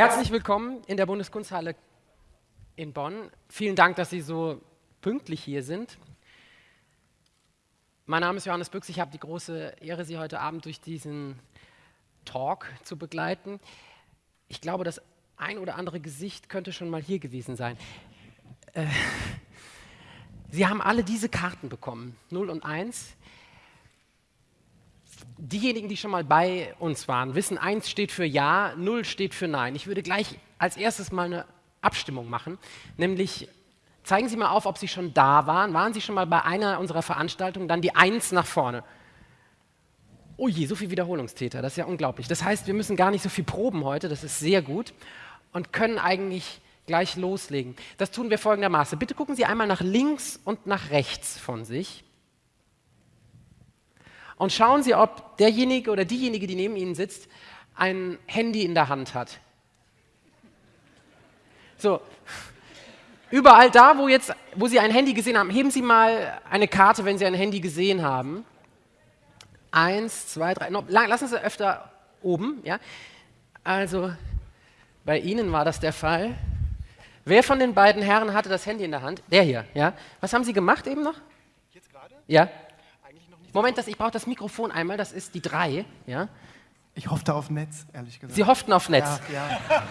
Herzlich willkommen in der Bundeskunsthalle in Bonn. Vielen Dank, dass Sie so pünktlich hier sind. Mein Name ist Johannes Büchs. Ich habe die große Ehre, Sie heute Abend durch diesen Talk zu begleiten. Ich glaube, das ein oder andere Gesicht könnte schon mal hier gewesen sein. Äh, Sie haben alle diese Karten bekommen, 0 und 1. Diejenigen, die schon mal bei uns waren, wissen, 1 steht für Ja, 0 steht für Nein. Ich würde gleich als erstes mal eine Abstimmung machen, nämlich zeigen Sie mal auf, ob Sie schon da waren. Waren Sie schon mal bei einer unserer Veranstaltungen? Dann die 1 nach vorne. Oh je, so viel Wiederholungstäter, das ist ja unglaublich. Das heißt, wir müssen gar nicht so viel proben heute, das ist sehr gut und können eigentlich gleich loslegen. Das tun wir folgendermaßen. Bitte gucken Sie einmal nach links und nach rechts von sich und schauen Sie, ob derjenige oder diejenige, die neben Ihnen sitzt, ein Handy in der Hand hat. So, überall da, wo, jetzt, wo Sie ein Handy gesehen haben, heben Sie mal eine Karte, wenn Sie ein Handy gesehen haben. Eins, zwei, drei, no, lassen Sie öfter oben. Ja? Also, bei Ihnen war das der Fall. Wer von den beiden Herren hatte das Handy in der Hand? Der hier, ja. Was haben Sie gemacht eben noch? Jetzt gerade? Ja. Moment, das, ich brauche das Mikrofon einmal, das ist die drei, ja. Ich hoffte auf Netz, ehrlich gesagt. Sie hofften auf Netz? Ja, ja.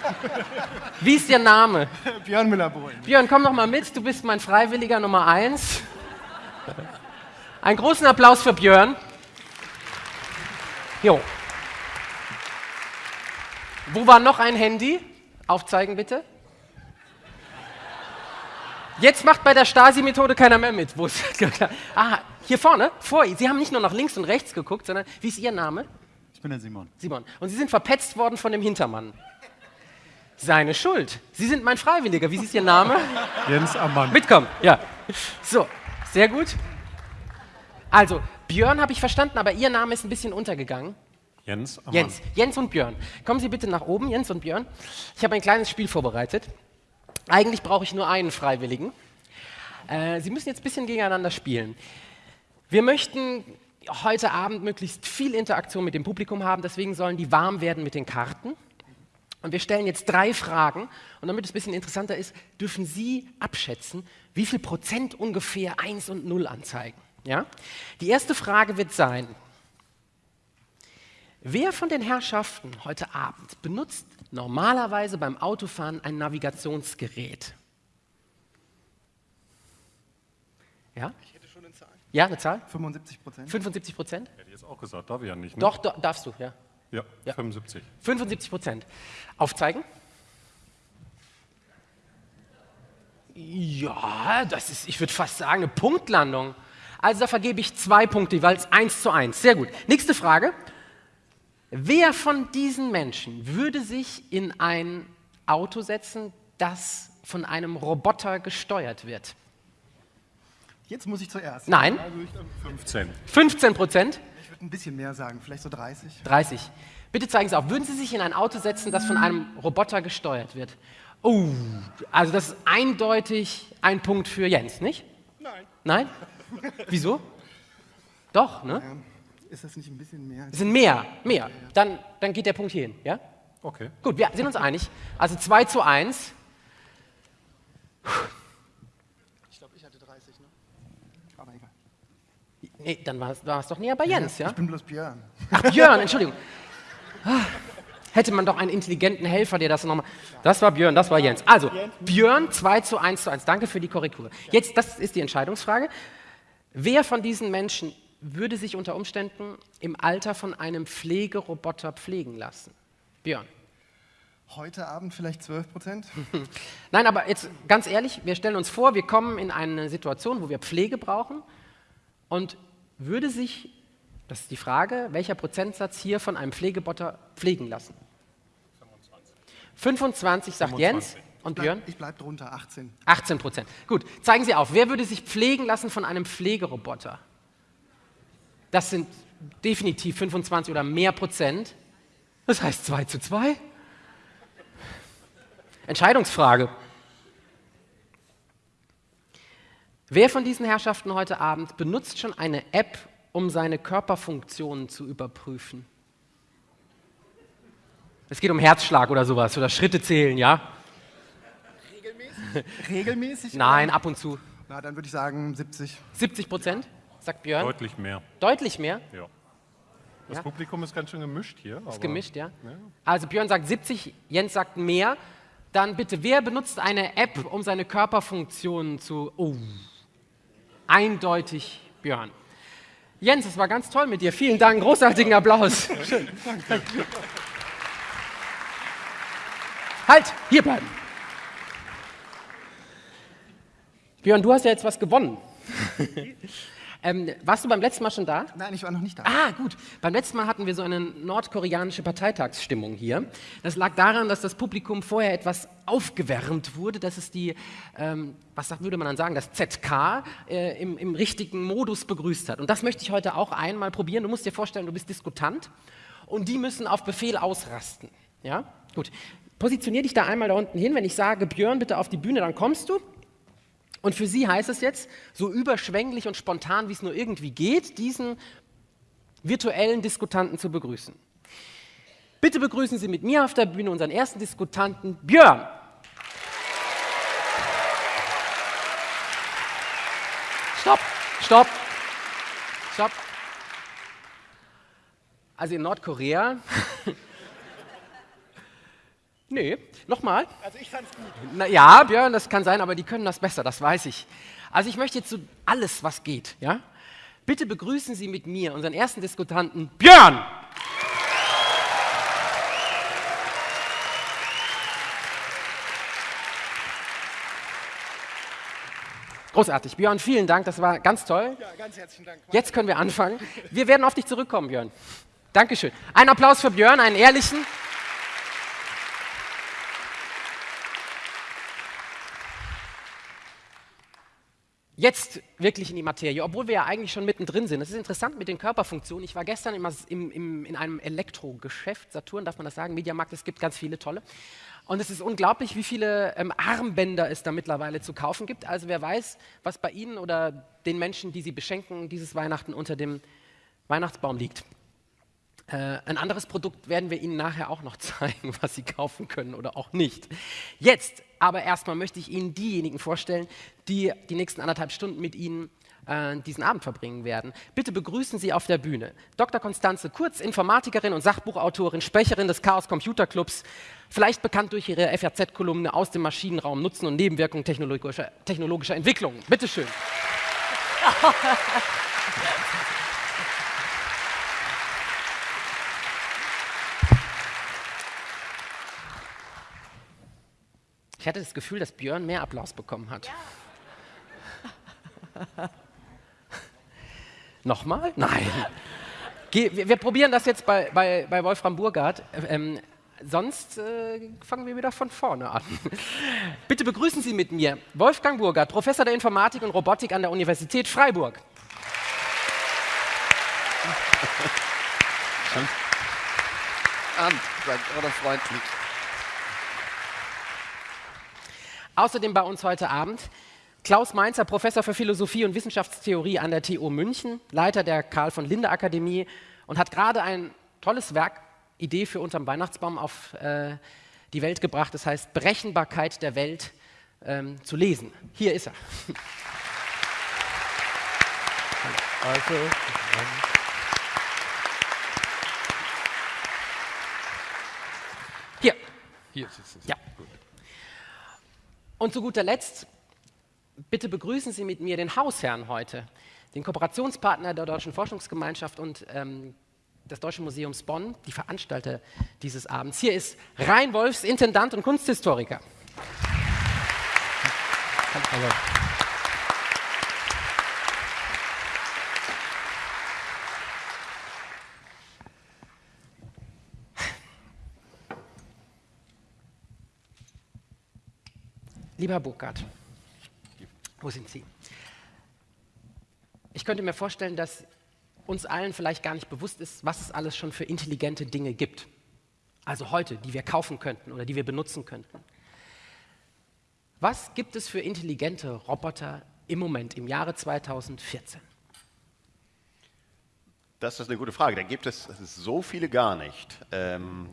Wie ist Ihr Name? Björn Müller-Bohlen. Björn, komm doch mal mit, du bist mein Freiwilliger Nummer eins. Einen großen Applaus für Björn. Jo. Wo war noch ein Handy? Aufzeigen bitte. Jetzt macht bei der Stasi-Methode keiner mehr mit. Wo ist ah, hier vorne, vor Ihnen. Sie haben nicht nur nach links und rechts geguckt, sondern wie ist Ihr Name? Ich bin der Simon. Simon. Und Sie sind verpetzt worden von dem Hintermann. Seine Schuld. Sie sind mein Freiwilliger. Wie ist Ihr Name? Jens Ammann. Mitkommen, ja. So, sehr gut. Also, Björn habe ich verstanden, aber Ihr Name ist ein bisschen untergegangen. Jens Ammann. Jens, Jens und Björn. Kommen Sie bitte nach oben, Jens und Björn. Ich habe ein kleines Spiel vorbereitet. Eigentlich brauche ich nur einen Freiwilligen. Äh, Sie müssen jetzt ein bisschen gegeneinander spielen. Wir möchten heute Abend möglichst viel Interaktion mit dem Publikum haben, deswegen sollen die warm werden mit den Karten. Und wir stellen jetzt drei Fragen. Und damit es ein bisschen interessanter ist, dürfen Sie abschätzen, wie viel Prozent ungefähr 1 und 0 anzeigen. Ja? Die erste Frage wird sein, wer von den Herrschaften heute Abend benutzt normalerweise beim Autofahren ein Navigationsgerät? Ja? Ich hätte schon eine Zahl. Ja, eine Zahl? 75 Prozent. 75 Prozent? Hätte ich jetzt auch gesagt, darf ich ja nicht. Ne? Doch, do, darfst du, ja. Ja, Ja. 75. 75 Prozent. Aufzeigen? Ja, das ist, ich würde fast sagen, eine Punktlandung. Also da vergebe ich zwei Punkte, jeweils eins zu eins. Sehr gut. Nächste Frage. Wer von diesen Menschen würde sich in ein Auto setzen, das von einem Roboter gesteuert wird? Jetzt muss ich zuerst. Nein, Also ich, ähm, 15. 15 Prozent, ich würde ein bisschen mehr sagen, vielleicht so 30. 30. Bitte zeigen Sie auf, würden Sie sich in ein Auto setzen, das von einem Roboter gesteuert wird? Oh, also das ist eindeutig ein Punkt für Jens, nicht? Nein. Nein? Wieso? Doch, ne? Ähm, ist das nicht ein bisschen mehr? Es sind mehr, mehr. Dann, dann geht der Punkt hier hin, ja? Okay. Gut, wir sind uns einig. Also 2 zu 1. Ich glaube, ich hatte 30, ne? Aber egal. Nee, dann war es, war es doch näher bei Jens, ja? Ich bin bloß Björn. Ach, Björn, Entschuldigung. Ah, Hätte man doch einen intelligenten Helfer, der das nochmal. Das war Björn, das war Jens. Also, Björn 2 zu 1 zu 1. Danke für die Korrektur. Jetzt, das ist die Entscheidungsfrage. Wer von diesen Menschen würde sich unter Umständen im Alter von einem Pflegeroboter pflegen lassen? Björn. Heute Abend vielleicht 12 Prozent. Nein, aber jetzt ganz ehrlich, wir stellen uns vor, wir kommen in eine Situation, wo wir Pflege brauchen und würde sich, das ist die Frage, welcher Prozentsatz hier von einem Pflegebotter pflegen lassen? 25, sagt 25. Jens und Björn. Ich bleib drunter, 18. 18 Prozent. Gut, zeigen Sie auf, wer würde sich pflegen lassen von einem Pflegeroboter? Das sind definitiv 25 oder mehr Prozent. Das heißt 2 zu 2. Entscheidungsfrage. Wer von diesen Herrschaften heute Abend benutzt schon eine App, um seine Körperfunktionen zu überprüfen? Es geht um Herzschlag oder sowas oder Schritte zählen, ja? Regelmäßig? Regelmäßig? Nein, ab und zu. Na, dann würde ich sagen 70. 70 Prozent, sagt Björn. Deutlich mehr. Deutlich mehr. Ja. Das Ja. Publikum ist ganz schön gemischt hier. Ist gemischt, ja? Also Björn sagt 70, Jens sagt mehr. Dann bitte, wer benutzt eine App, um seine Körperfunktionen zu... Oh, eindeutig Björn. Jens, es war ganz toll mit dir. Vielen Dank, großartigen Applaus. Schön. Halt, hier bleiben. Björn, du hast ja jetzt was gewonnen. ähm, warst du beim letzten Mal schon da? Nein, ich war noch nicht da. Ah, gut. Beim letzten Mal hatten wir so eine nordkoreanische Parteitagsstimmung hier. Das lag daran, dass das Publikum vorher etwas aufgewärmt wurde. Das ist die, ähm, was würde man dann sagen, das ZK äh, im, im richtigen Modus begrüßt hat. Und das möchte ich heute auch einmal probieren. Du musst dir vorstellen, du bist Diskutant und die müssen auf Befehl ausrasten. Ja? Gut. Positionier dich da einmal da unten hin. Wenn ich sage, Björn, bitte auf die Bühne, dann kommst du. Und für Sie heißt es jetzt, so überschwänglich und spontan, wie es nur irgendwie geht, diesen virtuellen Diskutanten zu begrüßen. Bitte begrüßen Sie mit mir auf der Bühne unseren ersten Diskutanten, Björn. Stopp, stopp, stopp. Also in Nordkorea. Nee, nochmal. Also ich fand's gut. Na, ja, Björn, das kann sein, aber die können das besser, das weiß ich. Also ich möchte jetzt so alles, was geht, ja? Bitte begrüßen Sie mit mir unseren ersten Diskutanten, Björn! Großartig. Björn, vielen Dank, das war ganz toll. Ja, ganz herzlichen Dank. Jetzt können wir anfangen. Wir werden auf dich zurückkommen, Björn. Dankeschön. Ein Applaus für Björn, einen ehrlichen. Jetzt wirklich in die Materie, obwohl wir ja eigentlich schon mittendrin sind. Es ist interessant mit den Körperfunktionen. Ich war gestern im, im, in einem Elektrogeschäft, Saturn, darf man das sagen, Mediamarkt, es gibt ganz viele tolle. Und es ist unglaublich, wie viele ähm, Armbänder es da mittlerweile zu kaufen gibt. Also wer weiß, was bei Ihnen oder den Menschen, die Sie beschenken, dieses Weihnachten unter dem Weihnachtsbaum liegt. Äh, ein anderes Produkt werden wir Ihnen nachher auch noch zeigen, was Sie kaufen können oder auch nicht. Jetzt aber erstmal möchte ich Ihnen diejenigen vorstellen, die die nächsten anderthalb Stunden mit Ihnen äh, diesen Abend verbringen werden. Bitte begrüßen Sie auf der Bühne Dr. Konstanze Kurz, Informatikerin und Sachbuchautorin, Sprecherin des Chaos Computer Clubs, vielleicht bekannt durch ihre FAZ-Kolumne aus dem Maschinenraum Nutzen und Nebenwirkungen technologischer, technologischer Entwicklungen. Bitte schön. Ich hatte das Gefühl, dass Björn mehr Applaus bekommen hat. Nochmal? Nein. Geh, wir, wir probieren das jetzt bei, bei, bei Wolfram Burgard. Ähm, sonst äh, fangen wir wieder von vorne an. Bitte begrüßen Sie mit mir Wolfgang Burgard, Professor der Informatik und Robotik an der Universität Freiburg. Abend, oder freundlich. Außerdem bei uns heute Abend Klaus Mainzer, Professor für Philosophie und Wissenschaftstheorie an der TU München, Leiter der Karl von Linde Akademie und hat gerade ein tolles Werk, Idee für unterm Weihnachtsbaum auf äh, die Welt gebracht. Das heißt Berechenbarkeit der Welt ähm, zu lesen. Hier ist er. Also, ähm, Hier. hier ist es. Ja. Und zu guter Letzt, bitte begrüßen Sie mit mir den Hausherrn heute, den Kooperationspartner der Deutschen Forschungsgemeinschaft und ähm, des Deutschen Museums Bonn, die Veranstalter dieses Abends. Hier ist Rein Wolfs, Intendant und Kunsthistoriker. Hallo. Lieber Herr Burkhardt, wo sind Sie? Ich könnte mir vorstellen, dass uns allen vielleicht gar nicht bewusst ist, was es alles schon für intelligente Dinge gibt. Also heute, die wir kaufen könnten oder die wir benutzen könnten. Was gibt es für intelligente Roboter im Moment, im Jahre 2014? Das ist eine gute Frage. Da gibt es so viele gar nicht. Ähm,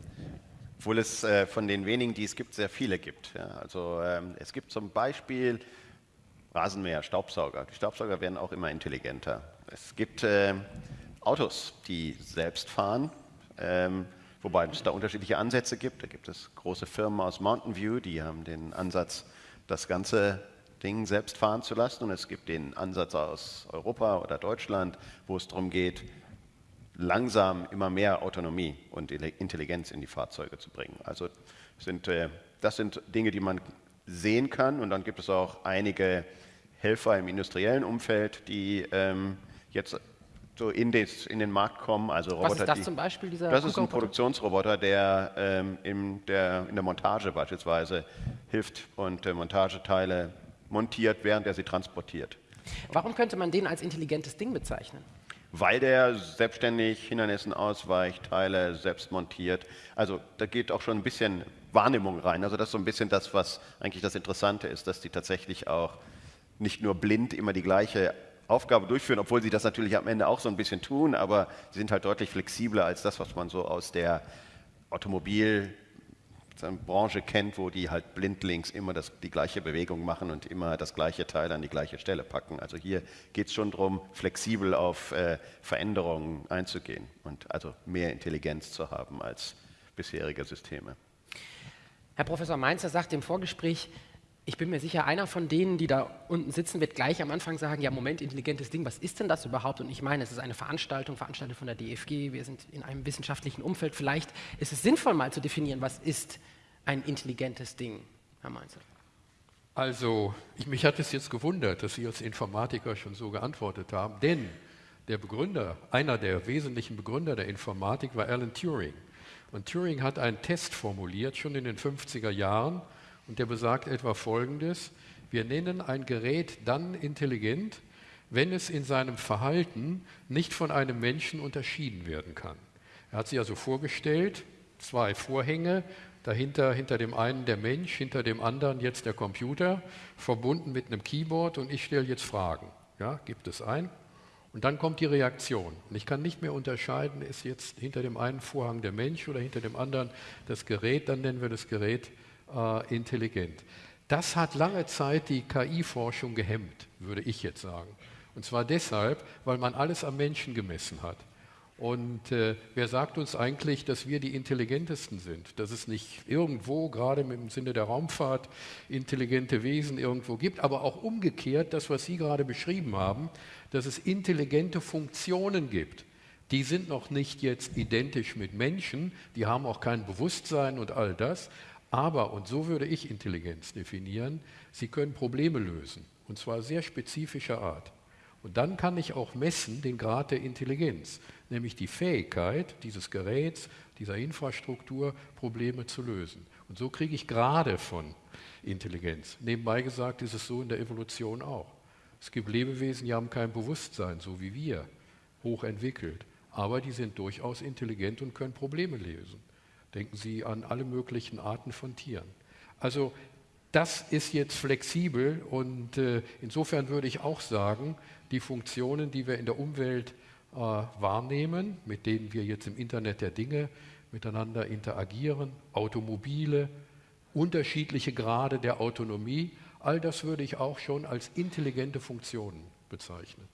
obwohl es äh, von den wenigen, die es gibt, sehr viele gibt. Ja. Also ähm, es gibt zum Beispiel Rasenmäher, Staubsauger. Die Staubsauger werden auch immer intelligenter. Es gibt äh, Autos, die selbst fahren, ähm, wobei es da unterschiedliche Ansätze gibt. Da gibt es große Firmen aus Mountain View, die haben den Ansatz, das ganze Ding selbst fahren zu lassen. Und es gibt den Ansatz aus Europa oder Deutschland, wo es darum geht, langsam immer mehr Autonomie und Intelligenz in die Fahrzeuge zu bringen. Also sind, äh, das sind Dinge, die man sehen kann. Und dann gibt es auch einige Helfer im industriellen Umfeld, die ähm, jetzt so in, des, in, den Markt kommen. Also Roboter, Was ist das die, zum Beispiel? Dieser das ist ein Produktionsroboter, der, ähm, in, der in der Montage beispielsweise hilft und äh, Montageteile montiert, während er sie transportiert. Warum könnte man den als intelligentes Ding bezeichnen? Weil der selbstständig Hindernissen ausweicht, Teile selbst montiert. Also da geht auch schon ein bisschen Wahrnehmung rein. Also das ist so ein bisschen das, was eigentlich das Interessante ist, dass die tatsächlich auch nicht nur blind immer die gleiche Aufgabe durchführen, obwohl sie das natürlich am Ende auch so ein bisschen tun, aber sie sind halt deutlich flexibler als das, was man so aus der Automobilbranche kennt, wo die halt blindlings immer das, die gleiche Bewegung machen und immer das gleiche Teil an die gleiche Stelle packen. Also hier geht es schon darum, flexibel auf äh, Veränderungen einzugehen und also mehr Intelligenz zu haben als bisherige Systeme. Herr Professor Mainzer sagt im Vorgespräch, ich bin mir sicher, einer von denen, die da unten sitzen, wird gleich am Anfang sagen, ja Moment, intelligentes Ding, was ist denn das überhaupt? Und ich meine, es ist eine Veranstaltung, veranstaltet von der DFG, wir sind in einem wissenschaftlichen Umfeld. Vielleicht ist es sinnvoll, mal zu definieren, was ist ein intelligentes Ding, Herr Mainzer. Also, ich, mich hat es jetzt gewundert, dass Sie als Informatiker schon so geantwortet haben, denn der Begründer, einer der wesentlichen Begründer der Informatik war Alan Turing. Und Turing hat einen Test formuliert, schon in den 50er Jahren, und der besagt etwa Folgendes. Wir nennen ein Gerät dann intelligent, wenn es in seinem Verhalten nicht von einem Menschen unterschieden werden kann. Er hat sich also vorgestellt, zwei Vorhänge, dahinter hinter dem einen der Mensch, hinter dem anderen jetzt der Computer, verbunden mit einem Keyboard und ich stelle jetzt Fragen. Ja, gibt es ein? Und dann kommt die Reaktion. Und ich kann nicht mehr unterscheiden, ist jetzt hinter dem einen Vorhang der Mensch oder hinter dem anderen das Gerät, dann nennen wir das Gerät äh, intelligent. Das hat lange Zeit die KI-Forschung gehemmt, würde ich jetzt sagen. Und zwar deshalb, weil man alles am Menschen gemessen hat. Und äh, wer sagt uns eigentlich, dass wir die intelligentesten sind? Dass es nicht irgendwo, gerade im Sinne der Raumfahrt, intelligente Wesen irgendwo gibt, aber auch umgekehrt, das, was Sie gerade beschrieben haben, dass es intelligente Funktionen gibt. Die sind noch nicht jetzt identisch mit Menschen, die haben auch kein Bewusstsein und all das, aber, und so würde ich Intelligenz definieren, sie können Probleme lösen, und zwar sehr spezifischer Art. Und dann kann ich auch messen den Grad der Intelligenz, nämlich die Fähigkeit dieses Geräts, dieser Infrastruktur, Probleme zu lösen. Und so kriege ich gerade von Intelligenz. Nebenbei gesagt ist es so in der Evolution auch. Es gibt Lebewesen, die haben kein Bewusstsein, so wie wir, hochentwickelt. Aber die sind durchaus intelligent und können Probleme lösen. Denken Sie an alle möglichen Arten von Tieren. Also das ist jetzt flexibel und äh, insofern würde ich auch sagen, die Funktionen, die wir in der Umwelt äh, wahrnehmen, mit denen wir jetzt im Internet der Dinge miteinander interagieren, Automobile, unterschiedliche Grade der Autonomie, all das würde ich auch schon als intelligente Funktionen bezeichnen.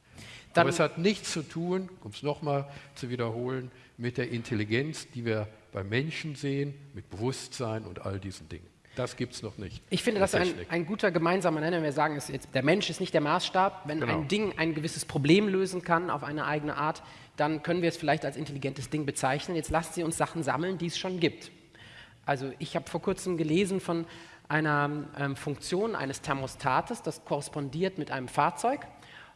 Dann Aber es hat nichts zu tun, um es nochmal zu wiederholen, mit der Intelligenz, die wir bei Menschen sehen, mit Bewusstsein und all diesen Dingen. Das gibt es noch nicht. Ich finde, das ist ein, ein, guter gemeinsamer Nenner. Wir sagen, jetzt, der Mensch ist nicht der Maßstab. Wenn genau. ein Ding ein gewisses Problem lösen kann auf eine eigene Art, dann können wir es vielleicht als intelligentes Ding bezeichnen. Jetzt lassen Sie uns Sachen sammeln, die es schon gibt. Also ich habe vor kurzem gelesen von einer ähm, Funktion eines Thermostates, das korrespondiert mit einem Fahrzeug.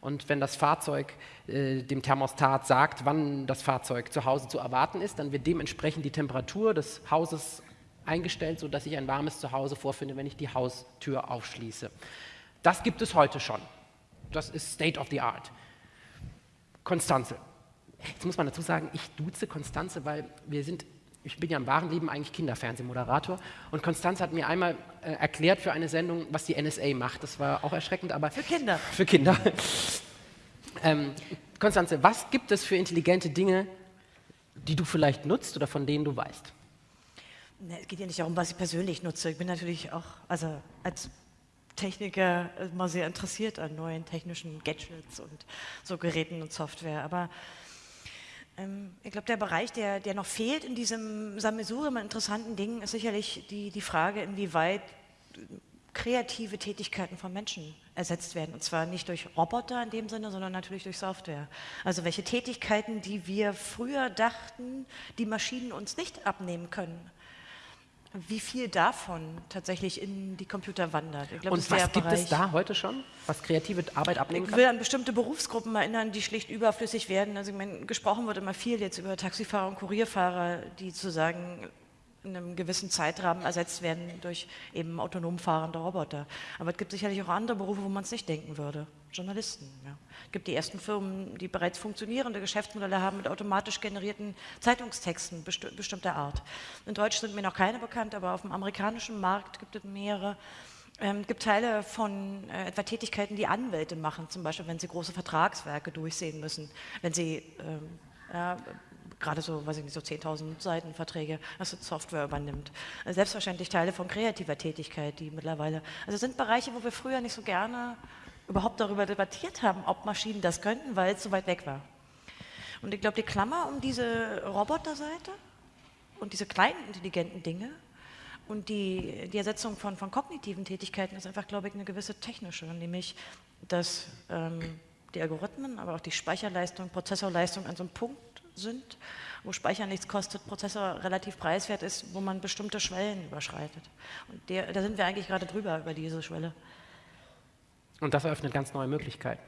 Und wenn das Fahrzeug äh, dem Thermostat sagt, wann das Fahrzeug zu Hause zu erwarten ist, dann wird dementsprechend die Temperatur des Hauses eingestellt, sodass ich ein warmes Zuhause vorfinde, wenn ich die Haustür aufschließe. Das gibt es heute schon. Das ist State of the Art. Konstanze. Jetzt muss man dazu sagen, ich duze Konstanze, weil wir sind ich bin ja im wahren Leben eigentlich Kinderfernsehmoderator und Konstanz hat mir einmal äh, erklärt für eine Sendung, was die NSA macht. Das war auch erschreckend, aber... Für Kinder. Für Kinder. ähm, Konstanze, was gibt es für intelligente Dinge, die du vielleicht nutzt oder von denen du weißt? Ne, es geht ja nicht darum, was ich persönlich nutze. Ich bin natürlich auch, also als Techniker immer sehr interessiert an neuen technischen Gadgets und so Geräten und Software. Aber ich glaube, der Bereich, der, der noch fehlt in diesem Sammelsurium an interessanten Dingen, ist sicherlich die, die Frage, inwieweit kreative Tätigkeiten von Menschen ersetzt werden. Und zwar nicht durch Roboter in dem Sinne, sondern natürlich durch Software. Also welche Tätigkeiten, die wir früher dachten, die Maschinen uns nicht abnehmen können, wie viel davon tatsächlich in die Computer wandert. Glaub, Und was gibt Bereich, es da heute schon, was kreative Arbeit abnehmen kann? Ich will an bestimmte Berufsgruppen erinnern, die schlicht überflüssig werden. Also ich meine, gesprochen wird immer viel jetzt über Taxifahrer und Kurierfahrer, die zu sagen in einem gewissen Zeitrahmen ersetzt werden durch eben autonom fahrende Roboter. Aber es gibt sicherlich auch andere Berufe, wo man es nicht denken würde. Journalisten. Ja. Es gibt die ersten Firmen, die bereits funktionierende Geschäftsmodelle haben mit automatisch generierten Zeitungstexten besti bestimmter Art. In Deutsch sind mir noch keine bekannt, aber auf dem amerikanischen Markt gibt es mehrere. Ähm, es gibt Teile von äh, etwa Tätigkeiten, die Anwälte machen, zum Beispiel, wenn sie große Vertragswerke durchsehen müssen, wenn sie ähm, ja, gerade so, weiß ich nicht, so 10.000 Seiten Verträge, dass Software übernimmt. Also selbstverständlich Teile von kreativer Tätigkeit, die mittlerweile, also sind Bereiche, wo wir früher nicht so gerne überhaupt darüber debattiert haben, ob Maschinen das könnten, weil es so weit weg war. Und ich glaube, die Klammer um diese Roboterseite und diese kleinen intelligenten Dinge und die, die Ersetzung von, von kognitiven Tätigkeiten ist einfach, glaube ich, eine gewisse technische, nämlich dass ähm, die Algorithmen, aber auch die Speicherleistung, Prozessorleistung an so einem Punkt sind, wo Speichern nichts kostet, Prozessor relativ preiswert ist, wo man bestimmte Schwellen überschreitet. Und der, da sind wir eigentlich gerade drüber, über diese Schwelle. Und das eröffnet ganz neue Möglichkeiten.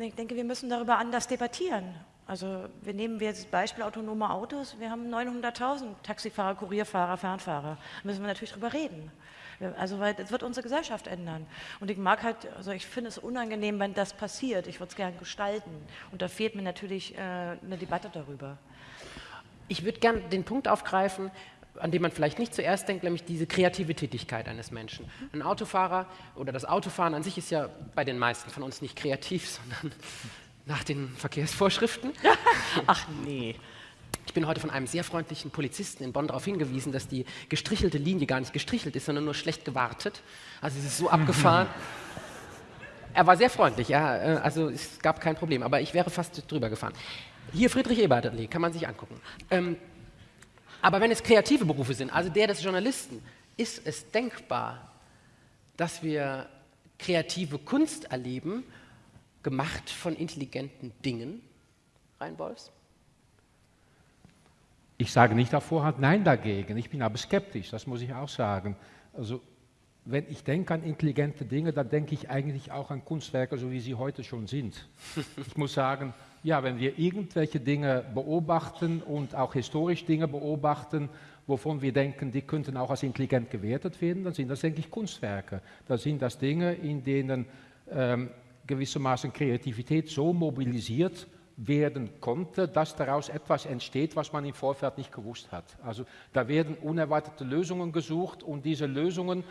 Ich denke, wir müssen darüber anders debattieren. Also wir nehmen wir jetzt das Beispiel autonome Autos. Wir haben 900.000 Taxifahrer, Kurierfahrer, Fernfahrer. Da müssen wir natürlich drüber reden. Also weil das wird unsere Gesellschaft ändern. Und ich mag halt, also ich finde es unangenehm, wenn das passiert. Ich würde es gerne gestalten. Und da fehlt mir natürlich äh, eine Debatte darüber. Ich würde gerne den Punkt aufgreifen, an dem man vielleicht nicht zuerst denkt, nämlich diese kreative Tätigkeit eines Menschen. Ein Autofahrer oder das Autofahren an sich ist ja bei den meisten von uns nicht kreativ, sondern nach den Verkehrsvorschriften. Ach nee. Ich bin heute von einem sehr freundlichen Polizisten in Bonn darauf hingewiesen, dass die gestrichelte Linie gar nicht gestrichelt ist, sondern nur schlecht gewartet. Also es ist so abgefahren. Er war sehr freundlich, ja, äh, also es gab kein Problem, aber ich wäre fast drüber gefahren. Hier Friedrich Eberle, kann man sich angucken. Ähm, aber wenn es kreative Berufe sind, also der des Journalisten, ist es denkbar, dass wir kreative Kunst erleben, gemacht von intelligenten Dingen, Reinbolfs? Ich sage nicht auf Vorhand Nein dagegen, ich bin aber skeptisch, das muss ich auch sagen. Also wenn ich denke an intelligente Dinge, dann denke ich eigentlich auch an Kunstwerke, so wie sie heute schon sind. Ich muss sagen, ja, wenn wir irgendwelche Dinge beobachten und auch historisch Dinge beobachten, wovon wir denken, die könnten auch als intelligent gewertet werden, dann sind das, denke ich, Kunstwerke. Da sind das Dinge, in denen ähm, gewissermaßen Kreativität so mobilisiert werden konnte, dass daraus etwas entsteht, was man im Vorfeld nicht gewusst hat. Also da werden unerwartete Lösungen gesucht und diese Lösungen,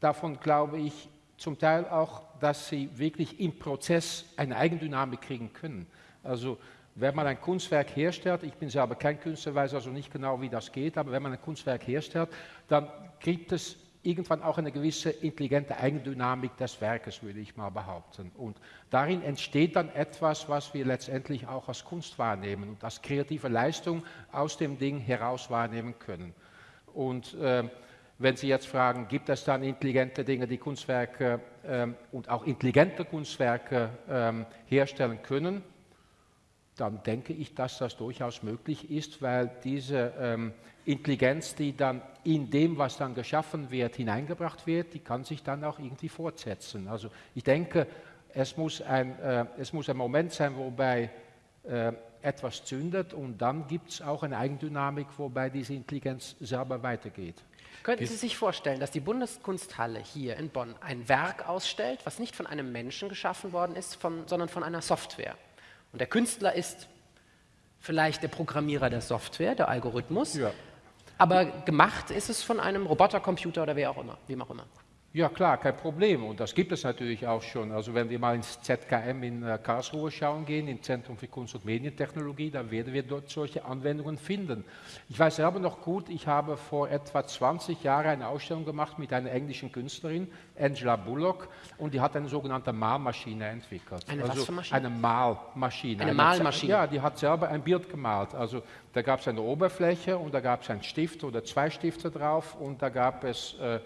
davon glaube ich zum Teil auch, dass sie wirklich im Prozess eine Eigendynamik kriegen können. Also wenn man ein Kunstwerk herstellt, ich bin selber kein Künstler, weiß also nicht genau, wie das geht, aber wenn man ein Kunstwerk herstellt, dann gibt es irgendwann auch eine gewisse intelligente Eigendynamik des Werkes, würde ich mal behaupten. Und darin entsteht dann etwas, was wir letztendlich auch als Kunst wahrnehmen und als kreative Leistung aus dem Ding heraus wahrnehmen können. Und äh, wenn Sie jetzt fragen, gibt es dann intelligente Dinge, die Kunstwerke ähm, und auch intelligente Kunstwerke ähm, herstellen können, dann denke ich, dass das durchaus möglich ist, weil diese ähm, Intelligenz, die dann in dem, was dann geschaffen wird, hineingebracht wird, die kann sich dann auch irgendwie fortsetzen. Also ich denke, es muss ein, äh, es muss ein Moment sein, wobei äh, etwas zündet und dann gibt es auch eine Eigendynamik, wobei diese Intelligenz selber weitergeht. Könnten Sie sich vorstellen, dass die Bundeskunsthalle hier in Bonn ein Werk ausstellt, was nicht von einem Menschen geschaffen worden ist, von, sondern von einer Software? Und der Künstler ist vielleicht der Programmierer der Software, der Algorithmus, ja. aber gemacht ist es von einem Robotercomputer oder wer auch immer, wem auch immer. Ja, klar, kein Problem. Und das gibt es natürlich auch schon. Also wenn wir mal ins ZKM in äh, Karlsruhe schauen gehen, im Zentrum für Kunst- und Medientechnologie, dann werden wir dort solche Anwendungen finden. Ich weiß selber noch gut, ich habe vor etwa 20 Jahren eine Ausstellung gemacht mit einer englischen Künstlerin, Angela Bullock, und die hat eine sogenannte Malmaschine entwickelt. Eine also was für Maschine? Eine Malmaschine. Eine Malmaschine? Ja, die hat selber ein Bild gemalt. Also da gab es eine Oberfläche und da gab es einen Stift oder zwei Stifte drauf und da gab es äh,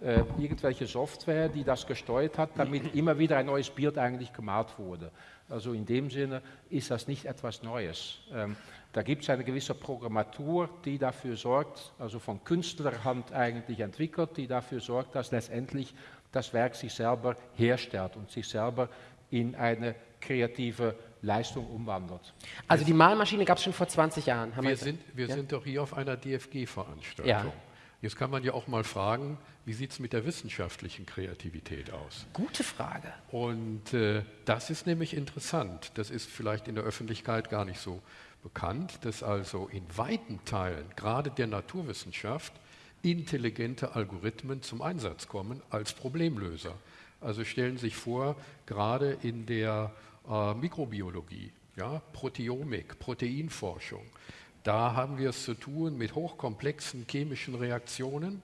äh, irgendwelche Software, die das gesteuert hat, damit immer wieder ein neues Bild eigentlich gemalt wurde. Also in dem Sinne ist das nicht etwas Neues. Ähm, da gibt es eine gewisse Programmatur, die dafür sorgt, also von Künstlerhand eigentlich entwickelt, die dafür sorgt, dass letztendlich das Werk sich selber herstellt und sich selber in eine kreative Leistung umwandelt. Also die Malmaschine gab es schon vor 20 Jahren. Haben Wir, gesagt. sind, wir Ja. sind doch hier auf einer DFG-Veranstaltung. Ja. Jetzt kann man ja auch mal fragen, wie sieht es mit der wissenschaftlichen Kreativität aus? Gute Frage. Und äh, das ist nämlich interessant. Das ist vielleicht in der Öffentlichkeit gar nicht so bekannt, dass also in weiten Teilen, gerade der Naturwissenschaft, intelligente Algorithmen zum Einsatz kommen als Problemlöser. Also stellen Sie sich vor, gerade in der äh, Mikrobiologie, ja, Proteomik, Proteinforschung, da haben wir es zu tun mit hochkomplexen chemischen Reaktionen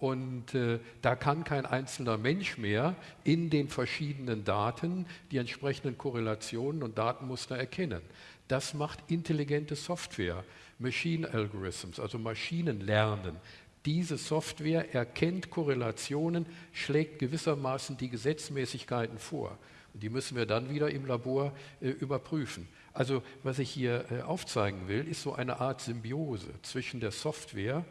und äh, da kann kein einzelner Mensch mehr in den verschiedenen Daten die entsprechenden Korrelationen und Datenmuster erkennen. Das macht intelligente Software, Machine Algorithms, also Maschinenlernen. Diese Software erkennt Korrelationen, schlägt gewissermaßen die Gesetzmäßigkeiten vor. Und die müssen wir dann wieder im Labor äh, überprüfen. Also was ich hier äh, aufzeigen will, ist so eine Art Symbiose zwischen der Software,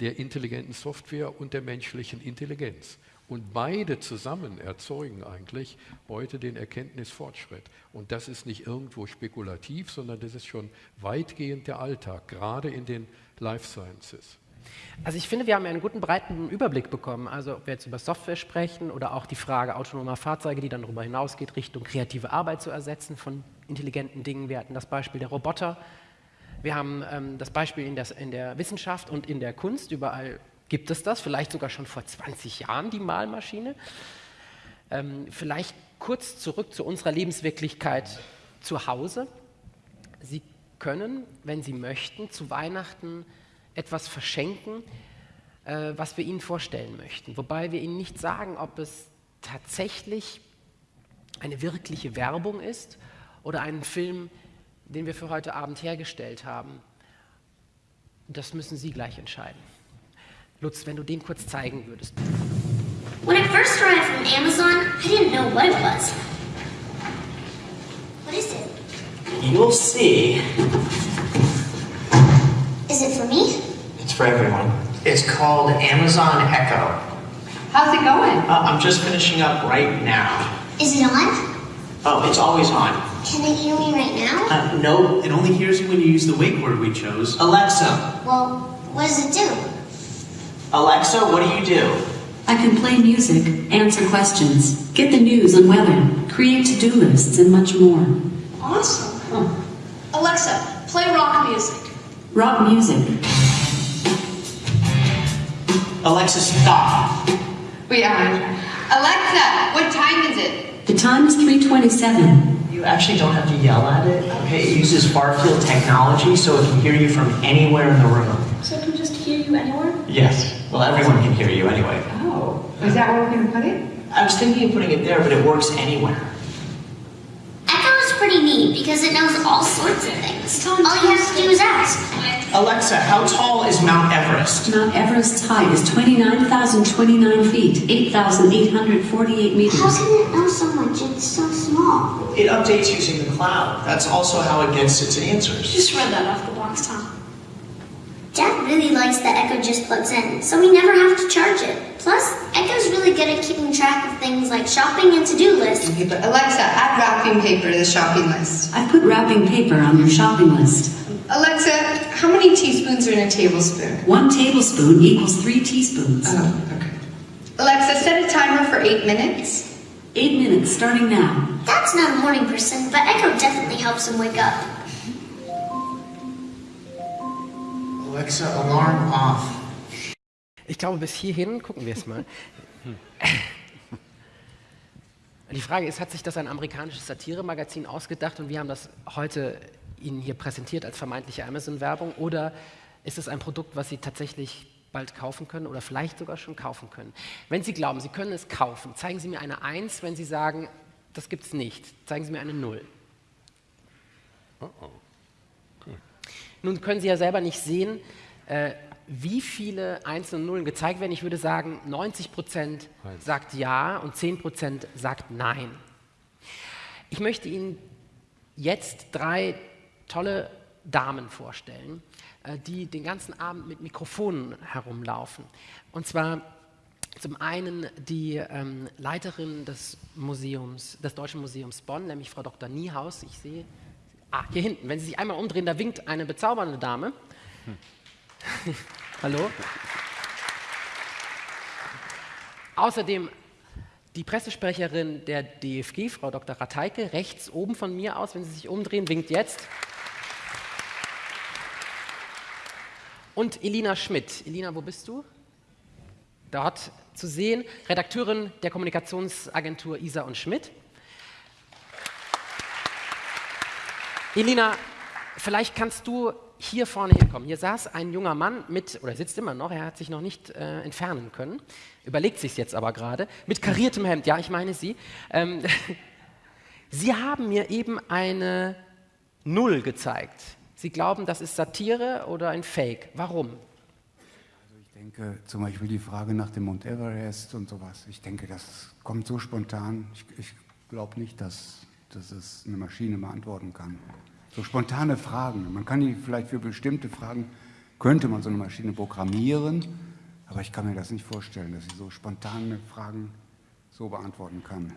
der intelligenten Software und der menschlichen Intelligenz. Und beide zusammen erzeugen eigentlich heute den Erkenntnisfortschritt. Und das ist nicht irgendwo spekulativ, sondern das ist schon weitgehend der Alltag, gerade in den Life Sciences. Also ich finde, wir haben ja einen guten breiten Überblick bekommen. Also ob wir jetzt über Software sprechen oder auch die Frage autonomer Fahrzeuge, die dann darüber hinausgeht, Richtung kreative Arbeit zu ersetzen von intelligenten Dingen. Wir hatten das Beispiel der Roboter. Wir haben ähm, das Beispiel in der, in der Wissenschaft und in der Kunst. Überall gibt es das, vielleicht sogar schon vor 20 Jahren, die Malmaschine. Ähm, vielleicht kurz zurück zu unserer Lebenswirklichkeit zu Hause. Sie können, wenn Sie möchten, zu Weihnachten etwas verschenken, äh, was wir Ihnen vorstellen möchten. Wobei wir Ihnen nicht sagen, ob es tatsächlich eine wirkliche Werbung ist oder einen Film, den wir für heute Abend hergestellt haben. Das müssen Sie gleich entscheiden. Lutz, wenn du den kurz zeigen würdest. When it first arrived from Amazon, I didn't know what it was. What is it? You'll see. Is it for me? It's for everyone. It's called Amazon Echo. How's it going? Uh, I'm just finishing up right now. Is it on? Oh, it's always on. Can it hear me right now? Uh, no, it only hears you when you use the wake word we chose. Alexa. Well, what does it do? Alexa, what do you do? I can play music, answer questions, get the news and weather, create to-do lists, and much more. Awesome. Alexa, play rock music. Rock music. Alexa, stop. Wait, Alexa, what time is it? The time is 327. You actually don't have to yell at it. Okay, it uses far field technology so it can hear you from anywhere in the room. So it can just hear you anywhere? Yes. Well, everyone can hear you anyway. Oh, is that where we're going to put it? I was thinking of putting it there, but it works anywhere. Echo pretty neat because it knows all sorts of things. All you have to do is ask. Alexa, how tall is Mount Everest? Mount Everest's height is 29,029 feet, 8,848 meters. How can it know so much? It's so small. It updates using the cloud. That's also how it gets its answers. Just read that off the box, Tom. Dad really likes that Echo just plugs in, so we never have to charge it. Plus, Echo's really good at keeping track of things like shopping and to-do lists. Alexa, add wrapping paper to the shopping list. I put wrapping paper on your shopping list. Alexa, how many teaspoons are in a tablespoon? One tablespoon equals three teaspoons. Oh, okay. Alexa, set a timer for eight minutes. Eight minutes starting now. Dad's not a morning person, but Echo definitely helps him wake up. Alexa, alarm off. Ich glaube, bis hierhin gucken wir es mal. Die Frage ist, hat sich das ein amerikanisches Satiremagazin ausgedacht und wir haben das heute Ihnen hier präsentiert als vermeintliche Amazon-Werbung oder ist es ein Produkt, was Sie tatsächlich bald kaufen können oder vielleicht sogar schon kaufen können? Wenn Sie glauben, Sie können es kaufen, zeigen Sie mir eine 1, wenn Sie sagen, das gibt es nicht. Zeigen Sie mir eine 0. Oh oh. Nun können Sie ja selber nicht sehen, äh, wie viele Einsen und Nullen gezeigt werden. Ich würde sagen, 90 Prozent sagt ja und 10 Prozent sagt nein. Ich möchte Ihnen jetzt drei tolle Damen vorstellen, äh, die den ganzen Abend mit Mikrofonen herumlaufen. Und zwar zum einen die ähm, Leiterin des Museums, des Deutschen Museums Bonn, nämlich Frau Dr. Niehaus. Ich sehe, ah, hier hinten, wenn Sie sich einmal umdrehen, da winkt eine bezaubernde Dame. Hm. Hallo? Außerdem die Pressesprecherin der DFG, Frau Dr. Rateike, rechts oben von mir aus, wenn Sie sich umdrehen, winkt jetzt. Und Elina Schmidt. Elina, wo bist du? Dort zu sehen, Redakteurin der Kommunikationsagentur Isa und Schmidt. Elina, vielleicht kannst du hier vorne hinkommen. Hier saß ein junger Mann mit, oder sitzt immer noch, er hat sich noch nicht äh, entfernen können, überlegt sich jetzt aber gerade, mit kariertem Hemd, ja, ich meine Sie. Ähm, Sie haben mir eben eine Null gezeigt. Sie glauben, das ist Satire oder ein Fake. Warum? Also ich denke zum Beispiel die Frage nach dem Mount Everest und sowas. Ich denke, das kommt so spontan. Ich, ich glaube nicht, dass, dass es eine Maschine beantworten kann. So spontane Fragen. Man kann die vielleicht für bestimmte Fragen, könnte man so eine Maschine programmieren, aber ich kann mir das nicht vorstellen, dass sie so spontane Fragen so beantworten kann.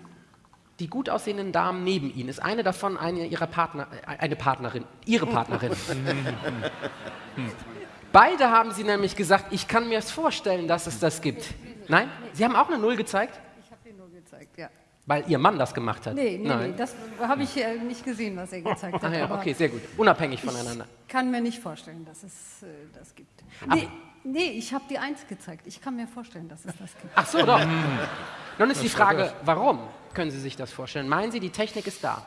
Die gut aussehenden Damen neben Ihnen, ist eine davon eine Ihrer Partner, äh, eine Partnerin, Ihre Partnerin. Beide haben Sie nämlich gesagt, ich kann mir es vorstellen, dass es das gibt. Nein? Sie haben auch eine Null gezeigt? Ich habe die Null gezeigt, ja. Weil Ihr Mann das gemacht hat? Nee, nee, Nein. nee das habe ich äh, nicht gesehen, was er gezeigt hat. Ach ja, okay, sehr gut. Unabhängig voneinander. Ich kann mir nicht vorstellen, dass es äh, das gibt. Nee, nee ich habe die Eins gezeigt. Ich kann mir vorstellen, dass es das gibt. Ach so, doch. Nun ist die Frage, warum können Sie sich das vorstellen? Meinen Sie, die Technik ist da?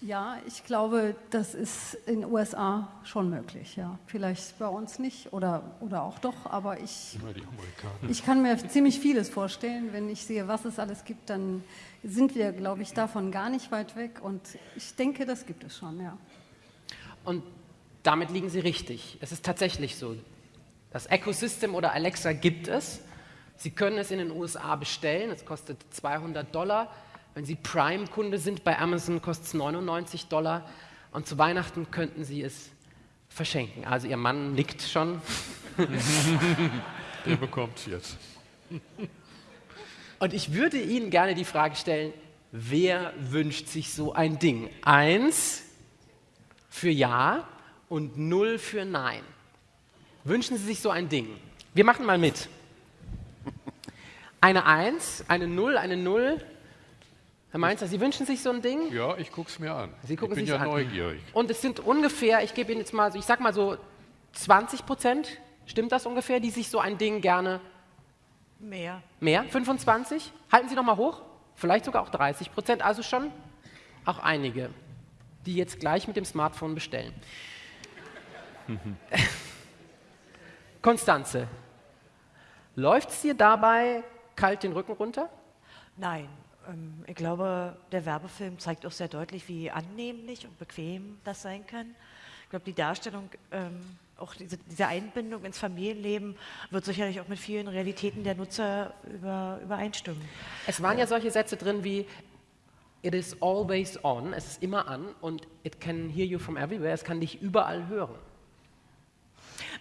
Ja, ich glaube, das ist in den USA schon möglich. Ja. Vielleicht bei uns nicht oder, oder auch doch, aber ich, ich kann mir ziemlich vieles vorstellen. Wenn ich sehe, was es alles gibt, dann sind wir, glaube ich, davon gar nicht weit weg. Und ich denke, das gibt es schon, ja. Und damit liegen Sie richtig. Es ist tatsächlich so. Das Ecosystem oder Alexa gibt es. Sie können es in den USA bestellen. Es kostet 200 Dollar. Wenn Sie Prime-Kunde sind bei Amazon, kostet es 99 Dollar. Und zu Weihnachten könnten Sie es verschenken. Also Ihr Mann nickt schon. Der bekommt es jetzt. Und ich würde Ihnen gerne die Frage stellen, wer wünscht sich so ein Ding? Eins für Ja und null für Nein. Wünschen Sie sich so ein Ding? Wir machen mal mit. Eine Eins, eine Null, eine Null. Herr Mainzer, Sie wünschen sich so ein Ding? Ja, ich gucke es mir an. Sie gucken ich bin ja an. neugierig. Und es sind ungefähr, ich gebe Ihnen jetzt mal, ich sag mal so 20 Prozent, stimmt das ungefähr, die sich so ein Ding gerne Mehr. Mehr? 25? Halten Sie noch mal hoch. Vielleicht sogar auch 30 Prozent. Also schon auch einige, die jetzt gleich mit dem Smartphone bestellen. Konstanze, läuft es dir dabei kalt den Rücken runter? Nein. Ähm, ich glaube, der Werbefilm zeigt auch sehr deutlich, wie annehmlich und bequem das sein kann. Ich glaube, die Darstellung ähm, auch diese, diese, Einbindung ins Familienleben wird sicherlich auch mit vielen Realitäten der Nutzer über, übereinstimmen. Es waren ja solche Sätze drin wie It is always on, es ist immer an und it can hear you from everywhere, es kann dich überall hören.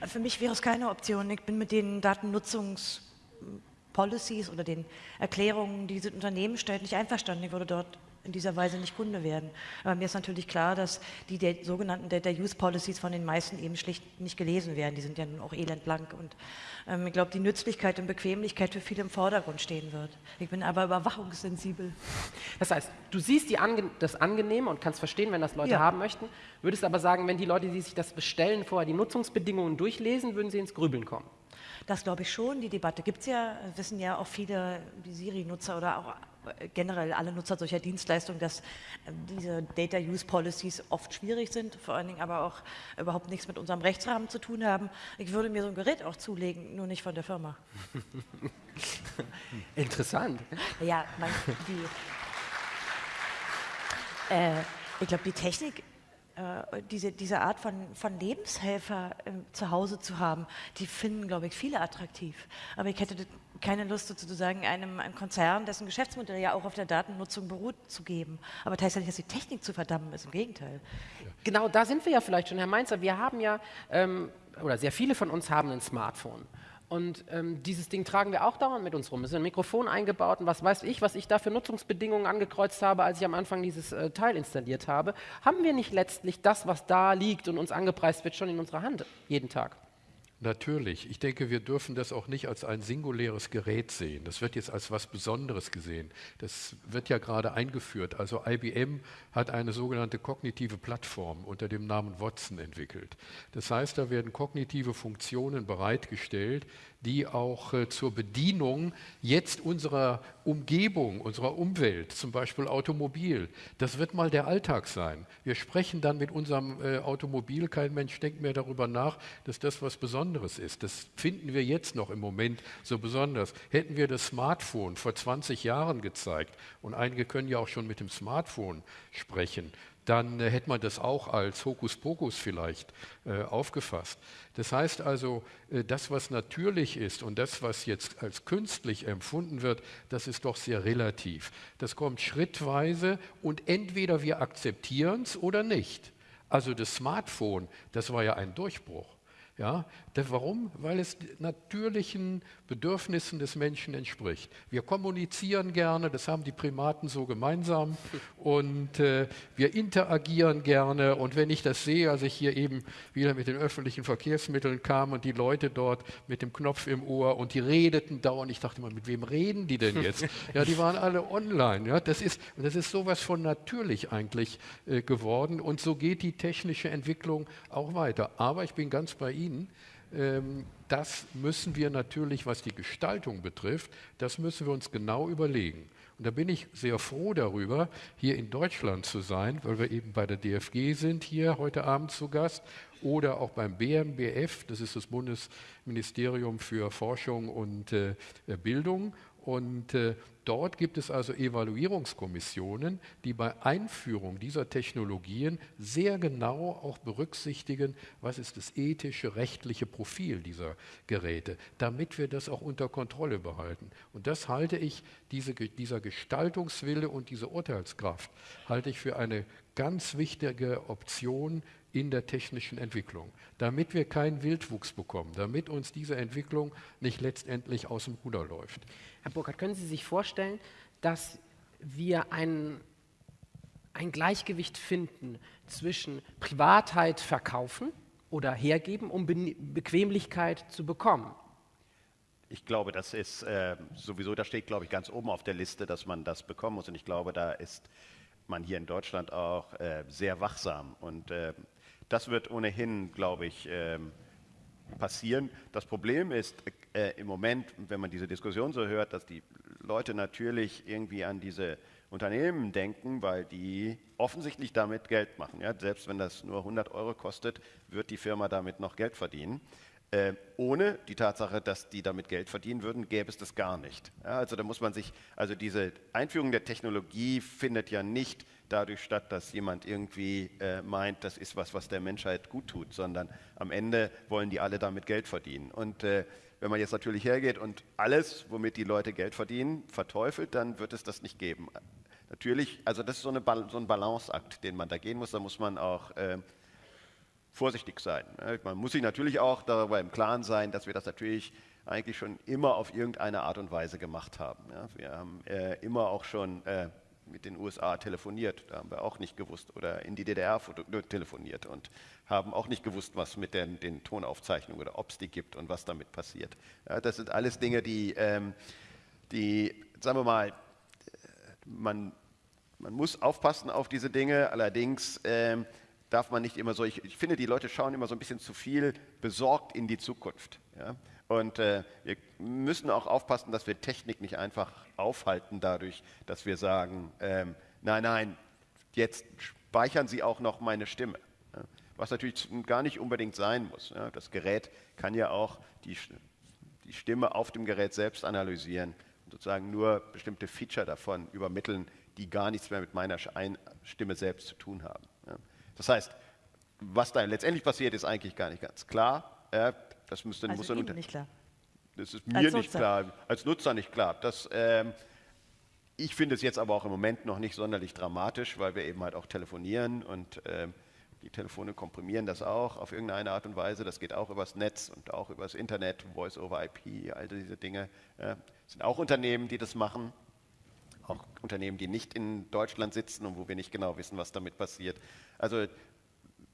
Für mich wäre es keine Option. Ich bin mit den Datennutzungspolicies oder den Erklärungen, die diese Unternehmen stellt, nicht einverstanden. Ich würde dort in dieser Weise nicht Kunde werden. Aber mir ist natürlich klar, dass die der, sogenannten Data Use Policies von den meisten eben schlicht nicht gelesen werden. Die sind ja nun auch elendblank und ähm, ich glaube, die Nützlichkeit und Bequemlichkeit für viele im Vordergrund stehen wird. Ich bin aber überwachungssensibel. Das heißt, du siehst Ange das Angenehme und kannst verstehen, wenn das Leute ja. haben möchten, würdest aber sagen, wenn die Leute, die sich das bestellen, vorher die Nutzungsbedingungen durchlesen, würden sie ins Grübeln kommen. Das glaube ich schon. Die Debatte gibt es ja, wissen ja auch viele, die Siri-Nutzer oder auch generell alle Nutzer solcher Dienstleistungen, dass ähm, diese Data Use Policies oft schwierig sind, vor allen Dingen aber auch überhaupt nichts mit unserem Rechtsrahmen zu tun haben. Ich würde mir so ein Gerät auch zulegen, nur nicht von der Firma. Interessant. Ja, man, die, äh, ich glaube, die Technik äh, diese, diese Art von, von Lebenshelfer äh, zu Hause zu haben, die finden, glaube ich, viele attraktiv. Aber ich hätte keine Lust, sozusagen einem, einem Konzern, dessen Geschäftsmodell ja auch auf der Datennutzung beruht, zu geben. Aber das heißt ja nicht, dass die Technik zu verdammen ist, im Gegenteil. Genau, da sind wir ja vielleicht schon, Herr Mainzer. Wir haben ja, ähm, oder sehr viele von uns haben ein Smartphone. Und ähm, dieses Ding tragen wir auch dauernd mit uns rum. Es ist ein Mikrofon eingebaut und was weiß ich, was ich da für Nutzungsbedingungen angekreuzt habe, als ich am Anfang dieses äh, Teil installiert habe. Haben wir nicht letztlich das, was da liegt und uns angepreist wird, schon in unserer Hand jeden Tag? Natürlich. Ich denke, wir dürfen das auch nicht als ein singuläres Gerät sehen. Das wird jetzt als was Besonderes gesehen. Das wird ja gerade eingeführt. Also IBM hat eine sogenannte kognitive Plattform unter dem Namen Watson entwickelt. Das heißt, da werden kognitive Funktionen bereitgestellt, die auch äh, zur Bedienung jetzt unserer Umgebung, unserer Umwelt, zum Beispiel Automobil, das wird mal der Alltag sein. Wir sprechen dann mit unserem äh, Automobil, kein Mensch denkt mehr darüber nach, dass das was Besonderes ist. Das finden wir jetzt noch im Moment so besonders. Hätten wir das Smartphone vor 20 Jahren gezeigt, und einige können ja auch schon mit dem Smartphone sprechen, dann äh, hätte man das auch als Hokuspokus vielleicht äh, aufgefasst. Das heißt also, äh, das, was natürlich ist und das, was jetzt als künstlich empfunden wird, das ist doch sehr relativ. Das kommt schrittweise und entweder wir akzeptieren es oder nicht. Also das Smartphone, das war ja ein Durchbruch. Ja, warum? Weil es natürlichen Bedürfnissen des Menschen entspricht. Wir kommunizieren gerne, das haben die Primaten so gemeinsam und äh, wir interagieren gerne. Und wenn ich das sehe, als ich hier eben wieder mit den öffentlichen Verkehrsmitteln kam und die Leute dort mit dem Knopf im Ohr und die redeten dauernd, ich dachte mal, mit wem reden die denn jetzt? ja, die waren alle online. Ja, das ist, das ist sowas von natürlich eigentlich äh, geworden und so geht die technische Entwicklung auch weiter. Aber ich bin ganz bei Ihnen das müssen wir natürlich, was die Gestaltung betrifft, das müssen wir uns genau überlegen. Und da bin ich sehr froh darüber, hier in Deutschland zu sein, weil wir eben bei der DFG sind, hier heute Abend zu Gast, oder auch beim BMBF, das ist das Bundesministerium für Forschung und äh, Bildung. Und äh, dort gibt es also Evaluierungskommissionen, die bei Einführung dieser Technologien sehr genau auch berücksichtigen, was ist das ethische, rechtliche Profil dieser Geräte, damit wir das auch unter Kontrolle behalten. Und das halte ich, diese, dieser Gestaltungswille und diese Urteilskraft, halte ich für eine ganz wichtige Option in der technischen Entwicklung, damit wir keinen Wildwuchs bekommen, damit uns diese Entwicklung nicht letztendlich aus dem Ruder läuft. Herr Burkhardt, können Sie sich vorstellen, dass wir ein, ein Gleichgewicht finden zwischen Privatheit verkaufen oder hergeben, um Be Bequemlichkeit zu bekommen? Ich glaube, das ist äh, sowieso, das steht, glaube ich, ganz oben auf der Liste, dass man das bekommen muss. Und ich glaube, da ist man hier in Deutschland auch äh, sehr wachsam. Und äh, das wird ohnehin, glaube ich, ähm, passieren. Das Problem ist äh, im Moment, wenn man diese Diskussion so hört, dass die Leute natürlich irgendwie an diese Unternehmen denken, weil die offensichtlich damit Geld machen. Ja? Selbst wenn das nur 100 Euro kostet, wird die Firma damit noch Geld verdienen. Äh, ohne die Tatsache, dass die damit Geld verdienen würden, gäbe es das gar nicht. Ja, also da muss man sich, also diese Einführung der Technologie findet ja nicht dadurch statt, dass jemand irgendwie äh, meint, das ist was, was der Menschheit gut tut, sondern am Ende wollen die alle damit Geld verdienen. Und äh, wenn man jetzt natürlich hergeht und alles, womit die Leute Geld verdienen, verteufelt, dann wird es das nicht geben. Natürlich, also das ist so, eine, so ein Balanceakt, den man da gehen muss. Da muss man auch äh, vorsichtig sein. Man muss sich natürlich auch darüber im Klaren sein, dass wir das natürlich eigentlich schon immer auf irgendeine Art und Weise gemacht haben. Wir haben äh, immer auch schon äh, mit den USA telefoniert. Da haben wir auch nicht gewusst oder in die DDR telefoniert und haben auch nicht gewusst, was mit den, den Tonaufzeichnungen oder ob es die gibt und was damit passiert. Ja, das sind alles Dinge, die, ähm, die sagen wir mal, man, man muss aufpassen auf diese Dinge. Allerdings ähm, darf man nicht immer so, ich, ich, finde, die Leute schauen immer so ein bisschen zu viel besorgt in die Zukunft. Ja? Und äh, wir müssen auch aufpassen, dass wir Technik nicht einfach aufhalten dadurch, dass wir sagen, ähm, nein, nein, jetzt speichern Sie auch noch meine Stimme. Was natürlich gar nicht unbedingt sein muss. Das Gerät kann ja auch die, die Stimme auf dem Gerät selbst analysieren und sozusagen nur bestimmte Feature davon übermitteln, die gar nichts mehr mit meiner Stimme selbst zu tun haben. Das heißt, was da letztendlich passiert, ist eigentlich gar nicht ganz klar. Das müsste, also muss Ihnen nicht klar. Das ist mir nicht klar, als Nutzer nicht klar. Das, ähm, ich finde es jetzt aber auch im Moment noch nicht sonderlich dramatisch, weil wir eben halt auch telefonieren und ähm, die Telefone komprimieren das auch auf irgendeine Art und Weise. Das geht auch übers Netz und auch übers Internet, Voice over IP, all diese Dinge. Äh, sind auch Unternehmen, die das machen. Auch Unternehmen, die nicht in Deutschland sitzen und wo wir nicht genau wissen, was damit passiert. Also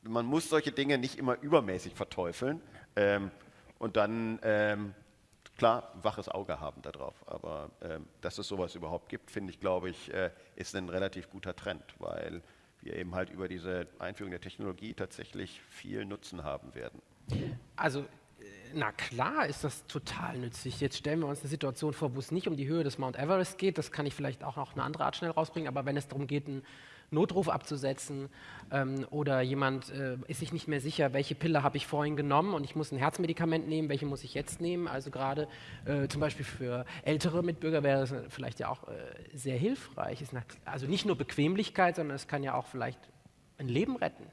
man muss solche Dinge nicht immer übermäßig verteufeln ähm, und dann ähm, klar waches Auge haben darauf. Aber ähm, dass es sowas überhaupt gibt, finde ich, glaube ich, äh, ist ein relativ guter Trend, weil wir eben halt über diese Einführung der Technologie tatsächlich viel Nutzen haben werden. Also na klar ist das total nützlich. Jetzt stellen wir uns eine Situation vor, wo es nicht um die Höhe des Mount Everest geht. Das kann ich vielleicht auch noch eine andere Art schnell rausbringen. Aber wenn es darum geht, einen Notruf abzusetzen ähm, oder jemand äh, ist sich nicht mehr sicher, welche Pille habe ich vorhin genommen und ich muss ein Herzmedikament nehmen, welche muss ich jetzt nehmen. Also gerade äh, zum Beispiel für ältere Mitbürger wäre das vielleicht ja auch äh, sehr hilfreich. also nicht nur Bequemlichkeit, sondern es kann ja auch vielleicht ein Leben retten.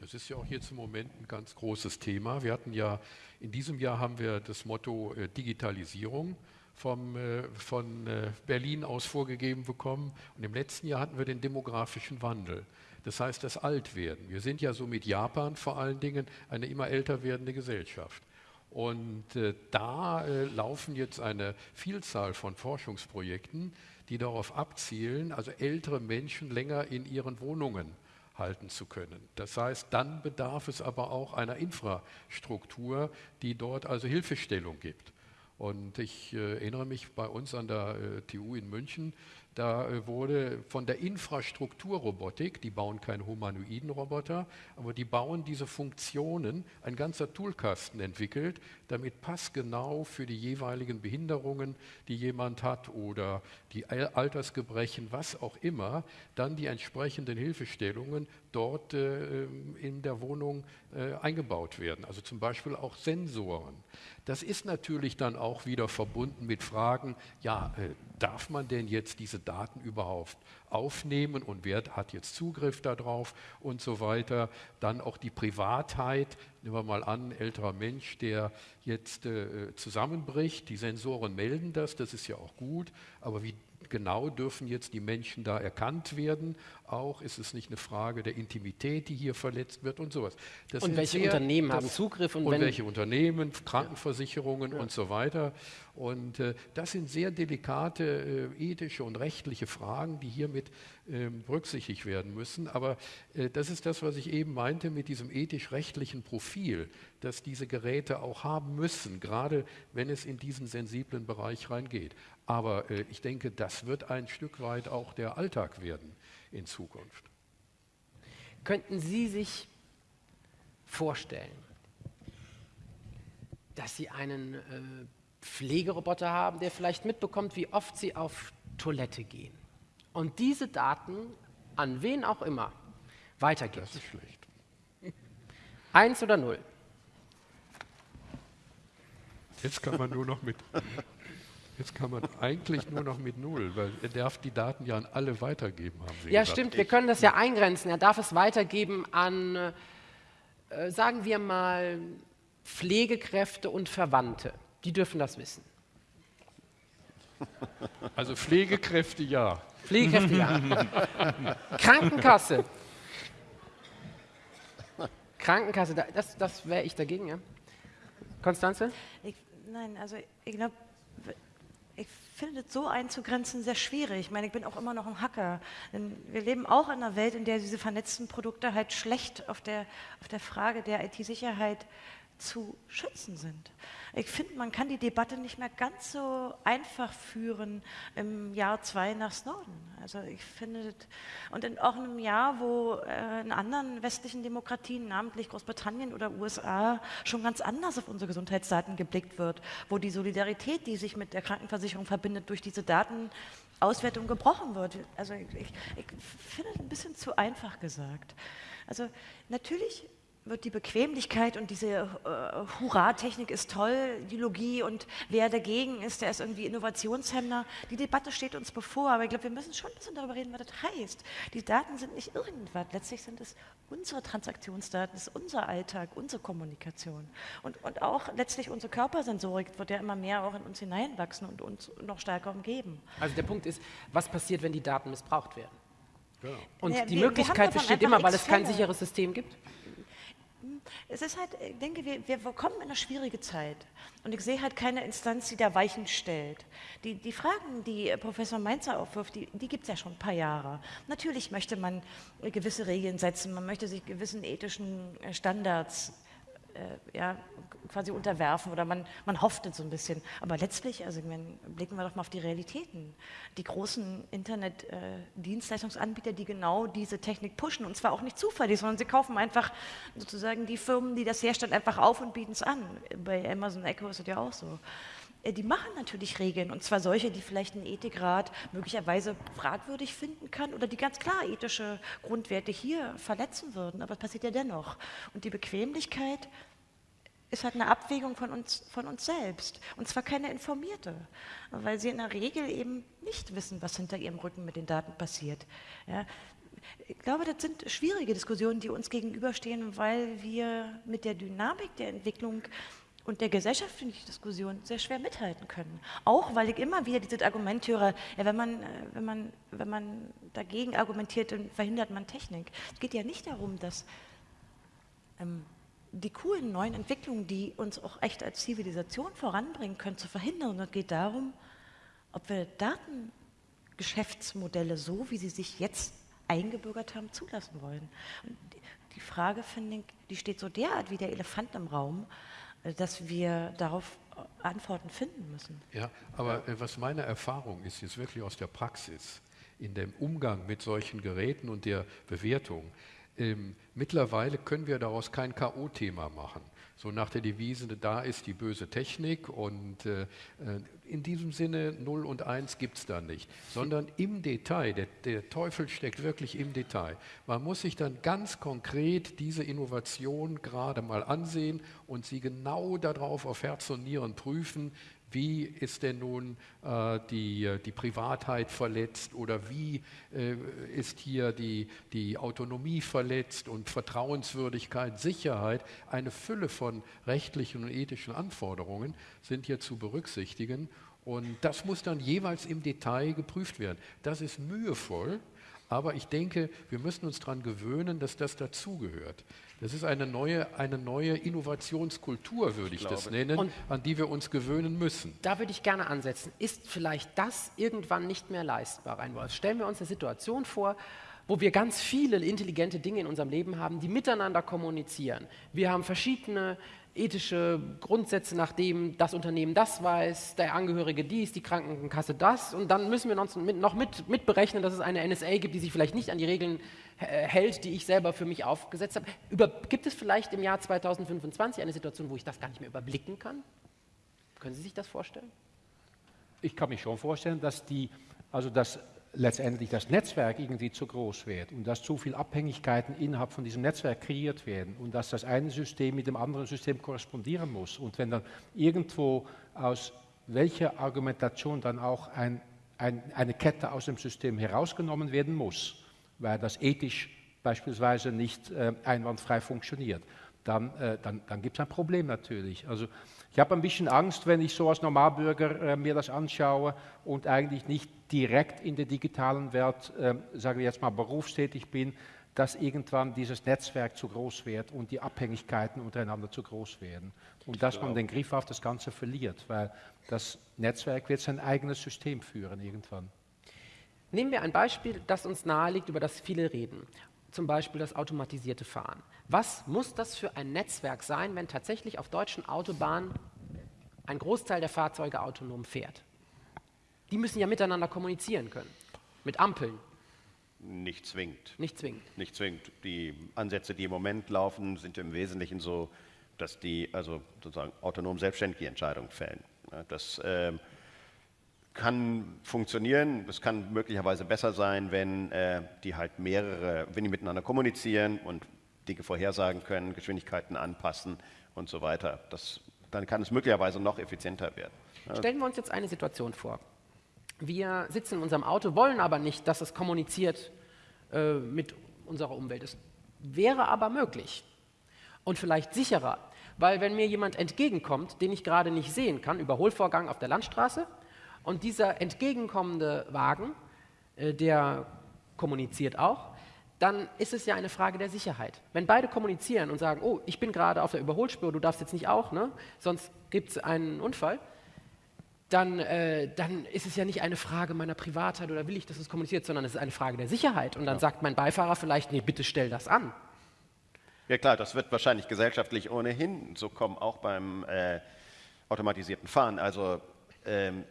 Das ist ja auch jetzt im Moment ein ganz großes Thema. Wir hatten ja, in diesem Jahr haben wir das Motto äh, Digitalisierung vom, äh, von äh, Berlin aus vorgegeben bekommen. Und im letzten Jahr hatten wir den demografischen Wandel. Das heißt, das Altwerden. Wir sind ja so mit Japan vor allen Dingen eine immer älter werdende Gesellschaft. Und äh, da laufen jetzt eine Vielzahl von Forschungsprojekten, die darauf abzielen, also ältere Menschen länger in ihren Wohnungen halten zu können. Das heißt, dann bedarf es aber auch einer Infrastruktur, die dort also Hilfestellung gibt. Und ich äh, erinnere mich bei uns an der äh, TU in München, da äh, wurde von der Infrastrukturrobotik, die bauen keinen humanoiden Roboter, aber die bauen diese Funktionen, ein ganzer Toolkasten entwickelt, damit passgenau für die jeweiligen Behinderungen, die jemand hat oder die Altersgebrechen, was auch immer, dann die entsprechenden Hilfestellungen dort äh, in der Wohnung äh, eingebaut werden. Also zum Beispiel auch Sensoren. Das ist natürlich dann auch wieder verbunden mit Fragen, ja, äh, darf man denn jetzt diese Daten überhaupt aufnehmen und wer hat jetzt Zugriff darauf und so weiter. Dann auch die Privatheit, nehmen wir mal an, älterer Mensch, der jetzt äh, zusammenbricht, die Sensoren melden das, das ist ja auch gut, aber wie genau dürfen jetzt die Menschen da erkannt werden? Auch ist es nicht eine Frage der Intimität, die hier verletzt wird und sowas. Das und welche sehr, Unternehmen das, haben Zugriff? Und, und welche Unternehmen, Krankenversicherungen ja. und so weiter. Und äh, das sind sehr delikate äh, ethische und rechtliche Fragen, die hiermit äh, berücksichtigt werden müssen. Aber äh, das ist das, was ich eben meinte mit diesem ethisch-rechtlichen Profil, das diese Geräte auch haben müssen, gerade wenn es in diesen sensiblen Bereich reingeht. Aber äh, ich denke, das wird ein Stück weit auch der Alltag werden in Zukunft. Könnten Sie sich vorstellen, dass Sie einen äh, Pflegeroboter haben, der vielleicht mitbekommt, wie oft sie auf Toilette gehen. Und diese Daten an wen auch immer weitergibt. Das ist schlecht. Eins oder null? Jetzt kann man nur noch mit. Jetzt kann man eigentlich nur noch mit null, weil er darf die Daten ja an alle weitergeben, haben Sie Ja, gesagt. stimmt, wir können das ja eingrenzen. Er darf es weitergeben an, äh, sagen wir mal, Pflegekräfte und Verwandte. Die dürfen das wissen. Also Pflegekräfte ja. Pflegekräfte ja. Krankenkasse. Krankenkasse, das, das wäre ich dagegen, ja. Konstanze? Ich, nein, also ich glaube, ich finde es so einzugrenzen sehr schwierig. Ich meine, ich bin auch immer noch ein Hacker. Denn wir leben auch in einer Welt, in der diese vernetzten Produkte halt schlecht auf der, auf der Frage der IT-Sicherheit zu schützen sind. Ich finde, man kann die Debatte nicht mehr ganz so einfach führen im Jahr zwei nach Snowden. Also ich finde, und in auch einem Jahr, wo äh, in anderen westlichen Demokratien, namentlich Großbritannien oder USA, schon ganz anders auf unsere Gesundheitsdaten geblickt wird, wo die Solidarität, die sich mit der Krankenversicherung verbindet, durch diese Datenauswertung gebrochen wird. Also ich, ich, ich finde es ein bisschen zu einfach gesagt. Also natürlich wird die Bequemlichkeit und diese äh, Hurra-Technik ist toll, Ideologie und wer dagegen ist, der ist irgendwie Innovationshemmer. Die Debatte steht uns bevor, aber ich glaube, wir müssen schon ein bisschen darüber reden, was das heißt. Die Daten sind nicht irgendwas, letztlich sind es unsere Transaktionsdaten, es ist unser Alltag, unsere Kommunikation und, und auch letztlich unsere Körpersensorik wird ja immer mehr auch in uns hineinwachsen und uns noch stärker umgeben. Also der Punkt ist, was passiert, wenn die Daten missbraucht werden? Genau. Und Ja, die wir- wir Möglichkeit davon besteht immer, weil es kein sicheres System gibt? Es ist halt, ich denke, wir, wir kommen in eine schwierige Zeit. Und ich sehe halt keine Instanz, die da Weichen stellt. Die, die Fragen, die Professor Mainzer aufwirft, die, die gibt es ja schon ein paar Jahre. Natürlich möchte man gewisse Regeln setzen, man möchte sich gewissen ethischen äh, Standards äh, ja, quasi unterwerfen oder man, man hofft es so ein bisschen. Aber letztlich, also meine, blicken wir doch mal auf die Realitäten. Die großen Internet-Dienstleistungsanbieter, die genau diese Technik pushen und zwar auch nicht zufällig, sondern sie kaufen einfach sozusagen die Firmen, die das herstellen, einfach auf und bieten es an. Bei Amazon Echo ist es ja auch so. Äh, Die machen natürlich Regeln und zwar solche, die vielleicht ein Ethikrat möglicherweise fragwürdig finden kann oder die ganz klar ethische Grundwerte hier verletzen würden, aber es passiert ja dennoch. Und die Bequemlichkeit ist halt eine Abwägung von uns, von uns selbst. Und zwar keine informierte, weil sie in der Regel eben nicht wissen, was hinter ihrem Rücken mit den Daten passiert. Ja. Ich glaube, das sind schwierige Diskussionen, die uns gegenüberstehen, weil wir mit der Dynamik der Entwicklung und der gesellschaftlichen Diskussion sehr schwer mithalten können. Auch weil ich immer wieder dieses Argument höre, ja, wenn, man, äh, wenn, man, wenn man dagegen argumentiert, dann verhindert man Technik. Es geht ja nicht darum, dass ähm, die coolen neuen Entwicklungen, die uns auch echt als Zivilisation voranbringen können, zu verhindern. Und es geht darum, ob wir Datengeschäftsmodelle so, wie sie sich jetzt eingebürgert haben, zulassen wollen. Und die- Frage, finde ich, die steht so derart wie der Elefant im Raum, äh, dass wir darauf äh, Antworten finden müssen. Ja, aber äh, was meine Erfahrung ist, jetzt wirklich aus der Praxis, in dem Umgang mit solchen Geräten und der Bewertung, ähm, mittlerweile können wir daraus kein K.O.-Thema machen. So nach der Devise, da ist die böse Technik und äh, äh, in diesem Sinne 0 und 1 gibt es da nicht, sondern im Detail, der, der Teufel steckt wirklich im Detail. Man muss sich dann ganz konkret diese Innovation gerade mal ansehen und sie genau darauf auf Herz und Nieren prüfen, wie ist denn nun äh, die, die Privatheit verletzt oder wie äh, ist hier die, die Autonomie verletzt und Vertrauenswürdigkeit, Sicherheit. Eine Fülle von rechtlichen und ethischen Anforderungen sind hier zu berücksichtigen und das muss dann jeweils im Detail geprüft werden. Das ist mühevoll, aber ich denke, wir müssen uns daran gewöhnen, dass das dazugehört. Das ist eine neue, eine neue Innovationskultur, würde ich, das glaube. nennen, Und- an die wir uns gewöhnen müssen. Da würde ich gerne ansetzen. Ist vielleicht das irgendwann nicht mehr leistbar, Reinwolf? Stellen wir uns eine Situation vor, wo wir ganz viele intelligente Dinge in unserem Leben haben, die miteinander kommunizieren. Wir haben verschiedene ethische Grundsätze, nachdem das Unternehmen das weiß, der Angehörige dies, die Krankenkasse das. Und dann müssen wir uns noch mit, mit berechnen, dass es eine NSA gibt, die sich vielleicht nicht an die Regeln äh, hält, die ich selber für mich aufgesetzt habe. Über, gibt es vielleicht im Jahr 2025 eine Situation, wo ich das gar nicht mehr überblicken kann? Können Sie sich das vorstellen? Ich kann mir schon vorstellen, dass die, also dass letztendlich das Netzwerk irgendwie zu groß wird und dass zu viele Abhängigkeiten innerhalb von diesem Netzwerk kreiert werden und dass das eine System mit dem anderen System korrespondieren muss. Und wenn dann irgendwo aus welcher Argumentation dann auch ein, ein, eine Kette aus dem System herausgenommen werden muss, weil das ethisch beispielsweise nicht äh, einwandfrei funktioniert, dann, äh, dann, dann gibt es ein Problem natürlich. Also ich habe ein bisschen Angst, wenn ich so als Normalbürger äh, mir das anschaue und eigentlich nicht direkt in der digitalen Welt, äh, sagen wir jetzt mal, berufstätig bin, dass irgendwann dieses Netzwerk zu groß wird und die Abhängigkeiten untereinander zu groß werden. Und dass man den Griff auf das Ganze verliert, weil das Netzwerk wird sein eigenes System führen irgendwann. Nehmen wir ein Beispiel, das uns naheliegt, über das viele reden. zum Beispiel das automatisierte Fahren. Was muss das für ein Netzwerk sein, wenn tatsächlich auf deutschen Autobahnen ein Großteil der Fahrzeuge autonom fährt? Die müssen ja miteinander kommunizieren können, mit Ampeln. Nicht zwingend. Nicht zwingend. Nicht zwingend. Die Ansätze, die im Moment laufen, sind im Wesentlichen so, dass die also sozusagen autonom selbstständige Entscheidungen fällen. Das äh, kann funktionieren, es kann möglicherweise besser sein, wenn äh, die halt mehrere, wenn die miteinander kommunizieren und Dinge vorhersagen können, Geschwindigkeiten anpassen und so weiter. Das, dann kann es möglicherweise noch effizienter werden. Stellen wir uns jetzt eine Situation vor. Wir sitzen in unserem Auto, wollen aber nicht, dass es kommuniziert äh, mit unserer Umwelt. Es wäre aber möglich und vielleicht sicherer, weil wenn mir jemand entgegenkommt, den ich gerade nicht sehen kann, Überholvorgang auf der Landstraße, und dieser entgegenkommende Wagen, äh, der kommuniziert auch, dann ist es ja eine Frage der Sicherheit. Wenn beide kommunizieren und sagen, oh, ich bin gerade auf der Überholspur, du darfst jetzt nicht auch, ne? sonst gibt es einen Unfall, dann, äh, dann ist es ja nicht eine Frage meiner Privatheit oder will ich, dass es kommuniziert, sondern es ist eine Frage der Sicherheit. Und dann ja. sagt mein Beifahrer vielleicht, nee, bitte stell das an. Ja klar, das wird wahrscheinlich gesellschaftlich ohnehin so kommen, auch beim äh, automatisierten Fahren. Also ähm,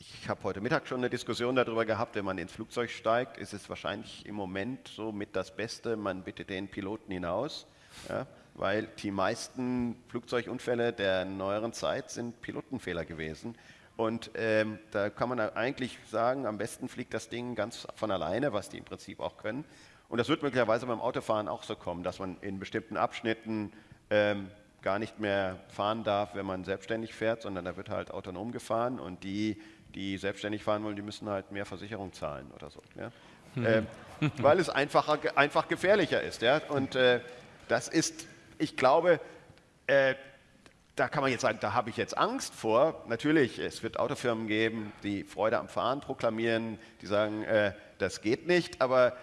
ich habe heute Mittag schon eine Diskussion darüber gehabt, wenn man ins Flugzeug steigt, ist es wahrscheinlich im Moment so mit das Beste, man bittet den Piloten hinaus, ja, weil die meisten Flugzeugunfälle der neueren Zeit sind Pilotenfehler gewesen. Und ähm, da kann man eigentlich sagen, am besten fliegt das Ding ganz von alleine, was die im Prinzip auch können. Und das wird möglicherweise beim Autofahren auch so kommen, dass man in bestimmten Abschnitten ähm, gar nicht mehr fahren darf, wenn man selbstständig fährt, sondern da wird halt autonom gefahren und die, die selbstständig fahren wollen, die müssen halt mehr Versicherung zahlen oder so. Ja? Äh, weil es einfacher, einfach gefährlicher ist. Ja? Und äh, das ist, ich glaube, äh, da kann man jetzt sagen, da habe ich jetzt Angst vor. Natürlich, es wird Autofirmen geben, die Freude am Fahren proklamieren, die sagen, äh, das geht nicht, aber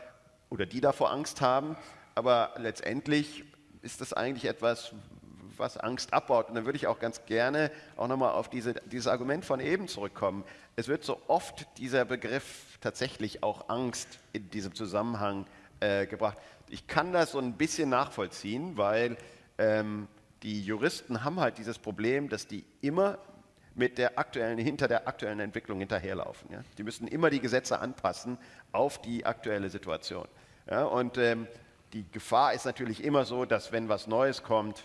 oder die davor Angst haben. Aber letztendlich ist das eigentlich etwas, was Angst abbaut. Und dann würde ich auch ganz gerne auch nochmal auf diese, dieses Argument von eben zurückkommen. Es wird so oft dieser Begriff tatsächlich auch Angst in diesem Zusammenhang äh, gebracht. Ich kann das so ein bisschen nachvollziehen, weil ähm, die Juristen haben halt dieses Problem, dass die immer mit der aktuellen, hinter der aktuellen Entwicklung hinterherlaufen. Ja? Die müssen immer die Gesetze anpassen auf die aktuelle Situation. Ja? Und ähm, die Gefahr ist natürlich immer so, dass wenn was Neues kommt,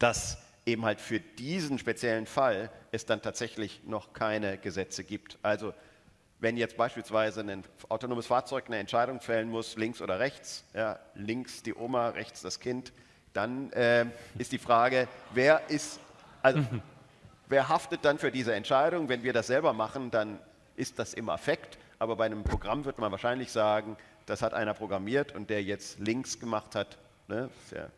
dass eben halt für diesen speziellen Fall es dann tatsächlich noch keine Gesetze gibt. Also wenn jetzt beispielsweise ein autonomes Fahrzeug eine Entscheidung fällen muss, links oder rechts, ja, links die Oma, rechts das Kind, dann äh, ist die Frage, wer ist, also wer haftet dann für diese Entscheidung? Wenn wir das selber machen, dann ist das im Affekt, aber bei einem Programm wird man wahrscheinlich sagen, das hat einer programmiert und der jetzt links gemacht hat, ne, ja,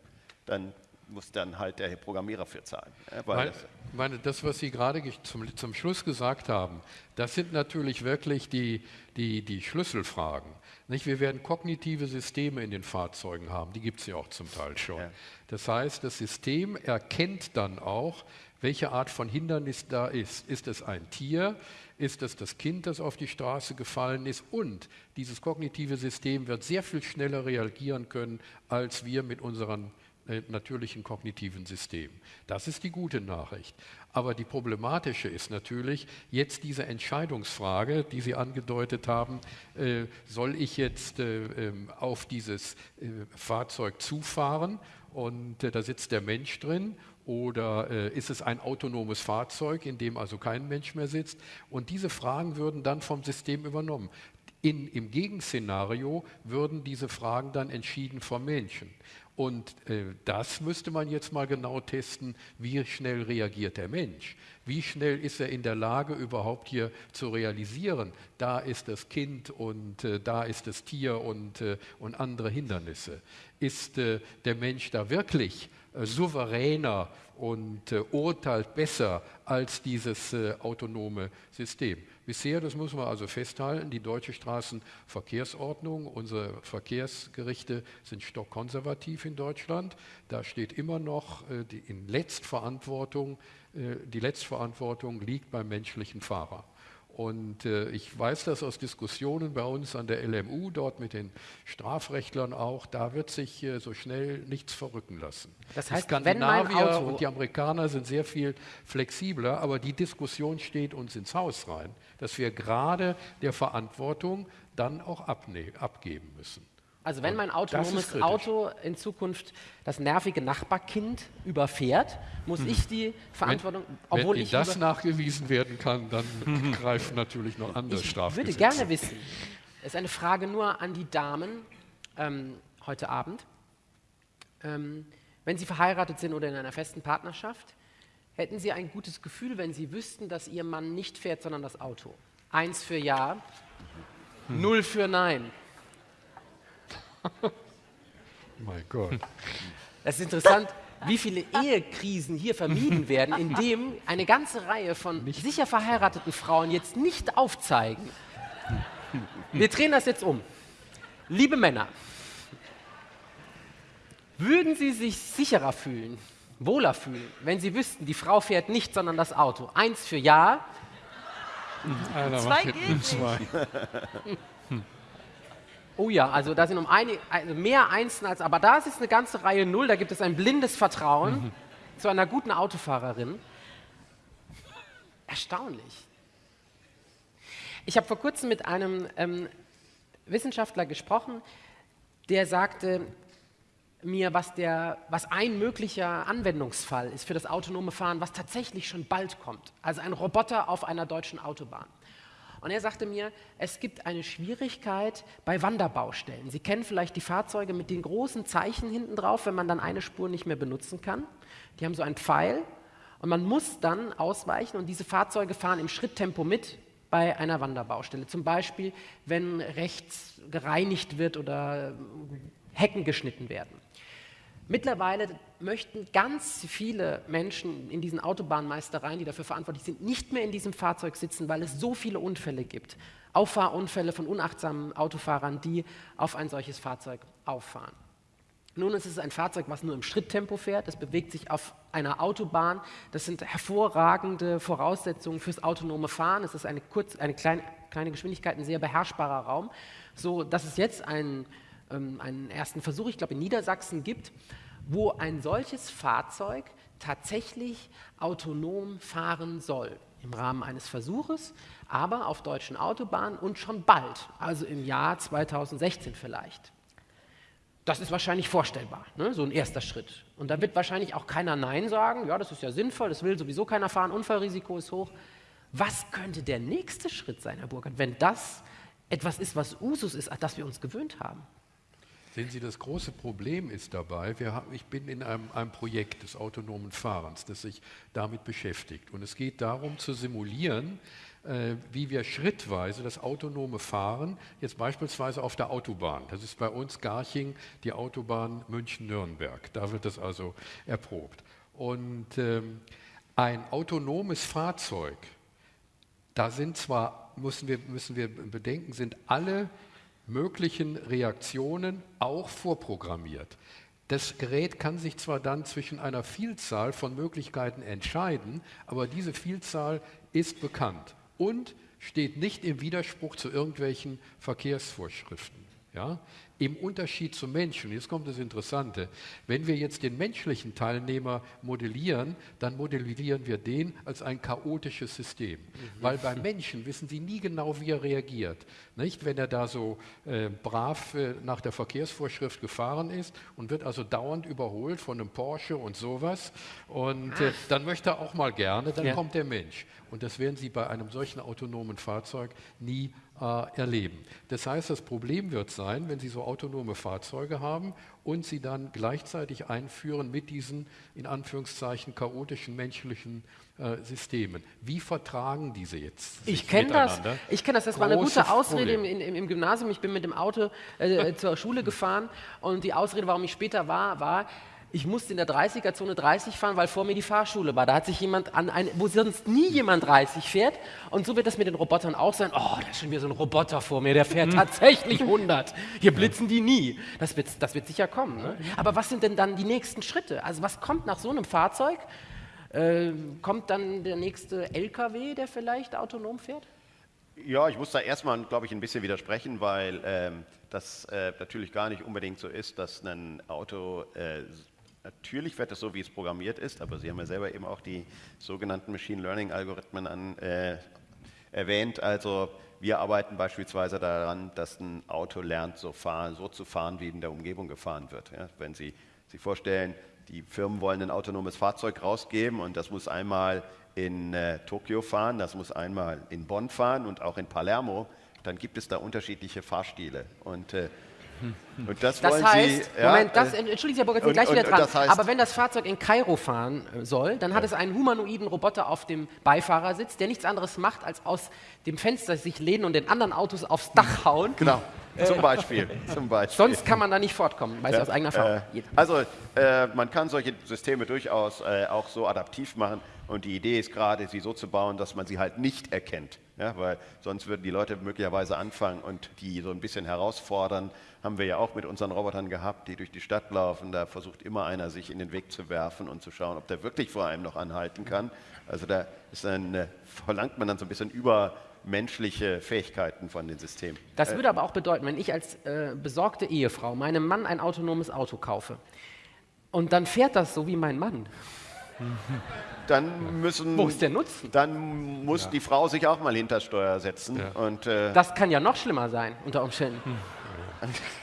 dann muss dann halt der Programmierer für zahlen. Ja, weil das, meine, das, was Sie gerade zum, zum Schluss gesagt haben, das sind natürlich wirklich die, die, die Schlüsselfragen. Nicht? Wir werden kognitive Systeme in den Fahrzeugen haben, die gibt es ja auch zum Teil schon. Ja. Das heißt, das System erkennt dann auch, welche Art von Hindernis da ist. Ist es ein Tier? Ist es das Kind, das auf die Straße gefallen ist? Und dieses kognitive System wird sehr viel schneller reagieren können, als wir mit unseren äh, natürlichen kognitiven System. Das ist die gute Nachricht. Aber die problematische ist natürlich jetzt diese Entscheidungsfrage, die Sie angedeutet haben, äh, soll ich jetzt äh, ähm, auf dieses äh, Fahrzeug zufahren und äh, da sitzt der Mensch drin oder äh, ist es ein autonomes Fahrzeug, in dem also kein Mensch mehr sitzt? Und diese Fragen würden dann vom System übernommen. In, Im Gegenszenario würden diese Fragen dann entschieden vom Menschen. Und äh, das müsste man jetzt mal genau testen, wie schnell reagiert der Mensch. Wie schnell ist er in der Lage, überhaupt hier zu realisieren, da ist das Kind und äh, da ist das Tier und, äh, und andere Hindernisse. Ist äh, der Mensch da wirklich äh, souveräner und äh, urteilt besser als dieses autonome System? Bisher, das muss man also festhalten, die deutsche Straßenverkehrsordnung, unsere Verkehrsgerichte sind stockkonservativ in Deutschland. Da steht immer noch äh, die, in Letztverantwortung, äh, die Letztverantwortung liegt beim menschlichen Fahrer. Und äh, ich weiß das aus Diskussionen bei uns an der LMU, dort mit den Strafrechtlern auch, da wird sich äh, so schnell nichts verrücken lassen. Das die heißt, wenn mein Skandinavier und die Amerikaner sind sehr viel flexibler, aber die Diskussion steht uns ins Haus rein, dass wir gerade der Verantwortung dann auch abgeben müssen. Also wenn mein autonomes. Auto in Zukunft das nervige Nachbarkind überfährt, muss ich die Verantwortung, wenn, obwohl wenn ich das nachgewiesen werden kann, dann greifen natürlich noch andere Ich Strafgesetze. würde gerne wissen, es ist eine Frage nur an die Damen ähm, heute Abend. Ähm, wenn Sie verheiratet sind oder in einer festen Partnerschaft, hätten Sie ein gutes Gefühl, wenn Sie wüssten, dass Ihr Mann nicht fährt, sondern das Auto? Eins für Ja, null für Nein. Mein Gott. Das ist interessant, wie viele Ehekrisen hier vermieden werden, indem eine ganze Reihe von sicher verheirateten Frauen jetzt nicht aufzeigen. Wir drehen das jetzt um. Liebe Männer, würden Sie sich sicherer fühlen, wohler fühlen, wenn Sie wüssten, die Frau fährt nicht, sondern das Auto? Eins für Ja. Einer Zwei geht nicht. zwei. Oh ja, also da sind um eine, also mehr Einsen als, aber da ist es eine ganze Reihe Null, da gibt es ein blindes Vertrauen zu einer guten Autofahrerin. Erstaunlich. Ich habe vor kurzem mit einem ähm, Wissenschaftler gesprochen, der sagte mir, was, der, was ein möglicher Anwendungsfall ist für das autonome Fahren, was tatsächlich schon bald kommt. Also ein Roboter auf einer deutschen Autobahn. Und er sagte mir, es gibt eine Schwierigkeit bei Wanderbaustellen. Sie kennen vielleicht die Fahrzeuge mit den großen Zeichen hinten drauf, wenn man dann eine Spur nicht mehr benutzen kann. Die haben so einen Pfeil und man muss dann ausweichen und diese Fahrzeuge fahren im Schritttempo mit bei einer Wanderbaustelle. Zum Beispiel, wenn rechts gereinigt wird oder Hecken geschnitten werden. Mittlerweile möchten ganz viele Menschen in diesen Autobahnmeistereien, die dafür verantwortlich sind, nicht mehr in diesem Fahrzeug sitzen, weil es so viele Unfälle gibt. Auffahrunfälle von unachtsamen Autofahrern, die auf ein solches Fahrzeug auffahren. Nun ist es ein Fahrzeug, was nur im Schritttempo fährt. Es bewegt sich auf einer Autobahn. Das sind hervorragende Voraussetzungen fürs autonome Fahren. Es ist eine, kurz, eine kleine, kleine Geschwindigkeit, ein sehr beherrschbarer Raum. So dass es jetzt einen, ähm, einen ersten Versuch, ich glaube in Niedersachsen, gibt, wo ein solches Fahrzeug tatsächlich autonom fahren soll. Im Rahmen eines Versuches, aber auf deutschen Autobahnen und schon bald, also im Jahr 2016 vielleicht. Das ist wahrscheinlich vorstellbar, ne? so ein erster Schritt. Und da wird wahrscheinlich auch keiner Nein sagen, ja, das ist ja sinnvoll, das will sowieso keiner fahren, Unfallrisiko ist hoch. Was könnte der nächste Schritt sein, Herr Burkhardt, wenn das etwas ist, was Usus ist, an das wir uns gewöhnt haben? Sehen Sie, das große Problem ist dabei, haben, ich bin in einem, einem Projekt des autonomen Fahrens, das sich damit beschäftigt. Und es geht darum zu simulieren, äh, wie wir schrittweise das autonome Fahren, jetzt beispielsweise auf der Autobahn, das ist bei uns Garching, die Autobahn München-Nürnberg, da wird das also erprobt. Und ähm, ein autonomes Fahrzeug, da sind zwar, müssen wir, müssen wir bedenken, sind alle möglichen Reaktionen auch vorprogrammiert. Das Gerät kann sich zwar dann zwischen einer Vielzahl von Möglichkeiten entscheiden, aber diese Vielzahl ist bekannt und steht nicht im Widerspruch zu irgendwelchen Verkehrsvorschriften. Ja? Im Unterschied zum Menschen, jetzt kommt das Interessante, wenn wir jetzt den menschlichen Teilnehmer modellieren, dann modellieren wir den als ein chaotisches System. Weil beim Menschen wissen Sie nie genau, wie er reagiert. Nicht? Wenn er da so äh, brav äh, nach der Verkehrsvorschrift gefahren ist und wird also dauernd überholt von einem Porsche und sowas, und äh, dann möchte er auch mal gerne, dann Ja. kommt der Mensch. Und das werden Sie bei einem solchen autonomen Fahrzeug nie äh, erleben. Das heißt, das Problem wird sein, wenn Sie so autonome Fahrzeuge haben und sie dann gleichzeitig einführen mit diesen in Anführungszeichen chaotischen menschlichen äh, Systemen. Wie vertragen diese jetzt? sich Ich kenne das. Ich kenne das. Das war eine gute Ausrede im, im, im Gymnasium. Ich bin mit dem Auto äh, zur Schule gefahren und die Ausrede, warum ich später war, war, ich musste in der 30er-Zone 30 fahren, weil vor mir die Fahrschule war. Da hat sich jemand an ein, wo sonst nie jemand 30 fährt. Und so wird das mit den Robotern auch sein. Oh, da ist schon wieder so ein Roboter vor mir, der fährt tatsächlich 100. Hier blitzen die nie. Das wird, das wird sicher kommen. Ne? Aber was sind denn dann die nächsten Schritte? Also was kommt nach so einem Fahrzeug? Äh, kommt dann der nächste LKW, der vielleicht autonom fährt? Ja, ich muss da erstmal, glaube ich, ein bisschen widersprechen, weil ähm, das äh, natürlich gar nicht unbedingt so ist, dass ein Auto, äh, natürlich fährt es so, wie es programmiert ist, aber Sie haben ja selber eben auch die sogenannten Machine Learning Algorithmen an, äh, erwähnt. Also wir arbeiten beispielsweise daran, dass ein Auto lernt, so, fahren, so zu fahren, wie in der Umgebung gefahren wird. Ja, wenn Sie sich vorstellen, die Firmen wollen ein autonomes Fahrzeug rausgeben und das muss einmal in äh, Tokio fahren, das muss einmal in Bonn fahren und auch in Palermo, dann gibt es da unterschiedliche Fahrstile. Und äh, und das, Das heißt, Sie, ja, Moment, das, äh, entschuldigen Sie, Herr Burger, und- sind gleich wieder und- dran. das heißt- Aber wenn das Fahrzeug in Kairo fahren äh, soll, dann hat es einen humanoiden Roboter auf dem Beifahrersitz, der nichts anderes macht, als aus dem Fenster sich lehnen und den anderen Autos aufs Dach hauen. Genau, Äh, zum Beispiel. zum Beispiel. Sonst kann man da nicht fortkommen, weiß ich aus eigener Erfahrung. Äh, also äh, man kann solche Systeme durchaus äh, auch so adaptiv machen und die Idee ist gerade, sie so zu bauen, dass man sie halt nicht erkennt. Ja, weil sonst würden die Leute möglicherweise anfangen und die so ein bisschen herausfordern. Haben wir ja auch mit unseren Robotern gehabt, die durch die Stadt laufen. Da versucht immer einer, sich in den Weg zu werfen und zu schauen, ob der wirklich vor einem noch anhalten kann. Also da ist dann, äh, verlangt man dann so ein bisschen übermenschliche Fähigkeiten von den Systemen. Das Äh, würde aber auch bedeuten, wenn ich als äh, besorgte Ehefrau meinem Mann ein autonomes Auto kaufe und dann fährt das so wie mein Mann. dann müssen. Wo ist der Nutzen? Dann muss die Frau sich auch mal hinter Steuer setzen. Und, äh, Das kann ja noch schlimmer sein, unter Umständen.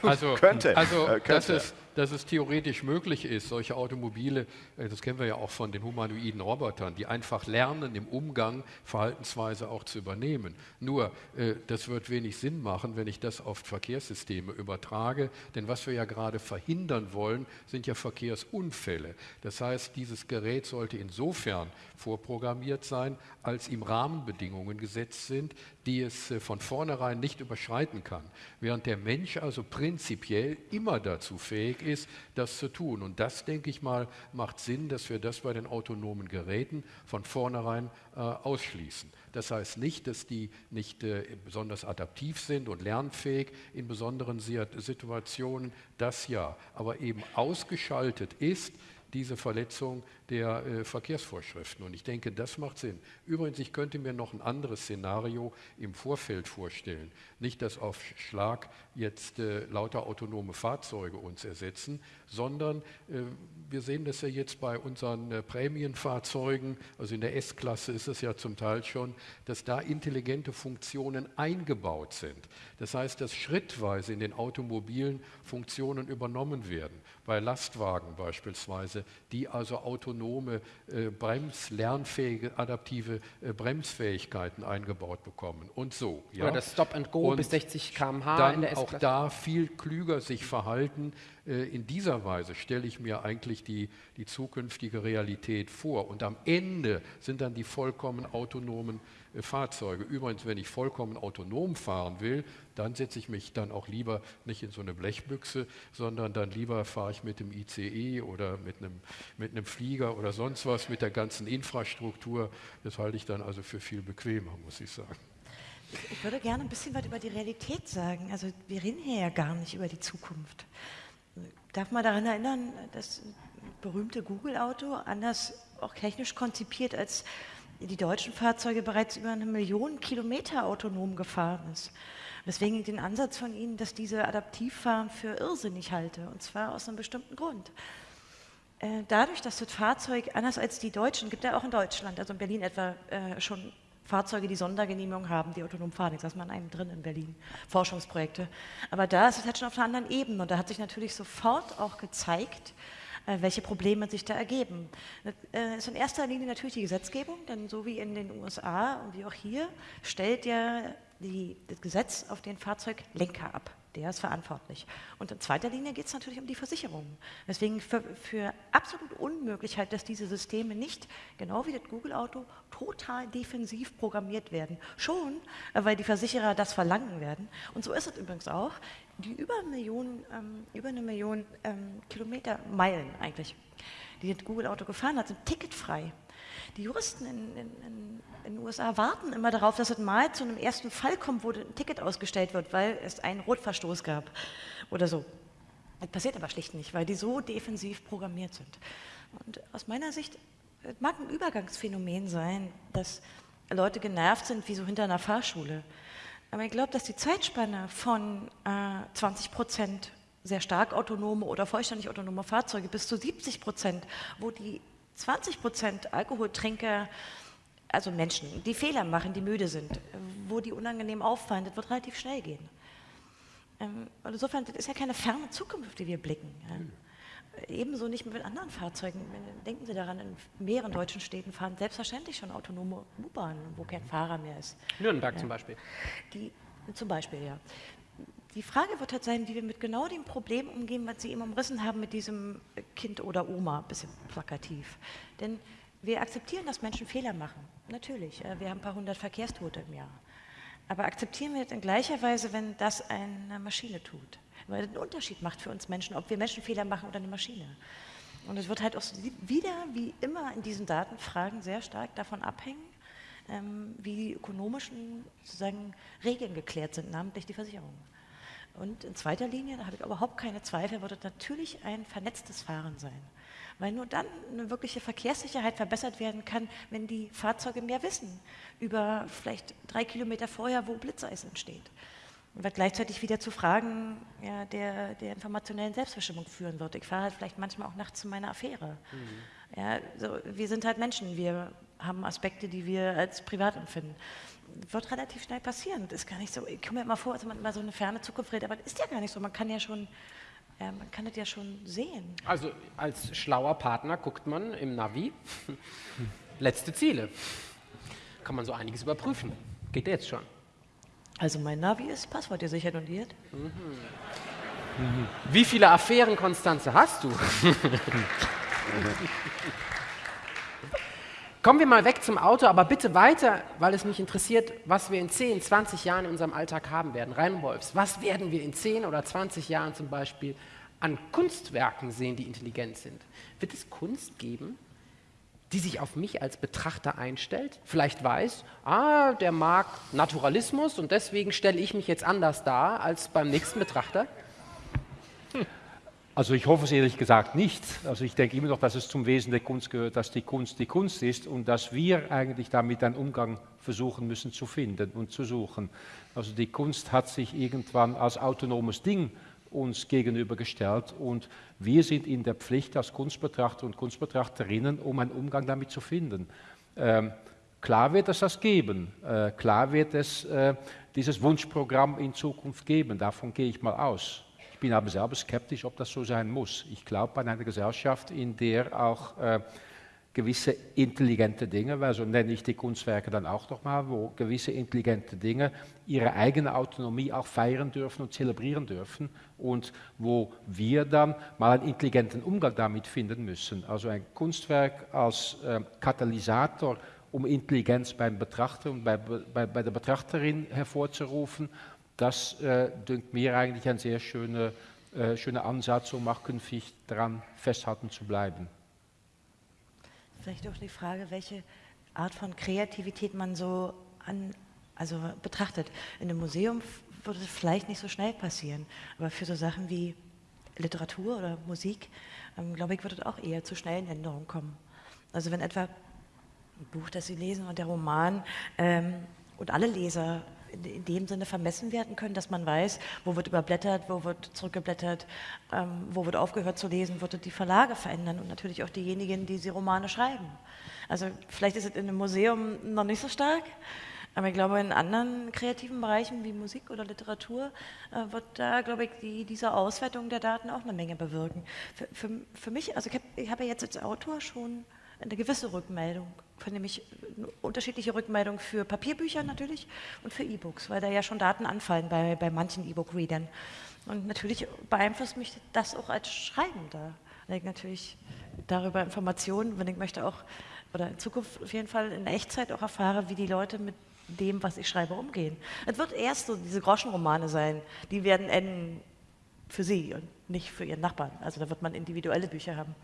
Also, Könnte, also äh, könnte. Dass es theoretisch möglich ist, solche Automobile, äh, das kennen wir ja auch von den humanoiden Robotern, die einfach lernen, im Umgang Verhaltensweise auch zu übernehmen. Nur, äh, das wird wenig Sinn machen, wenn ich das auf Verkehrssysteme übertrage, denn was wir ja gerade verhindern wollen, sind ja Verkehrsunfälle. Das heißt, dieses Gerät sollte insofern vorprogrammiert sein, als ihm Rahmenbedingungen gesetzt sind, die es äh, von vornherein nicht überschreiten kann. Während der Mensch also prinzipiell immer dazu fähig ist, das zu tun. Und das, denke ich mal, macht Sinn, dass wir das bei den autonomen Geräten von vornherein äh, ausschließen. Das heißt nicht, dass die nicht äh, besonders adaptiv sind und lernfähig in besonderen Si- Situationen, das ja. Aber eben ausgeschaltet ist, diese Verletzung der äh, Verkehrsvorschriften. Und ich denke, das macht Sinn. Übrigens, ich könnte mir noch ein anderes Szenario im Vorfeld vorstellen. Nicht, dass auf Schlag jetzt äh, lauter autonome Fahrzeuge uns ersetzen, sondern äh, wir sehen das ja jetzt bei unseren äh, Prämienfahrzeugen, also in der S-Klasse ist es ja zum Teil schon, dass da intelligente Funktionen eingebaut sind. Das heißt, dass schrittweise in den Automobilen Funktionen übernommen werden. Bei Lastwagen beispielsweise, die also autonome, äh, bremslernfähige, adaptive äh, Bremsfähigkeiten eingebaut bekommen und so. Ja? Oder das Stop and Go Und bis 60 km/h dann in der auch da viel klüger sich verhalten. Äh, In dieser Weise stelle ich mir eigentlich die, die zukünftige Realität vor. Und am Ende sind dann die vollkommen autonomen äh, Fahrzeuge. Übrigens, wenn ich vollkommen autonom fahren will, dann setze ich mich dann auch lieber nicht in so eine Blechbüchse, sondern dann lieber fahre ich mit dem ICE oder mit einem, mit einem Flieger oder sonst was mit der ganzen Infrastruktur. Das halte ich dann also für viel bequemer, muss ich sagen. Ich würde gerne ein bisschen was über die Realität sagen. Also wir reden hier ja gar nicht über die Zukunft. Darf man daran erinnern, das berühmte Google-Auto, anders auch technisch konzipiert, als die deutschen Fahrzeuge bereits über eine Million Kilometer autonom gefahren ist. Weswegen ich den Ansatz von Ihnen, dass diese Adaptivfahren für irrsinnig halte, und zwar aus einem bestimmten Grund. Äh, Dadurch, dass das Fahrzeug, anders als die Deutschen, gibt ja auch in Deutschland, also in Berlin etwa äh, schon Fahrzeuge, die Sondergenehmigung haben, die autonom fahren. Ich saß mal in einem drin in Berlin, Forschungsprojekte. Aber da ist es halt schon auf einer anderen Ebene und da hat sich natürlich sofort auch gezeigt, welche Probleme sich da ergeben. Das ist in erster Linie natürlich die Gesetzgebung, denn so wie in den USA und wie auch hier stellt ja die, das Gesetz auf den Fahrzeuglenker ab. Der ist verantwortlich. Und in zweiter Linie geht es natürlich um die Versicherungen. Deswegen für, für absolut unmöglich halt, dass diese Systeme nicht, genau wie das Google-Auto, total defensiv programmiert werden. Schon, äh, weil die Versicherer das verlangen werden. Und so ist es übrigens auch. Die über, eine Million, ähm, über eine Million ähm, Kilometer, Meilen eigentlich, die das Google-Auto gefahren hat, sind ticketfrei. Die Juristen in, in, in, in den USA warten immer darauf, dass es mal zu einem ersten Fall kommt, wo ein Ticket ausgestellt wird, weil es einen Rotverstoß gab oder so. Das passiert aber schlicht nicht, weil die so defensiv programmiert sind. Und aus meiner Sicht mag ein Übergangsphänomen sein, dass Leute genervt sind wie so hinter einer Fahrschule. Aber ich glaube, dass die Zeitspanne von äh, 20 Prozent sehr stark autonome oder vollständig autonome Fahrzeuge bis zu 70 Prozent, wo die 20 Prozent Alkoholtrinker, also Menschen, die Fehler machen, die müde sind, wo die unangenehm auffallen, das wird relativ schnell gehen. Ähm, insofern, das ist ja keine ferne Zukunft, die wir blicken. Ja. Ebenso nicht mit anderen Fahrzeugen. Denken Sie daran, in mehreren deutschen Städten fahren selbstverständlich schon autonome U-Bahnen, wo kein Fahrer mehr ist. Nürnberg ja. zum Beispiel. Die, zum Beispiel, ja. Die Frage wird halt sein, wie wir mit genau dem Problem umgehen, was Sie eben umrissen haben mit diesem Kind oder Oma, ein bisschen plakativ. Denn wir akzeptieren, dass Menschen Fehler machen. Natürlich, wir haben ein paar hundert Verkehrstote im Jahr. Aber akzeptieren wir das in gleicher Weise, wenn das eine Maschine tut? Weil das einen Unterschied macht für uns Menschen, ob wir Menschenfehler machen oder eine Maschine. Und es wird halt auch wieder, wie immer in diesen Datenfragen, sehr stark davon abhängen, ähm, wie die ökonomischen sozusagen Regeln geklärt sind, namentlich die Versicherung. Und in zweiter Linie, da habe ich überhaupt keine Zweifel, wird es natürlich ein vernetztes Fahren sein. Weil nur dann eine wirkliche Verkehrssicherheit verbessert werden kann, wenn die Fahrzeuge mehr wissen über vielleicht drei Kilometer vorher, wo Blitzeis entsteht. Und was gleichzeitig wieder zu Fragen ja, der, der informationellen Selbstbestimmung führen wird. Ich fahre halt vielleicht manchmal auch nachts zu meiner Affäre. Mhm. Ja, so, wir sind halt Menschen, wir haben Aspekte, die wir als privat empfinden. Wird relativ schnell passieren. Das ist gar nicht so, ich komme mir immer vor, als man immer so eine ferne Zukunft redet, aber das ist ja gar nicht so. Man kann ja schon, ja, man kann das ja schon sehen. Also als schlauer Partner guckt man im Navi letzte Ziele. Kann man so einiges überprüfen. Geht jetzt schon. Also mein Navi ist passwortgesichert und ihr? Mhm. Wie viele Affären, Konstanze, hast du? Kommen wir mal weg zum Auto, aber bitte weiter, weil es mich interessiert, was wir in 10, 20 Jahren in unserem Alltag haben werden. Reinwolfs, was werden wir in 10 oder 20 Jahren zum Beispiel an Kunstwerken sehen, die intelligent sind? Wird es Kunst geben, die sich auf mich als Betrachter einstellt, vielleicht weiß, ah, der mag Naturalismus und deswegen stelle ich mich jetzt anders dar als beim nächsten Betrachter? Also ich hoffe es ehrlich gesagt nicht. Also ich denke immer noch, dass es zum Wesen der Kunst gehört, dass die Kunst die Kunst ist und dass wir eigentlich damit einen Umgang versuchen müssen zu finden und zu suchen. Also die Kunst hat sich irgendwann als autonomes Ding uns gegenübergestellt und wir sind in der Pflicht als Kunstbetrachter und Kunstbetrachterinnen, um einen Umgang damit zu finden. Ähm, klar wird es das geben, äh, klar wird es äh, dieses Wunschprogramm in Zukunft geben, davon gehe ich mal aus. Ich bin aber selber skeptisch, ob das so sein muss. Ich glaube an eine Gesellschaft, in der auch äh, gewisse intelligente Dinge, weil so nenne ich die Kunstwerke dann auch nochmal, wo gewisse intelligente Dinge ihre eigene Autonomie auch feiern dürfen und zelebrieren dürfen und wo wir dann mal einen intelligenten Umgang damit finden müssen. Also ein Kunstwerk als äh, Katalysator, um Intelligenz beim Betrachter und bei, bei, bei der Betrachterin hervorzurufen, das äh, dünkt mir eigentlich ein sehr schöner, äh, schöner Ansatz, um auch künftig daran festhalten zu bleiben. Vielleicht auch die Frage, welche Art von Kreativität man so an, also betrachtet. In einem Museum würde es vielleicht nicht so schnell passieren, aber für so Sachen wie Literatur oder Musik, ähm, glaube ich, würde es auch eher zu schnellen Änderungen kommen. Also wenn etwa ein Buch, das Sie lesen und der Roman ähm, und alle Leser in dem Sinne vermessen werden können, dass man weiß, wo wird überblättert, wo wird zurückgeblättert, ähm, wo wird aufgehört zu lesen, wird die Verlage verändern und natürlich auch diejenigen, die sie Romane schreiben. Also vielleicht ist es in einem Museum noch nicht so stark, aber ich glaube, in anderen kreativen Bereichen wie Musik oder Literatur äh, wird da, glaube ich, die, diese Auswertung der Daten auch eine Menge bewirken. Für, für, für mich, also ich habe hab ja jetzt als Autor schon eine gewisse Rückmeldung, nämlich unterschiedliche Rückmeldungen für Papierbücher natürlich und für E-Books, weil da ja schon Daten anfallen bei, bei manchen E-Book-Readern. Und natürlich beeinflusst mich das auch als Schreibender, weil ich natürlich darüber Informationen, wenn ich möchte auch, oder in Zukunft auf jeden Fall in Echtzeit auch erfahre, wie die Leute mit dem, was ich schreibe, umgehen. Es wird erst so diese Groschenromane sein, die werden enden für sie und nicht für ihren Nachbarn. Also da wird man individuelle Bücher haben.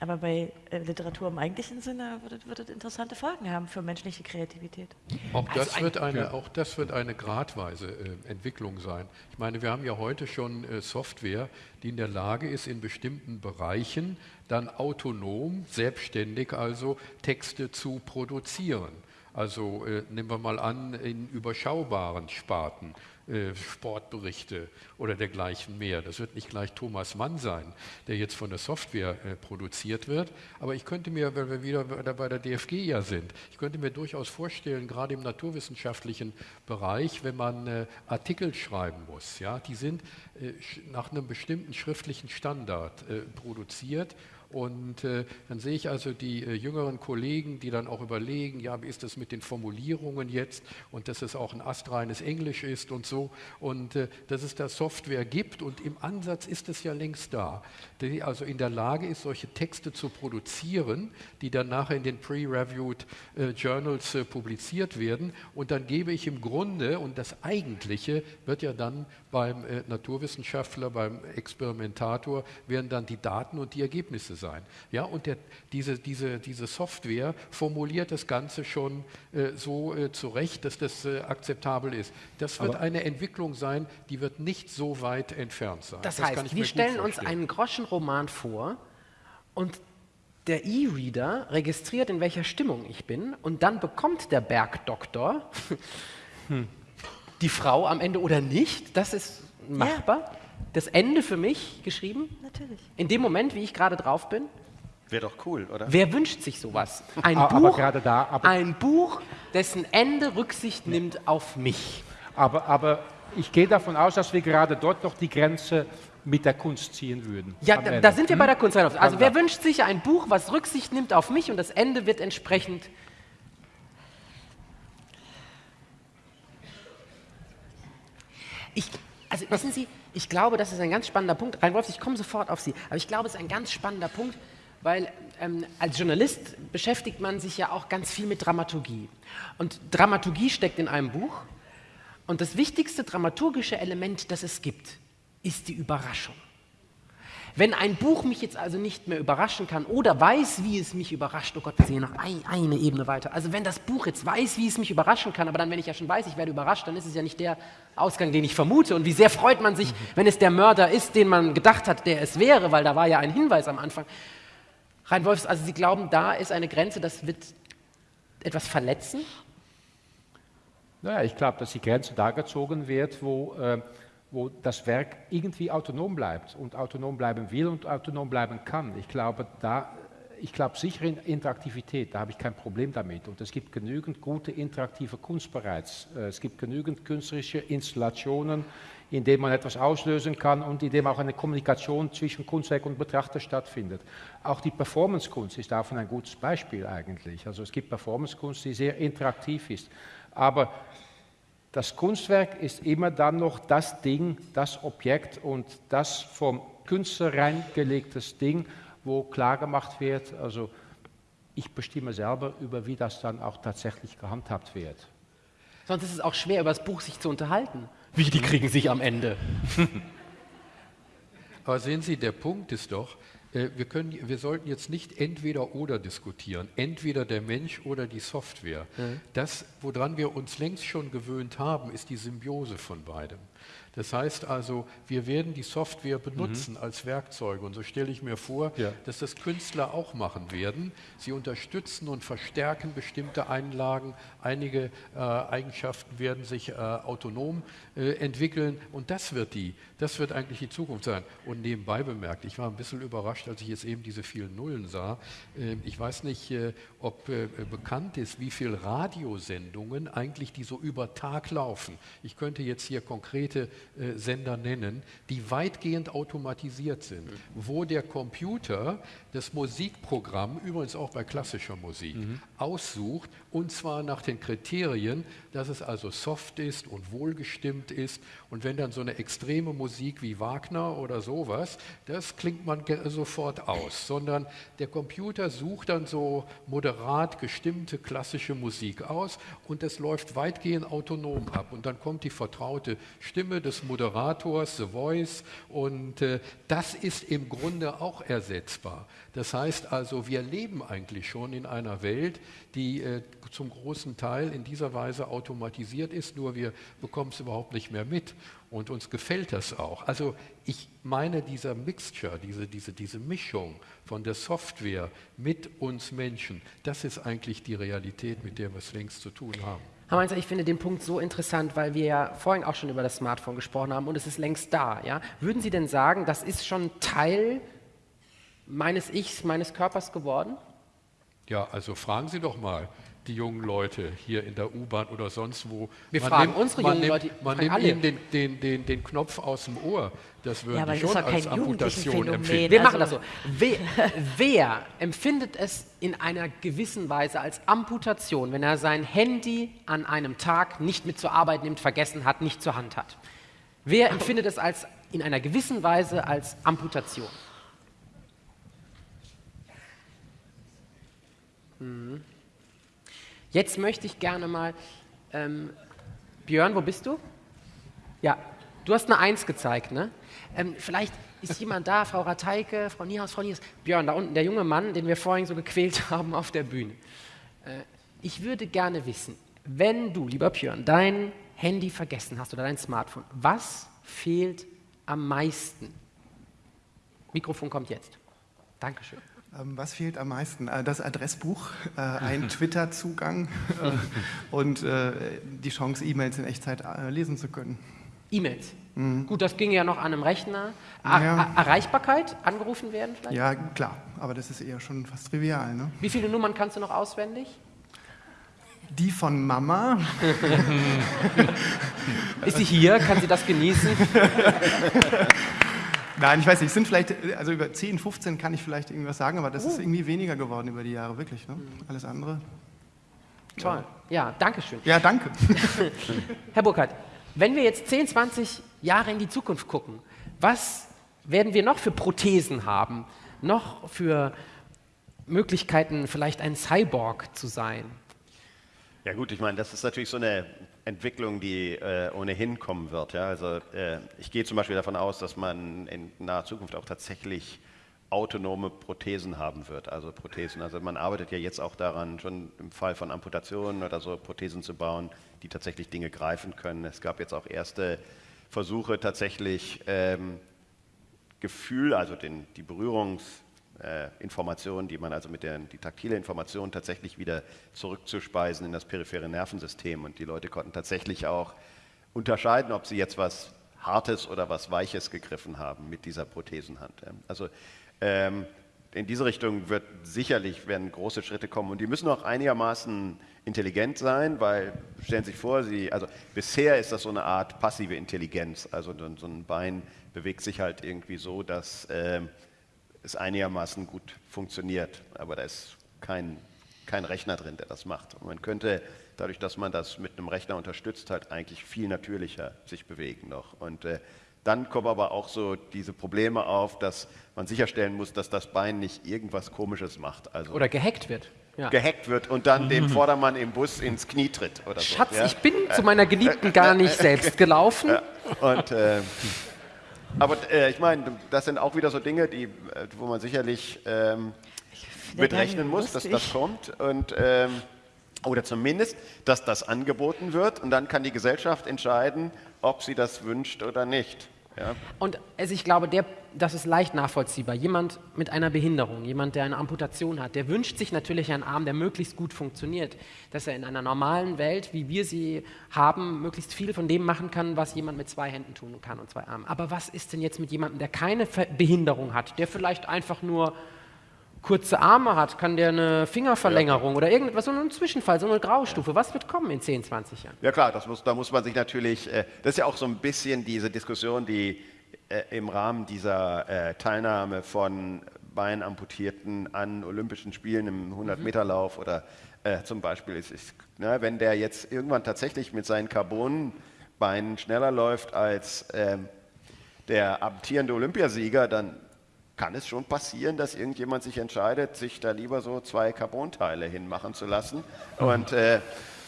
Aber bei äh, Literatur im eigentlichen Sinne wird, wird es interessante Folgen haben für menschliche Kreativität. Auch das, also wird, eine, auch das wird eine gradweise äh, Entwicklung sein. Ich meine, wir haben ja heute schon äh, Software, die in der Lage ist, in bestimmten Bereichen dann autonom, selbstständig also Texte zu produzieren. Also äh, nehmen wir mal an, in überschaubaren Sparten, äh, Sportberichte oder dergleichen mehr. Das wird nicht gleich Thomas Mann sein, der jetzt von der Software äh, produziert wird. Aber ich könnte mir, weil wir wieder bei der DFG ja sind, ich könnte mir durchaus vorstellen, gerade im naturwissenschaftlichen Bereich, wenn man äh, Artikel schreiben muss, ja, die sind nach einem bestimmten schriftlichen Standard produziert und äh, dann sehe ich also die äh, jüngeren Kollegen, die dann auch überlegen, ja, wie ist das mit den Formulierungen jetzt? Und dass es auch ein astreines Englisch ist und so. Und äh, dass es da Software gibt und im Ansatz ist es ja längst da, die also in der Lage ist, solche Texte zu produzieren, die dann nachher in den Pre-Reviewed äh, Journals äh, publiziert werden. Und dann gebe ich im Grunde und das Eigentliche wird ja dann beim äh, Naturwissenschaftler, beim Experimentator werden dann die Daten und die Ergebnisse sein. Ja, und der, diese, diese, diese Software formuliert das Ganze schon äh, so äh, zurecht, dass das äh, akzeptabel ist. Das wird Aber eine Entwicklung sein, die wird nicht so weit entfernt sein. Das, heißt, mir wir stellen uns einen Groschenroman vor und der E-Reader registriert, in welcher Stimmung ich bin und dann bekommt der Bergdoktor die Frau am Ende oder nicht. Das ist machbar. Das Ende für mich geschrieben. Natürlich. In dem Moment, wie ich gerade drauf bin. Wäre doch cool, oder? Wer wünscht sich sowas? Ein Aber Buch, gerade da- aber- ein Buch, dessen Ende Rücksicht nimmt auf mich. Aber, aber ich gehe davon aus, dass wir gerade dort noch die Grenze mit der Kunst ziehen würden. Ja, da, da sind wir bei der Hm? Kunst. Also wer wünscht sich ein Buch, was Rücksicht nimmt auf mich und das Ende wird entsprechend. Ich, also wissen Sie, ich glaube, das ist ein ganz spannender Punkt. Reinwolf, ich komme sofort auf Sie. Aber ich glaube, es ist ein ganz spannender Punkt, weil ähm, als Journalist beschäftigt man sich ja auch ganz viel mit Dramaturgie. Und Dramaturgie steckt in einem Buch. Und das wichtigste dramaturgische Element, das es gibt, ist die Überraschung. Wenn ein Buch mich jetzt also nicht mehr überraschen kann oder weiß, wie es mich überrascht, oh Gott, wir hier noch ein, eine Ebene weiter. Also wenn das Buch jetzt weiß, wie es mich überraschen kann, aber dann, wenn ich ja schon weiß, ich werde überrascht, dann ist es ja nicht der Ausgang, den ich vermute. Und wie sehr freut man sich, wenn es der Mörder ist, den man gedacht hat, der es wäre, weil da war ja ein Hinweis am Anfang. Rein Wolfs, also Sie glauben, da ist eine Grenze, das wird etwas verletzen? Naja, ich glaube, dass die Grenze da gezogen wird, wo, äh, wo das Werk irgendwie autonom bleibt und autonom bleiben will und autonom bleiben kann. Ich glaube, da, ich glaube sicher in Interaktivität, da habe ich kein Problem damit. Und es gibt genügend gute interaktive Kunst bereits. Äh, Es gibt genügend künstlerische Installationen, in denen man etwas auslösen kann und in dem auch eine Kommunikation zwischen Kunstwerk und Betrachter stattfindet. Auch die Performancekunst ist davon ein gutes Beispiel eigentlich. Also es gibt Performancekunst, die sehr interaktiv ist. Aber das Kunstwerk ist immer dann noch das Ding, das Objekt und das vom Künstler reingelegtes Ding, wo klar gemacht wird, also ich bestimme selber über, wie das dann auch tatsächlich gehandhabt wird. Sonst ist es auch schwer, über das Buch sich zu unterhalten. Wie, die kriegen sich am Ende. Aber sehen Sie, der Punkt ist doch, wir, können, wir sollten jetzt nicht entweder oder diskutieren, entweder der Mensch oder die Software. Mhm. Das, woran wir uns längst schon gewöhnt haben, ist die Symbiose von beidem. Das heißt also, wir werden die Software benutzen als Werkzeuge. Und so stelle ich mir vor, Ja. dass das Künstler auch machen werden. Sie unterstützen und verstärken bestimmte Einlagen. Einige äh, Eigenschaften werden sich äh, autonom äh, entwickeln. Und das wird, die, das wird eigentlich die Zukunft sein. Und nebenbei bemerkt, ich war ein bisschen überrascht, als ich jetzt eben diese vielen Nullen sah. Äh, ich weiß nicht, äh, ob äh, bekannt ist, wie viele Radiosendungen eigentlich, die so über Tag laufen. Ich könnte jetzt hier konkrete äh, Sender nennen, die weitgehend automatisiert sind, wo der Computer das Musikprogramm, übrigens auch bei klassischer Musik, aussucht und zwar nach den Kriterien, dass es also soft ist und wohlgestimmt ist. Und wenn dann so eine extreme Musik wie Wagner oder sowas, das klingt man sofort aus, sondern der Computer sucht dann so moderat gestimmte klassische Musik aus und das läuft weitgehend autonom ab. Und dann kommt die vertraute Stimme des Moderators, The Voice, und äh, das ist im Grunde auch ersetzbar. Das heißt also, wir leben eigentlich schon in einer Welt, die äh, zum großen Teil in dieser Weise automatisiert ist, nur wir bekommen es überhaupt nicht mehr mit. Und uns gefällt das auch. Also ich meine, dieser Mixture, diese, diese, diese Mischung von der Software mit uns Menschen, das ist eigentlich die Realität, mit der wir es längst zu tun haben. Herr Mainzer, ich finde den Punkt so interessant, weil wir ja vorhin auch schon über das Smartphone gesprochen haben und es ist längst da. Ja? Würden Sie denn sagen, das ist schon Teil meines Ichs, meines Körpers geworden? Ja, also fragen Sie doch mal die jungen Leute hier in der U-Bahn oder sonst wo. Wir man fragen nimmt, unsere jungen nimmt, Leute. Man nimmt ihnen den, den, den, den, Knopf aus dem Ohr. Das würden ja, die schon als Amputation empfinden. Wir machen das so. Wer, wer empfindet es in einer gewissen Weise als Amputation, wenn er sein Handy an einem Tag nicht mit zur Arbeit nimmt, vergessen hat, nicht zur Hand hat? Wer empfindet es als in einer gewissen Weise als Amputation? Mhm. Jetzt möchte ich gerne mal, ähm, Björn, wo bist du? Ja, du hast eine Eins gezeigt, ne? Ähm, vielleicht ist jemand da, Frau Rateike, Frau Niehaus, Frau Niehaus. Björn, da unten, der junge Mann, den wir vorhin so gequält haben auf der Bühne. Äh, ich würde gerne wissen, wenn du, lieber Björn, dein Handy vergessen hast oder dein Smartphone, was fehlt am meisten? Mikrofon kommt jetzt. Dankeschön. Ähm, was fehlt am meisten? Äh, das Adressbuch, äh, ein Twitter-Zugang äh, und die Chance, E-Mails in Echtzeit lesen zu können. E-Mails? Mhm. Gut, das ging ja noch an einem Rechner. Er ja. Erreichbarkeit, angerufen werden vielleicht? Ja, klar, aber das ist eher schon fast trivial. Ne? Wie viele Nummern kannst du noch auswendig? Die von Mama. ist sie hier? Kann sie das genießen? Nein, ich weiß nicht, es sind vielleicht, also über 10, 15 kann ich vielleicht irgendwas sagen, aber das oh. ist irgendwie weniger geworden über die Jahre, wirklich. Ne? Alles andere. Toll. Ja, danke schön. Ja, danke. Herr Burkhardt, wenn wir jetzt 10, 20 Jahre in die Zukunft gucken, was werden wir noch für Prothesen haben? Noch für Möglichkeiten, vielleicht ein Cyborg zu sein? Ja gut, ich meine, das ist natürlich so eine Entwicklung, die äh, ohnehin kommen wird. Ja? Also äh, ich gehe zum Beispiel davon aus, dass man in naher Zukunft auch tatsächlich autonome Prothesen haben wird. Also Prothesen. Also man arbeitet ja jetzt auch daran, schon im Fall von Amputationen oder so Prothesen zu bauen, die tatsächlich Dinge greifen können. Es gab jetzt auch erste Versuche, tatsächlich ähm, Gefühl, also den, die Berührungs äh, Informationen, die man also mit der die taktile Information tatsächlich wieder zurückzuspeisen in das periphere Nervensystem. Und die Leute konnten tatsächlich auch unterscheiden, ob sie jetzt was Hartes oder was Weiches gegriffen haben mit dieser Prothesenhand. Also ähm, in diese Richtung wird sicherlich werden große Schritte kommen und die müssen auch einigermaßen intelligent sein, weil stellen Sie sich vor, Sie, also bisher ist das so eine Art passive Intelligenz, also so ein Bein bewegt sich halt irgendwie so, dass ähm, es einigermaßen gut funktioniert, aber da ist kein, kein Rechner drin, der das macht. Und man könnte dadurch, dass man das mit einem Rechner unterstützt, halt eigentlich viel natürlicher sich bewegen noch. Und äh, dann kommen aber auch so diese Probleme auf, dass man sicherstellen muss, dass das Bein nicht irgendwas Komisches macht. Also oder gehackt wird. Ja. Gehackt wird und dann dem Vordermann im Bus ins Knie tritt oder so. Schatz, ja? ich bin zu meiner Geliebten gar nicht selbst gelaufen. Und äh, aber äh, ich meine, das sind auch wieder so Dinge, die, äh, wo man sicherlich ähm, mitrechnen muss, dass das kommt. Und, ähm, oder zumindest, dass das angeboten wird. Und dann kann die Gesellschaft entscheiden, ob sie das wünscht oder nicht. Ja. Und also ich glaube, der, das ist leicht nachvollziehbar. Jemand mit einer Behinderung, jemand, der eine Amputation hat, der wünscht sich natürlich einen Arm, der möglichst gut funktioniert, dass er in einer normalen Welt, wie wir sie haben, möglichst viel von dem machen kann, was jemand mit zwei Händen tun kann und zwei Armen. Aber was ist denn jetzt mit jemandem, der keine Behinderung hat, der vielleicht einfach nur kurze Arme hat, kann der eine Fingerverlängerung ja. oder irgendetwas, so ein Zwischenfall, so eine Graustufe. Was wird kommen in 10, 20 Jahren? Ja klar, muss, da muss man sich natürlich, äh, das ist ja auch so ein bisschen diese Diskussion, die äh, im Rahmen dieser äh, Teilnahme von Beinamputierten an Olympischen Spielen im 100-Meter-Lauf mhm. oder äh, zum Beispiel ist, ist ne, wenn der jetzt irgendwann tatsächlich mit seinen Carbonbeinen schneller läuft als ähm, der amtierende Olympiasieger, dann kann es schon passieren, dass irgendjemand sich entscheidet, sich da lieber so zwei Carbonteile hinmachen zu lassen. Und äh,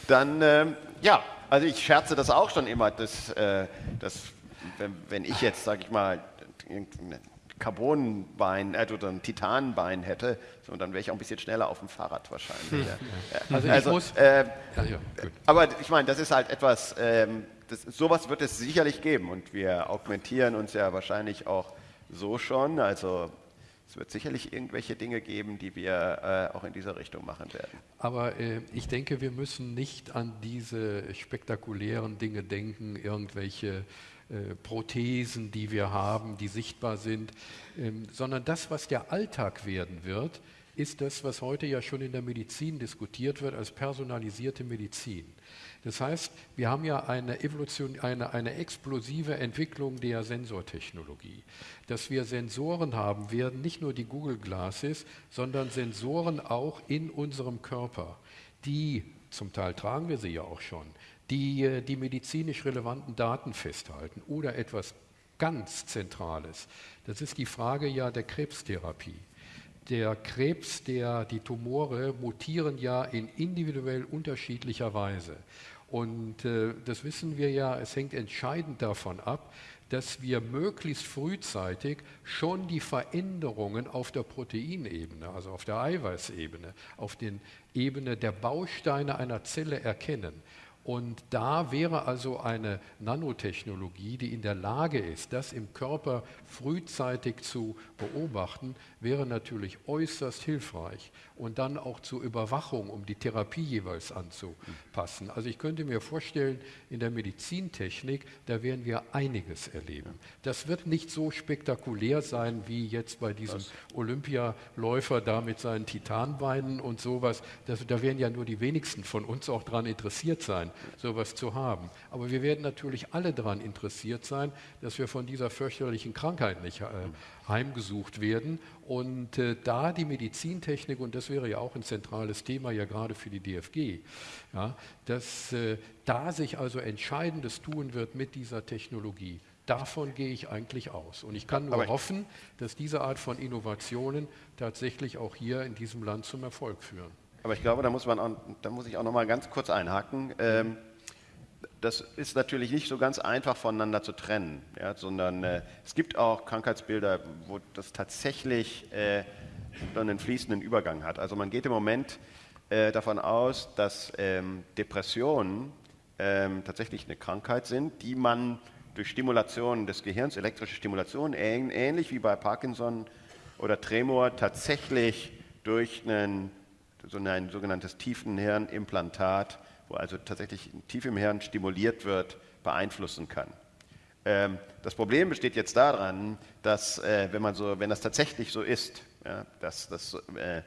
dann, äh, ja, also ich scherze das auch schon immer, dass, äh, dass wenn, wenn, ich jetzt, sage ich mal, ein Carbonbein äh, oder ein Titanbein hätte, so, dann wäre ich auch ein bisschen schneller auf dem Fahrrad wahrscheinlich. Ja. Also, also, muss, äh, ja, ja, aber ich meine, das ist halt etwas, ähm, das, sowas wird es sicherlich geben und wir augmentieren uns ja wahrscheinlich auch so schon. Also es wird sicherlich irgendwelche Dinge geben, die wir äh, auch in dieser Richtung machen werden. Aber äh, ich denke, wir müssen nicht an diese spektakulären Dinge denken, irgendwelche äh, Prothesen, die wir haben, die sichtbar sind, ähm, sondern das, was der Alltag werden wird, ist das, was heute ja schon in der Medizin diskutiert wird als personalisierte Medizin. Das heißt, wir haben ja eine, Evolution, eine, eine explosive Entwicklung der Sensortechnologie. Dass wir Sensoren haben, werden nicht nur die Google Glasses, sondern Sensoren auch in unserem Körper, die, zum Teil tragen wir sie ja auch schon, die äh, die medizinisch relevanten Daten festhalten oder etwas ganz Zentrales. Das ist die Frage ja der Krebstherapie der Krebs, der, die Tumore mutieren ja in individuell unterschiedlicher Weise. Und äh, das wissen wir ja, es hängt entscheidend davon ab, dass wir möglichst frühzeitig schon die Veränderungen auf der Proteinebene, also auf der Eiweißebene, auf der Ebene der Bausteine einer Zelle erkennen. Und da wäre also eine Nanotechnologie, die in der Lage ist, das im Körper frühzeitig zu beobachten, wäre natürlich äußerst hilfreich und dann auch zur Überwachung, um die Therapie jeweils anzupassen. Also ich könnte mir vorstellen, in der Medizintechnik, da werden wir einiges erleben. Das wird nicht so spektakulär sein wie jetzt bei diesem Olympialäufer da mit seinen Titanbeinen und sowas. Das, da werden ja nur die wenigsten von uns auch daran interessiert sein, sowas zu haben. Aber wir werden natürlich alle daran interessiert sein, dass wir von dieser fürchterlichen Krankheit nicht äh, heimgesucht werden. Und äh, da die Medizintechnik, und das wäre ja auch ein zentrales Thema ja gerade für die DFG, ja, dass äh, da sich also Entscheidendes tun wird mit dieser Technologie. Davon gehe ich eigentlich aus. Und ich kann nur Aber hoffen, dass diese Art von Innovationen tatsächlich auch hier in diesem Land zum Erfolg führen. Aber ich glaube, da muss, man auch, da muss ich auch noch mal ganz kurz einhaken. Ähm, das ist natürlich nicht so ganz einfach voneinander zu trennen, ja, sondern äh, es gibt auch Krankheitsbilder, wo das tatsächlich äh, einen fließenden Übergang hat. Also man geht im Moment äh, davon aus, dass ähm, Depressionen ähm, tatsächlich eine Krankheit sind, die man durch Stimulation des Gehirns, elektrische Stimulation, ähn ähnlich wie bei Parkinson oder Tremor, tatsächlich durch einen, so ein sogenanntes Tiefenhirnimplantat wo also tatsächlich tief im Hirn stimuliert wird, beeinflussen kann. Ähm, das Problem besteht jetzt daran, dass äh, wenn, man so, wenn das tatsächlich so ist, ja, dass, dass, äh,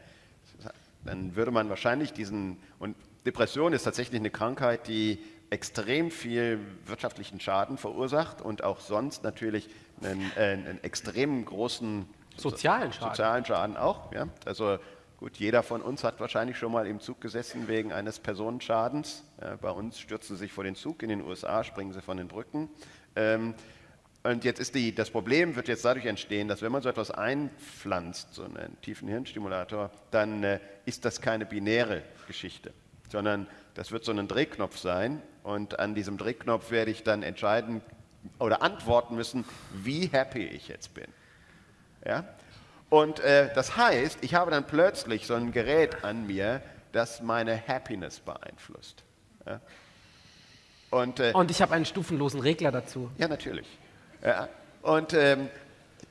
dann würde man wahrscheinlich diesen, und Depression ist tatsächlich eine Krankheit, die extrem viel wirtschaftlichen Schaden verursacht und auch sonst natürlich einen, äh, einen extrem großen sozialen Schaden. Sozialen Schaden auch. Ja? Also Gut, jeder von uns hat wahrscheinlich schon mal im Zug gesessen wegen eines Personenschadens. Ja, bei uns stürzen sie sich vor den Zug, in den USA springen sie von den Brücken. Ähm, und jetzt ist die, das Problem wird jetzt dadurch entstehen, dass wenn man so etwas einpflanzt, so einen tiefen Hirnstimulator, dann äh, ist das keine binäre Geschichte, sondern das wird so ein Drehknopf sein und an diesem Drehknopf werde ich dann entscheiden oder antworten müssen, wie happy ich jetzt bin. Ja? Und äh, das heißt, ich habe dann plötzlich so ein Gerät an mir, das meine Happiness beeinflusst. Ja? Und, äh, Und ich habe einen stufenlosen Regler dazu. Ja, natürlich. Ja. Und ähm,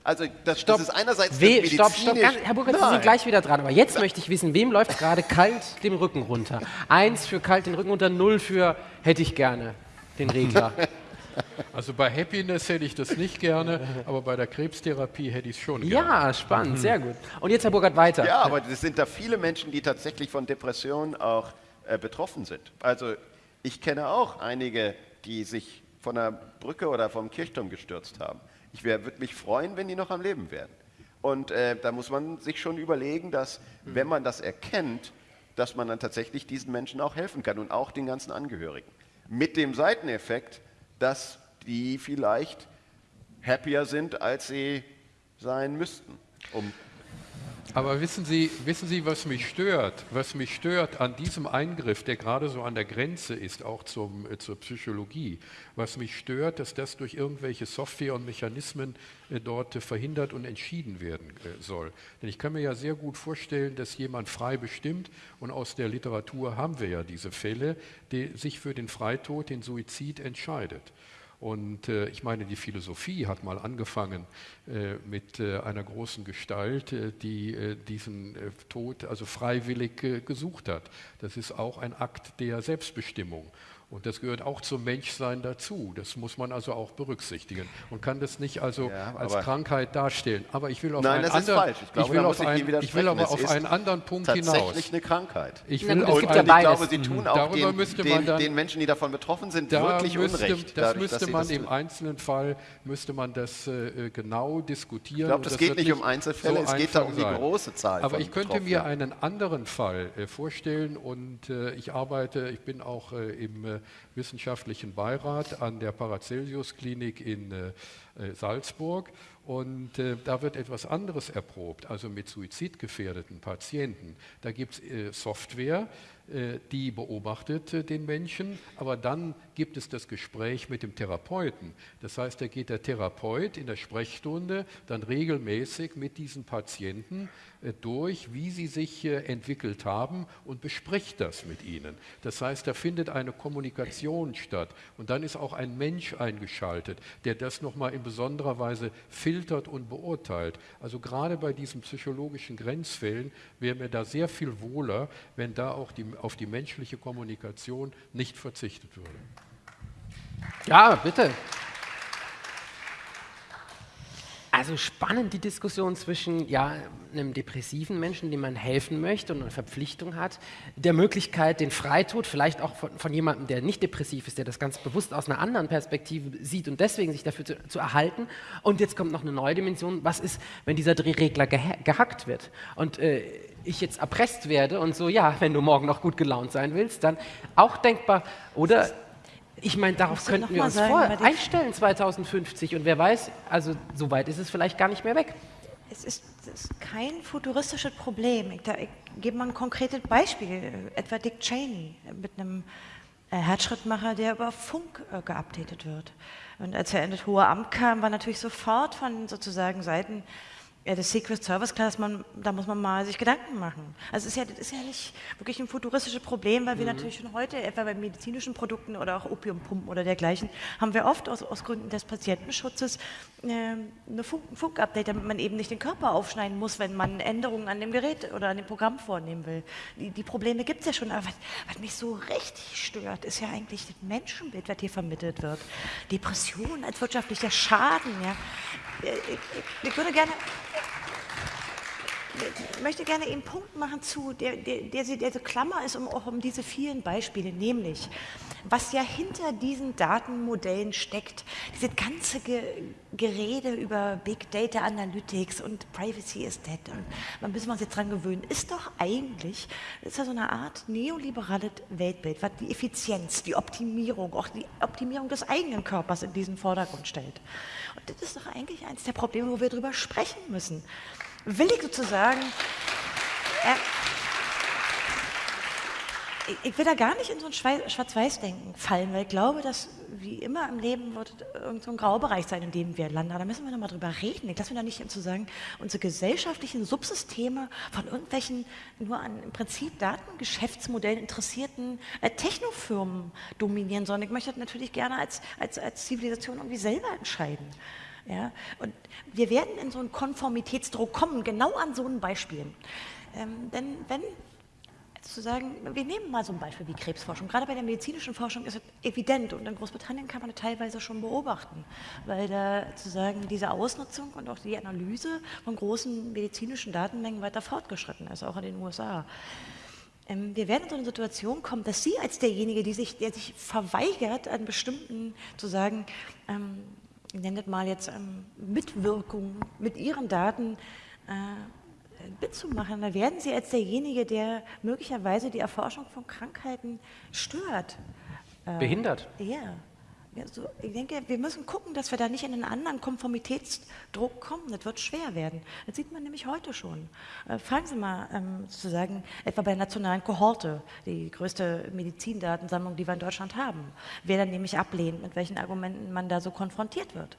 also das, stopp. das ist einerseits We Stopp, stopp, Herr Burkhardt, Sie sind gleich wieder dran. Aber jetzt möchte ich wissen, wem läuft gerade kalt den Rücken runter? Eins für kalt den Rücken runter, null für hätte ich gerne den Regler. Also bei Happiness hätte ich das nicht gerne, aber bei der Krebstherapie hätte ich es schon gerne. Ja, spannend, sehr gut. Und jetzt, Herr Burkhardt, weiter. Ja, aber es sind da viele Menschen, die tatsächlich von Depressionen auch äh, betroffen sind. Also ich kenne auch einige, die sich von der Brücke oder vom Kirchturm gestürzt haben. Ich würde mich freuen, wenn die noch am Leben wären. Und äh, da muss man sich schon überlegen, dass, mhm. wenn man das erkennt, dass man dann tatsächlich diesen Menschen auch helfen kann und auch den ganzen Angehörigen. Mit dem Seiteneffekt, dass die vielleicht happier sind, als sie sein müssten. Um Aber wissen Sie, wissen Sie, was mich stört? Was mich stört an diesem Eingriff, der gerade so an der Grenze ist, auch zum, äh, zur Psychologie, was mich stört, dass das durch irgendwelche Software und Mechanismen äh, dort äh, verhindert und entschieden werden äh, soll. Denn ich kann mir ja sehr gut vorstellen, dass jemand frei bestimmt, und aus der Literatur haben wir ja diese Fälle, die sich für den Freitod, den Suizid entscheidet. Und äh, ich meine, die Philosophie hat mal angefangen äh, mit äh, einer großen Gestalt, äh, die äh, diesen äh, Tod also freiwillig gesucht hat. Das ist auch ein Akt der Selbstbestimmung. Und das gehört auch zum Menschsein dazu. Das muss man also auch berücksichtigen und kann das nicht also ja, als Krankheit darstellen. Aber ich will auf Nein, einen das anderen, ist falsch. Ich, glaube, ich will, auf ein, ich will aber auf einen anderen Punkt tatsächlich hinaus. Tatsächlich eine Krankheit. Ich will und, auf und einen, ich glaube, Sie tun auch Darüber den, müsste den, dann, den, Menschen, die davon betroffen sind, da wirklich müsste, Unrecht. Das dadurch, müsste man das im einzelnen Fall müsste man das äh, genau diskutieren. Ich glaube, das, das geht nicht um Einzelfälle, so es geht da um die große Zahl. Aber ich könnte mir einen anderen Fall äh, vorstellen und äh, ich arbeite, ich bin auch äh, im äh, wissenschaftlichen Beirat an der Paracelsus-Klinik in äh, äh, Salzburg. Und äh, da wird etwas anderes erprobt, also mit suizidgefährdeten Patienten. Da gibt es Software, die beobachtet den Menschen, aber dann gibt es das Gespräch mit dem Therapeuten. Das heißt, da geht der Therapeut in der Sprechstunde dann regelmäßig mit diesen Patienten durch, wie sie sich entwickelt haben und bespricht das mit ihnen. Das heißt, da findet eine Kommunikation statt und dann ist auch ein Mensch eingeschaltet, der das nochmal in besonderer Weise filtert und beurteilt. Also gerade bei diesen psychologischen Grenzfällen wäre mir da sehr viel wohler, wenn da auch die, auf die menschliche Kommunikation nicht verzichtet würde. Ja, bitte. Also spannend die Diskussion zwischen ja, einem depressiven Menschen, dem man helfen möchte und eine Verpflichtung hat, der Möglichkeit, den Freitod vielleicht auch von, von jemandem, der nicht depressiv ist, der das ganz bewusst aus einer anderen Perspektive sieht und deswegen sich dafür zu, zu erhalten. Und jetzt kommt noch eine neue Dimension, was ist, wenn dieser Drehregler geha gehackt wird und äh, ich jetzt erpresst werde und so, ja, wenn du morgen noch gut gelaunt sein willst, dann auch denkbar. Oder ich meine, darauf könnten wir uns sagen, vor einstellen 2050 und wer weiß, also so weit ist es vielleicht gar nicht mehr weg. Es ist, es ist kein futuristisches Problem. Ich, da, ich gebe mal ein konkretes Beispiel, etwa Dick Cheney mit einem äh, Herzschrittmacher, der über Funk äh, geupdatet wird. Und als er in das hohe Amt kam, war natürlich sofort von sozusagen Seiten ja, das Secret Service, klar, man, da muss man mal sich Gedanken machen. Also es ist ja, das ist ja nicht wirklich ein futuristisches Problem, weil wir mhm. natürlich schon heute, etwa bei medizinischen Produkten oder auch Opiumpumpen oder dergleichen, haben wir oft aus, aus Gründen des Patientenschutzes äh, eine Funk, ein Funkupdate, damit man eben nicht den Körper aufschneiden muss, wenn man Änderungen an dem Gerät oder an dem Programm vornehmen will. Die, die Probleme gibt es ja schon, aber was, was, mich so richtig stört, ist ja eigentlich das Menschenbild, was hier vermittelt wird. Depression als wirtschaftlicher Schaden, ja. Äh, ich, ich, ich würde gerne möchte gerne einen Punkt machen zu, der, der, der, der so Klammer ist um, auch um diese vielen Beispiele, nämlich was ja hinter diesen Datenmodellen steckt, diese ganze Ge Gerede über Big Data Analytics und Privacy is dead und man müssen wir uns jetzt dran gewöhnen, ist doch eigentlich, ist ja so eine Art neoliberales Weltbild, was die Effizienz, die Optimierung, auch die Optimierung des eigenen Körpers in diesen Vordergrund stellt. Und das ist doch eigentlich eines der Probleme, wo wir drüber sprechen müssen will ich sozusagen, äh, ich will da gar nicht in so ein Schwarz-Weiß-Denken fallen, weil ich glaube, dass wie immer im Leben wird irgend so ein Graubereich sein, in dem wir landen. Da müssen wir nochmal drüber reden. Ich lasse mich da nicht zu sagen, unsere gesellschaftlichen Subsysteme von irgendwelchen nur an im Prinzip Datengeschäftsmodellen interessierten äh, Technofirmen dominieren, sondern ich möchte das natürlich gerne als, als, als Zivilisation irgendwie selber entscheiden. Ja? Und wir werden in so einen Konformitätsdruck kommen, genau an so einen Beispielen. Ähm, denn wenn zu sagen, wir nehmen mal so ein Beispiel wie Krebsforschung. Gerade bei der medizinischen Forschung ist es evident und in Großbritannien kann man das teilweise schon beobachten, weil da zu sagen, diese Ausnutzung und auch die Analyse von großen medizinischen Datenmengen weiter fortgeschritten ist, auch in den USA. Ähm, wir werden in so eine Situation kommen, dass Sie als derjenige, die sich, der sich verweigert, an bestimmten zu sagen, ähm, ich nenne das mal jetzt ähm, Mitwirkung mit Ihren Daten äh, mitzumachen, dann werden Sie als derjenige, der möglicherweise die Erforschung von Krankheiten stört. Äh, Behindert. Ja. Also ich denke, wir müssen gucken, dass wir da nicht in einen anderen Konformitätsdruck kommen. Das wird schwer werden. Das sieht man nämlich heute schon. Äh, fragen Sie mal ähm, sozusagen etwa bei der nationalen Kohorte, die größte Medizindatensammlung, die wir in Deutschland haben, wer dann nämlich ablehnt, mit welchen Argumenten man da so konfrontiert wird.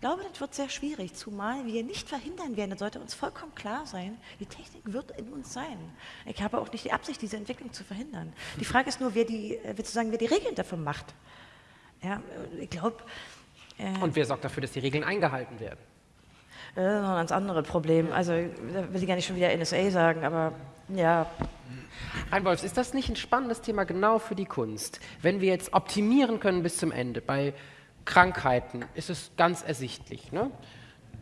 Ich glaube, das wird sehr schwierig, zumal wir nicht verhindern werden, das sollte uns vollkommen klar sein, die Technik wird in uns sein. Ich habe auch nicht die Absicht, diese Entwicklung zu verhindern. Die Frage ist nur, wer die, äh, sozusagen, wer die Regeln dafür macht. Ja, ich glaube... Äh, Und wer sorgt dafür, dass die Regeln eingehalten werden? Das ist noch ein ganz anderes Problem. Also, da will ich gar nicht schon wieder NSA sagen, aber ja. Reinwolfs, ist das nicht ein spannendes Thema genau für die Kunst? Wenn wir jetzt optimieren können bis zum Ende, bei Krankheiten ist es ganz ersichtlich. Ne?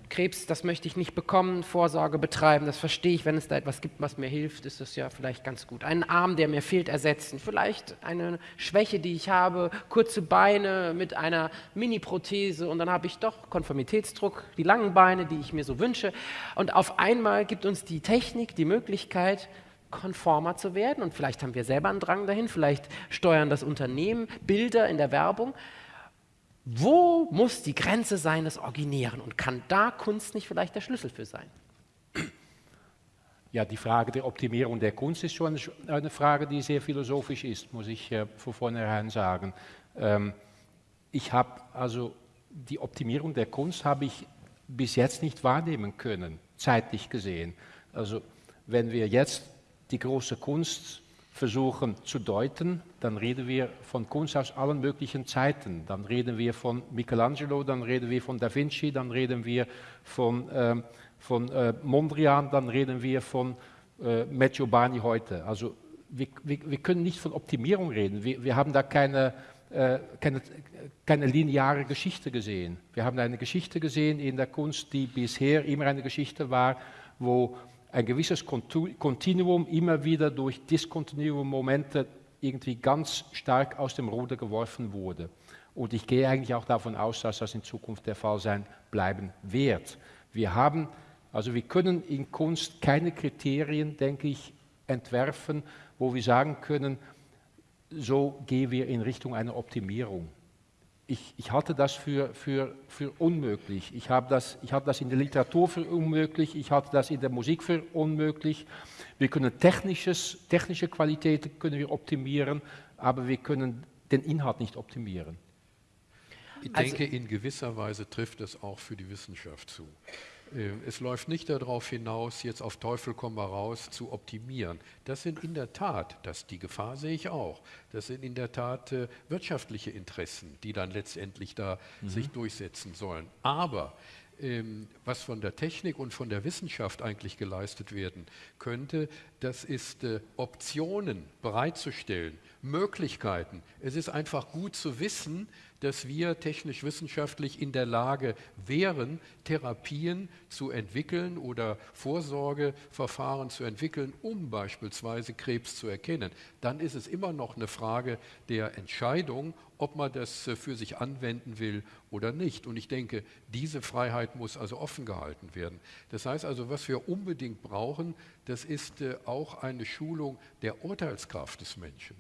Krebs, das möchte ich nicht bekommen, Vorsorge betreiben, das verstehe ich, wenn es da etwas gibt, was mir hilft, ist das ja vielleicht ganz gut. Einen Arm, der mir fehlt, ersetzen, vielleicht eine Schwäche, die ich habe, kurze Beine mit einer Mini-Prothese und dann habe ich doch Konformitätsdruck, die langen Beine, die ich mir so wünsche und auf einmal gibt uns die Technik die Möglichkeit, konformer zu werden und vielleicht haben wir selber einen Drang dahin, vielleicht steuern das Unternehmen Bilder in der Werbung, wo muss die Grenze sein des Originären und kann da Kunst nicht vielleicht der Schlüssel für sein? Ja, die Frage der Optimierung der Kunst ist schon eine Frage, die sehr philosophisch ist, muss ich äh, von vornherein sagen. Ähm, ich habe also die Optimierung der Kunst habe ich bis jetzt nicht wahrnehmen können, zeitlich gesehen. Also wenn wir jetzt die große Kunst versuchen zu deuten, dann reden wir von Kunst aus allen möglichen Zeiten. Dann reden wir von Michelangelo, dann reden wir von Da Vinci, dann reden wir von, äh, von äh, Mondrian, dann reden wir von äh, Bani heute. Also wir, wir, wir, können nicht von Optimierung reden. Wir, wir haben da keine, äh, keine, keine lineare Geschichte gesehen. Wir haben eine Geschichte gesehen in der Kunst, die bisher immer eine Geschichte war, wo ein gewisses Kontinuum immer wieder durch diskontinuum Momente irgendwie ganz stark aus dem Ruder geworfen wurde. Und ich gehe eigentlich auch davon aus, dass das in Zukunft der Fall sein bleiben wird. Wir haben, also wir können in Kunst keine Kriterien, denke ich, entwerfen, wo wir sagen können, so gehen wir in Richtung einer Optimierung ich, ich, halte das für, für, für unmöglich. Ich habe das, ich halte das in der Literatur für unmöglich, ich halte das in der Musik für unmöglich. Wir können technisches, technische Qualitäten können wir optimieren, aber wir können den Inhalt nicht optimieren. Ich denke, also, in gewisser Weise trifft es auch für die Wissenschaft zu. Äh, es läuft nicht darauf hinaus, jetzt auf Teufel komm mal raus zu optimieren. Das sind in der Tat, das, die Gefahr sehe ich auch, das sind in der Tat äh, wirtschaftliche Interessen, die dann letztendlich da mhm. sich durchsetzen sollen. Aber ähm, was von der Technik und von der Wissenschaft eigentlich geleistet werden könnte, das ist äh, Optionen bereitzustellen, Möglichkeiten. Es ist einfach gut zu wissen, dass wir technisch-wissenschaftlich in der Lage wären, Therapien zu entwickeln oder Vorsorgeverfahren zu entwickeln, um beispielsweise Krebs zu erkennen. Dann ist es immer noch eine Frage der Entscheidung, ob man das äh, für sich anwenden will oder nicht. Und ich denke, diese Freiheit muss also offen gehalten werden. Das heißt also, was wir unbedingt brauchen, das ist äh, auch eine Schulung der Urteilskraft des Menschen.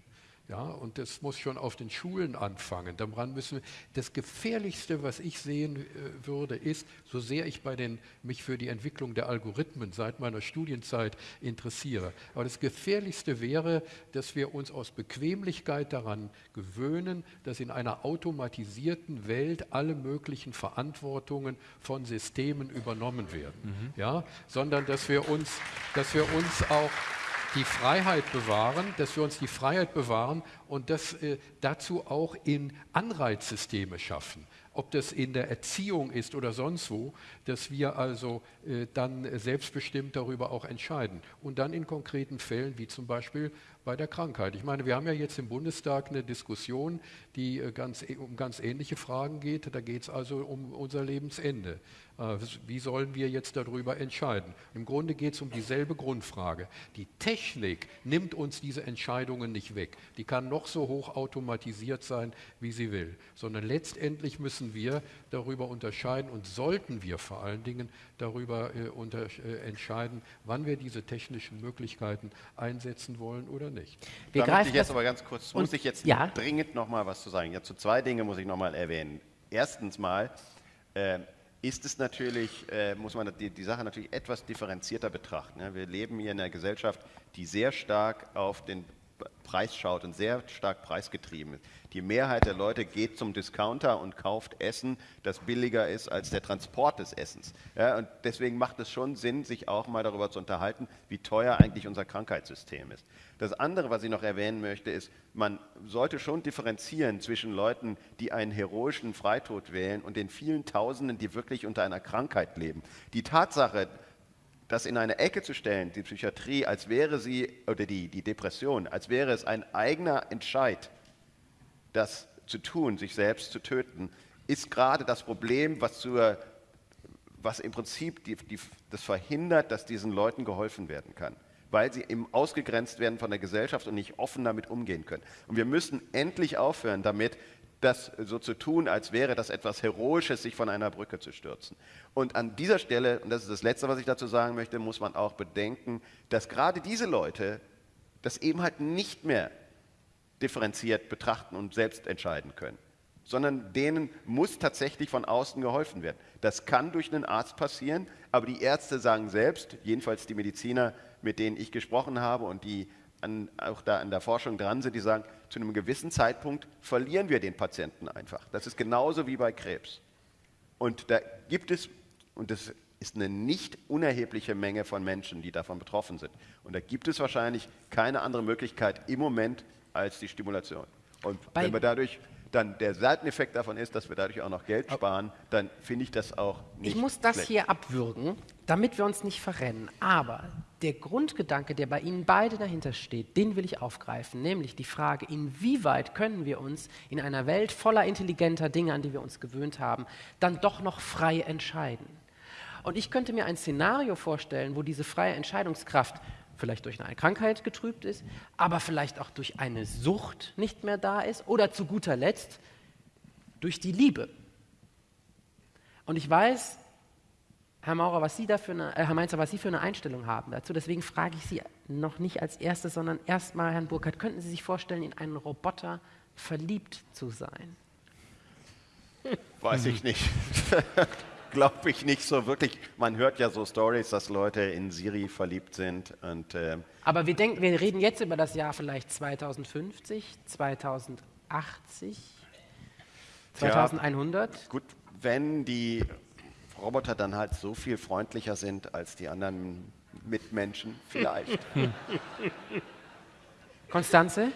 Ja, und das muss schon auf den Schulen anfangen. Daran müssen wir, das Gefährlichste, was ich sehen äh, würde, ist, so sehr ich bei den, mich für die Entwicklung der Algorithmen seit meiner Studienzeit interessiere, aber das Gefährlichste wäre, dass wir uns aus Bequemlichkeit daran gewöhnen, dass in einer automatisierten Welt alle möglichen Verantwortungen von Systemen übernommen werden. Mhm. Ja, sondern dass wir uns, dass wir uns auch die Freiheit bewahren, dass wir uns die Freiheit bewahren und das äh, dazu auch in Anreizsysteme schaffen ob das in der Erziehung ist oder sonst wo, dass wir also äh, dann selbstbestimmt darüber auch entscheiden. Und dann in konkreten Fällen, wie zum Beispiel bei der Krankheit. Ich meine, wir haben ja jetzt im Bundestag eine Diskussion, die äh, ganz, um ganz ähnliche Fragen geht. Da geht es also um unser Lebensende. Äh, wie sollen wir jetzt darüber entscheiden? Im Grunde geht es um dieselbe Grundfrage. Die Technik nimmt uns diese Entscheidungen nicht weg. Die kann noch so hoch automatisiert sein, wie sie will, sondern letztendlich müssen wir darüber unterscheiden und sollten wir vor allen Dingen darüber äh, unter, äh, entscheiden, wann wir diese technischen Möglichkeiten einsetzen wollen oder nicht. nicht. Wir da möchte ich jetzt aber ganz kurz, muss ich jetzt ja? dringend noch mal was zu sagen. Ja, zu zwei Dinge muss ich noch mal erwähnen. Erstens mal äh, ist es natürlich, äh, muss man die, die, Sache natürlich etwas differenzierter betrachten. Ja, wir leben hier in einer Gesellschaft, die sehr stark auf den Preis schaut und sehr stark preisgetrieben ist. Die Mehrheit der Leute geht zum Discounter und kauft Essen, das billiger ist als der Transport des Essens. Ja, und deswegen macht es schon Sinn, sich auch mal darüber zu unterhalten, wie teuer eigentlich unser Krankheitssystem ist. Das andere, was ich noch erwähnen möchte, ist, man sollte schon differenzieren zwischen Leuten, die einen heroischen Freitod wählen und den vielen Tausenden, die wirklich unter einer Krankheit leben. Die Tatsache, das in eine Ecke zu stellen, die Psychiatrie, als wäre sie, oder die, die Depression, als wäre es ein eigener Entscheid, das zu tun, sich selbst zu töten, ist gerade das Problem, was, zur, was im Prinzip die, die, das verhindert, dass diesen Leuten geholfen werden kann, weil sie eben ausgegrenzt werden von der Gesellschaft und nicht offen damit umgehen können. Und wir müssen endlich aufhören damit, das so zu tun, als wäre das etwas Heroisches, sich von einer Brücke zu stürzen. Und an dieser Stelle, und das ist das Letzte, was ich dazu sagen möchte, muss man auch bedenken, dass gerade diese Leute das eben halt nicht mehr differenziert betrachten und selbst entscheiden können, sondern denen muss tatsächlich von außen geholfen werden. Das kann durch einen Arzt passieren, aber die Ärzte sagen selbst, jedenfalls die Mediziner, mit denen ich gesprochen habe und die an, auch da an der Forschung dran sind, die sagen, zu einem gewissen Zeitpunkt verlieren wir den Patienten einfach. Das ist genauso wie bei Krebs. Und da gibt es, und das ist eine nicht unerhebliche Menge von Menschen, die davon betroffen sind. Und da gibt es wahrscheinlich keine andere Möglichkeit im Moment, als die Stimulation. Und Bei wenn wir dadurch dann der Seiteneffekt davon ist, dass wir dadurch auch noch Geld sparen, dann finde ich das auch nicht. Ich muss das schlecht. hier abwürgen, damit wir uns nicht verrennen. Aber der Grundgedanke, der bei Ihnen beide dahinter steht, den will ich aufgreifen, nämlich die Frage, inwieweit können wir uns in einer Welt voller intelligenter Dinge, an die wir uns gewöhnt haben, dann doch noch frei entscheiden. Und ich könnte mir ein Szenario vorstellen, wo diese freie Entscheidungskraft vielleicht durch eine Krankheit getrübt ist, aber vielleicht auch durch eine Sucht nicht mehr da ist oder zu guter Letzt durch die Liebe. Und ich weiß, Herr Maurer, was Sie dafür eine, äh, Herr Mainzer, was Sie für eine Einstellung haben dazu. Deswegen frage ich Sie noch nicht als erstes, sondern erstmal, Herrn Burkhardt, könnten Sie sich vorstellen, in einen Roboter verliebt zu sein? Weiß ich nicht. glaube ich nicht so wirklich. Man hört ja so Stories, dass Leute in Siri verliebt sind. Und, äh, Aber wir, denken, wir reden jetzt über das Jahr vielleicht 2050, 2080, 2100. Ja, gut, wenn die Roboter dann halt so viel freundlicher sind als die anderen Mitmenschen, vielleicht. Konstanze?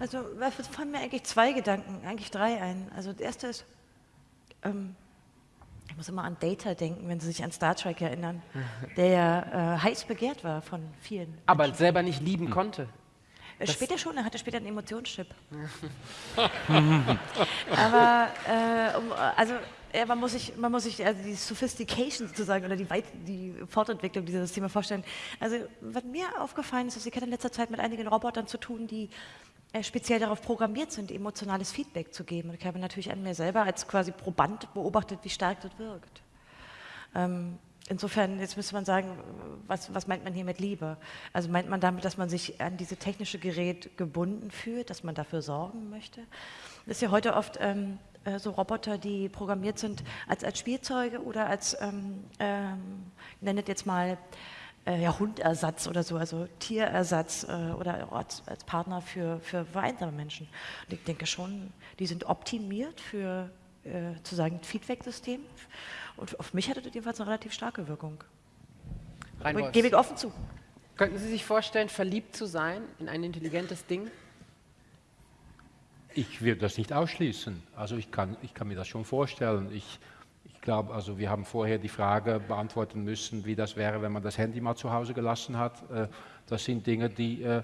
Also, fallen mir eigentlich zwei Gedanken, eigentlich drei ein. Also, der erste ist, ähm, ich muss immer an Data denken, wenn Sie sich an Star Trek erinnern, der ja äh, heiß begehrt war von vielen. Aber Menschen. selber nicht lieben hm. konnte. Äh, das später schon, er hatte später einen Emotionschip. Aber äh, um, also ja, man muss sich, man muss sich also die Sophistication sozusagen oder die, Weit die Fortentwicklung dieser Systeme vorstellen. Also was mir aufgefallen ist, ist, ich hatte in letzter Zeit mit einigen Robotern zu tun, die äh, speziell darauf programmiert sind, emotionales Feedback zu geben. Und ich habe natürlich an mir selber als quasi Proband beobachtet, wie stark das wirkt. Ähm, insofern, jetzt müsste man sagen, was, was, meint man hier mit Liebe? Also meint man damit, dass man sich an diese technische Gerät gebunden fühlt, dass man dafür sorgen möchte? Das ist ja heute oft ähm, äh, so Roboter, die programmiert sind als, als Spielzeuge oder als, ähm, ähm, nennet jetzt mal, äh, ja, Hundersatz oder so, also Tierersatz äh, oder als, als, Partner für, für einsame Menschen. Und ich denke schon, die sind optimiert für äh, zu sagen Feedback-System. Und auf mich hatte das jedenfalls eine relativ starke Wirkung. Gebe ich offen zu. Könnten Sie sich vorstellen, verliebt zu sein in ein intelligentes Ding? Ich will das nicht ausschließen. Also ich kann, ich kann mir das schon vorstellen. Ich ich glaube, also wir haben vorher die Frage beantworten müssen, wie das wäre, wenn man das Handy mal zu Hause gelassen hat. Äh, das sind Dinge, die, äh,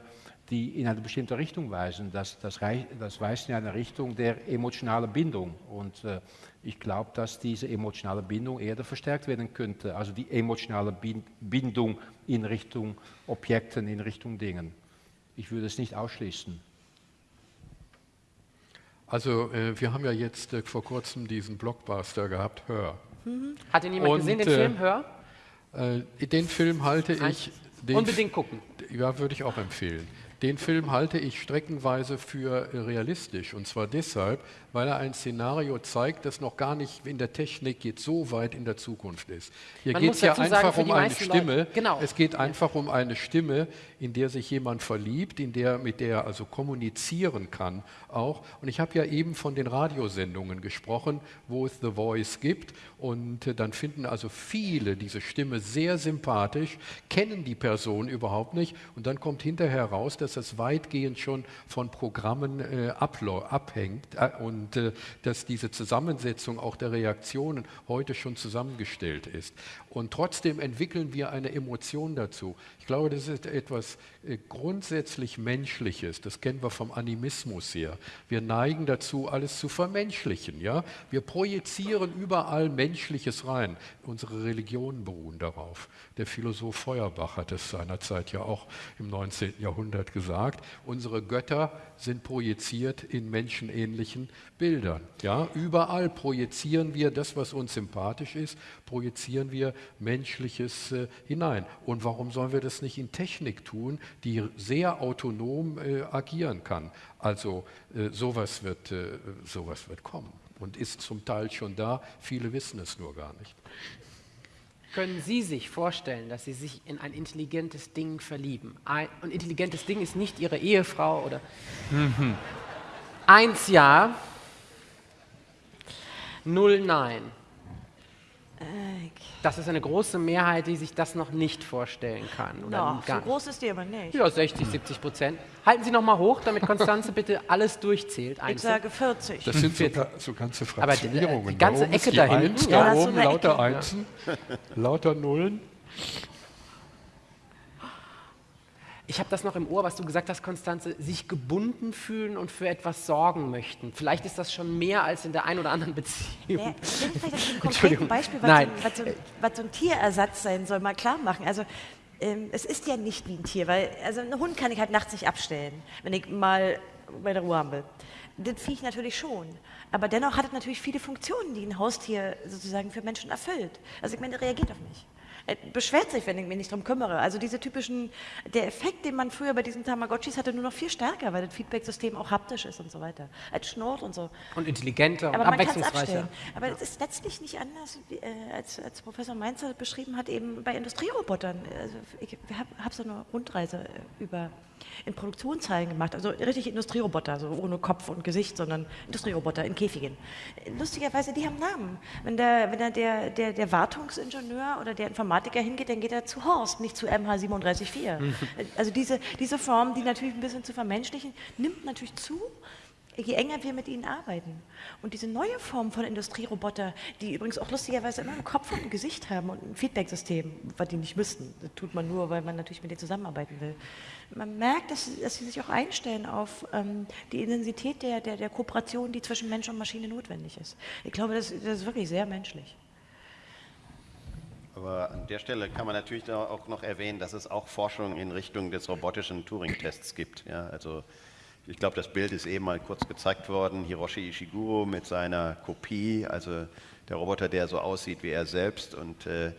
die in eine bestimmte Richtung weisen. Das, das, das weist in eine Richtung der emotionalen Bindung. Und äh, ich glaube, dass diese emotionale Bindung eher verstärkt werden könnte. Also die emotionale Bindung in Richtung Objekten, in Richtung Dingen. Ich würde es nicht ausschließen. Also äh, wir haben ja jetzt äh, vor kurzem diesen Blockbuster gehabt, Hör. Mhm. Hat ihn jemand Und, gesehen, den Film Hör? Äh, den Film halte ich Den Unbedingt gucken. Ja, würde ich auch empfehlen. Den Film halte ich streckenweise für realistisch. Und zwar deshalb, weil er ein Szenario zeigt, das noch gar nicht in der Technik jetzt so weit in der Zukunft ist. Hier Man geht es ja sagen, einfach um eine Stimme. Genau. Es geht einfach um eine Stimme, in der sich jemand verliebt, in der, mit der er also kommunizieren kann auch. Und ich habe ja eben von den Radiosendungen gesprochen, wo es The Voice gibt. Und äh, dann finden also viele diese Stimme sehr sympathisch, kennen die Person überhaupt nicht. Und dann kommt hinterher raus, dass es weitgehend schon von Programmen äh, abhängt äh, und äh, dass diese Zusammensetzung auch der Reaktionen heute schon zusammengestellt ist. Und trotzdem entwickeln wir eine Emotion dazu. Ich glaube, das ist etwas grundsätzlich Menschliches. Das kennen wir vom Animismus her. Wir neigen dazu, alles zu vermenschlichen. Ja? Wir projizieren überall Menschliches rein. Unsere Religionen beruhen darauf. Der Philosoph Feuerbach hat es seinerzeit ja auch im 19. Jahrhundert gesagt. Unsere Götter sind projiziert in menschenähnlichen Bildern. Ja? Überall projizieren wir das, was uns sympathisch ist, projizieren wir Menschliches äh, hinein. Und warum sollen wir das nicht in Technik tun, die sehr autonom äh, agieren kann? Also äh, sowas, wird, äh, sowas wird kommen und ist zum Teil schon da. Viele wissen es nur gar nicht. Können Sie sich vorstellen, dass Sie sich in ein intelligentes Ding verlieben? Ein, und intelligentes Ding ist nicht Ihre Ehefrau oder. Eins ja, null nein. Das ist eine große Mehrheit, die sich das noch nicht vorstellen kann. Oder Ja, gar so groß ist die aber nicht. Ja, 60, 70 Prozent. Halten Sie noch mal hoch, damit Konstanze bitte alles durchzählt. Ich einzeln. sage 40. Das sind so, so ganze Aber die- die ganze da Ecke da hinten, ja, da so oben lauter Ecke, ja. Einsen, lauter Nullen. Ich habe das noch im Ohr, was du gesagt hast, Konstanze, sich gebunden fühlen und für etwas sorgen möchten. Vielleicht ist das schon mehr als in der einen oder anderen Beziehung. Ja, ich will vielleicht ein. Beispiel, was, Nein. So, was, so, was so ein Tierersatz sein soll, mal klar machen. Also ähm, es ist ja nicht wie ein Tier, weil also einen Hund kann ich halt nachts nicht abstellen, wenn ich mal meine Ruhe haben will. Das Viech natürlich schon. Aber dennoch hat es natürlich viele Funktionen, die ein Haustier sozusagen für Menschen erfüllt. Also ich meine, er reagiert auf mich. Er beschwert sich, wenn ich mich nicht darum kümmere. Also diese typischen, der Effekt, den man früher bei diesen Tamagotchis hatte, nur noch viel stärker, weil das Feedback-System auch haptisch ist und so weiter. Als schnurrt und so. Und intelligenter und Aber es abwechslungsreicher. Aber es ist letztlich nicht anders, wie, äh, als, als Professor Mainzer beschrieben hat, eben bei Industrierobotern. Also ich habe hab so eine Rundreise äh, über in Produktionshallen gemacht, also richtig Industrieroboter, so ohne Kopf und Gesicht, sondern Industrieroboter in Käfigen. Lustigerweise, die haben Namen. Wenn, der, wenn der, der, der, der Wartungsingenieur oder der Informatiker hingeht, dann geht er zu Horst, nicht zu MH374. Also diese, diese Form, die natürlich ein bisschen zu vermenschlichen, nimmt natürlich zu, je enger wir mit ihnen arbeiten. Und diese neue Form von Industrieroboter, die übrigens auch lustigerweise immer einen Kopf und ein Gesicht haben und ein Feedbacksystem, was die nicht müssten. Das tut man nur, weil man natürlich mit denen zusammenarbeiten will. Man merkt, dass sie, dass sie sich auch einstellen auf ähm, die Intensität der, der, der Kooperation, die zwischen Mensch und Maschine notwendig ist. Ich glaube, das, das ist wirklich sehr menschlich. Aber an der Stelle kann man natürlich auch noch erwähnen, dass es auch Forschung in Richtung des robotischen Turing-Tests gibt. Ja, also ich glaube, das Bild ist eben mal kurz gezeigt worden. Hiroshi Ishiguro mit seiner Kopie, also der Roboter, der so aussieht wie er selbst. Und äh,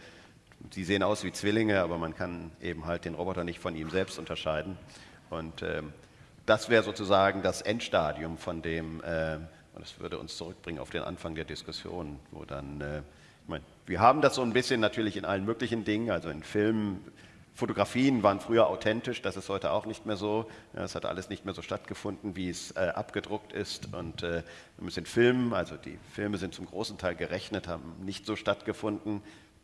sie sehen aus wie Zwillinge, aber man kann eben halt den Roboter nicht von ihm selbst unterscheiden. Und ähm, das wäre sozusagen das Endstadium von dem, äh, und das würde uns zurückbringen auf den Anfang der Diskussion, wo dann, äh, ich meine, wir haben das so ein bisschen natürlich in allen möglichen Dingen, also in Filmen, Fotografien waren früher authentisch, das ist heute auch nicht mehr so. Ja, es hat alles nicht mehr so stattgefunden, wie es äh, abgedruckt ist. Und äh, wir müssen Filmen, also die Filme sind zum großen Teil gerechnet, haben nicht so stattgefunden,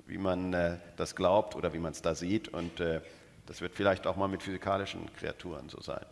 wie man äh, das glaubt oder wie man es da sieht. Und äh, das wird vielleicht auch mal mit physikalischen Kreaturen so sein.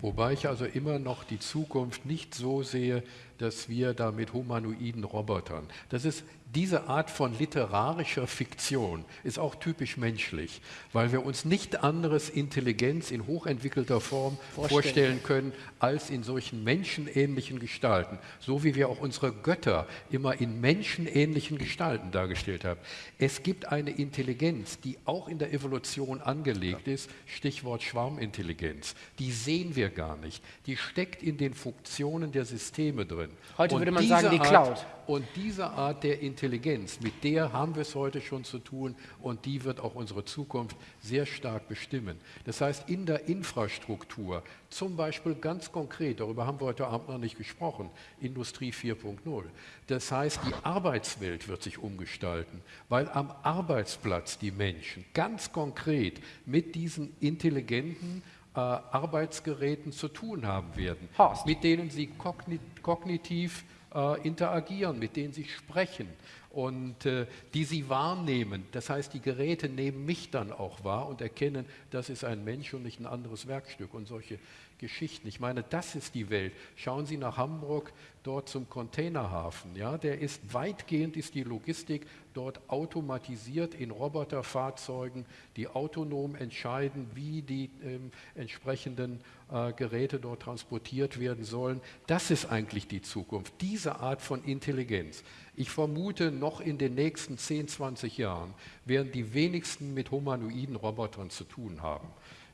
Wobei ich also immer noch die Zukunft nicht so sehe, dass wir da mit humanoiden Robotern, das ist diese Art von literarischer Fiktion ist auch typisch menschlich, weil wir uns nicht anderes Intelligenz in hochentwickelter Form vorstellen, Vorstellen. können als in solchen menschenähnlichen Gestalten, so wie wir auch unsere Götter immer in menschenähnlichen Gestalten dargestellt haben. Es gibt eine Intelligenz, die auch in der Evolution angelegt ist, Stichwort Schwarmintelligenz. Die sehen wir gar nicht. Die steckt in den Funktionen der Systeme drin. Heute Und würde man sagen, die Art- Cloud. Und diese Art der Intelligenz, mit der haben wir es heute schon zu tun und die wird auch unsere Zukunft sehr stark bestimmen. Das heißt, in der Infrastruktur, zum Beispiel ganz konkret, darüber haben wir heute Abend noch nicht gesprochen, Industrie 4.0. Das heißt, die Arbeitswelt wird sich umgestalten, weil am Arbeitsplatz die Menschen ganz konkret mit diesen intelligenten äh, Arbeitsgeräten zu tun haben werden, mit denen sie kogni kognitiv äh, interagieren, mit denen sie sprechen und äh, die sie wahrnehmen. Das heißt, die Geräte nehmen mich dann auch wahr und erkennen, das ist ein Mensch und nicht ein anderes Werkstück und solche Geschichten. Ich meine, das ist die Welt. Schauen Sie nach Hamburg, dort zum Containerhafen. Ja, der ist weitgehend ist die Logistik dort automatisiert in Roboterfahrzeugen, die autonom entscheiden, wie die ähm, entsprechenden äh, Geräte dort transportiert werden sollen. Das ist eigentlich die Zukunft, diese Art von Intelligenz. Ich vermute, noch in den nächsten 10, 20 Jahren werden die wenigsten mit humanoiden Robotern zu tun haben.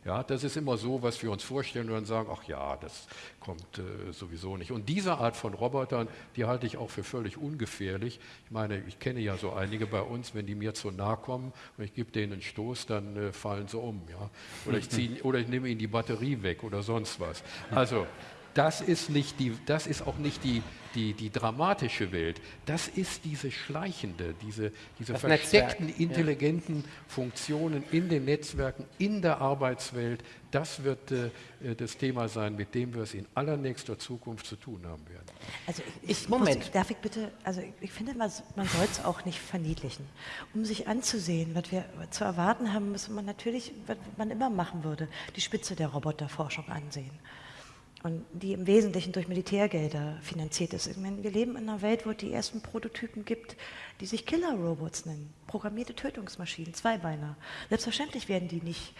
Ja, das ist immer so, was wir uns vorstellen und dann sagen, ach ja, das kommt äh, sowieso nicht. Und diese Art von Robotern, die halte ich auch für völlig ungefährlich. Ich meine, ich kenne ja so einige bei uns, wenn die mir zu nahe kommen und ich gebe denen einen Stoß, dann äh, fallen sie um. Ja? Oder, ich zieh, oder ich nehme ihnen die Batterie weg oder sonst was. Also das ist, nicht die, das ist auch nicht die, die, die dramatische Welt. Das ist diese schleichende, diese, diese Das versteckten, Netzwerk, ja. intelligenten Funktionen in den Netzwerken, in der Arbeitswelt. Das wird äh, das Thema sein, mit dem wir es in allernächster Zukunft zu tun haben werden. Also ich, Ich- Moment. Muss, darf ich bitte, also ich finde, man, man soll es auch nicht verniedlichen. Um sich anzusehen, was wir zu erwarten haben, muss man natürlich, was man immer machen würde, die Spitze der Roboterforschung ansehen. Und die im Wesentlichen durch Militärgelder finanziert ist. Ich meine, wir leben in einer Welt, wo es die ersten Prototypen gibt, die sich Killer-Robots nennen. Programmierte Tötungsmaschinen, Zweibeiner. Selbstverständlich werden die nicht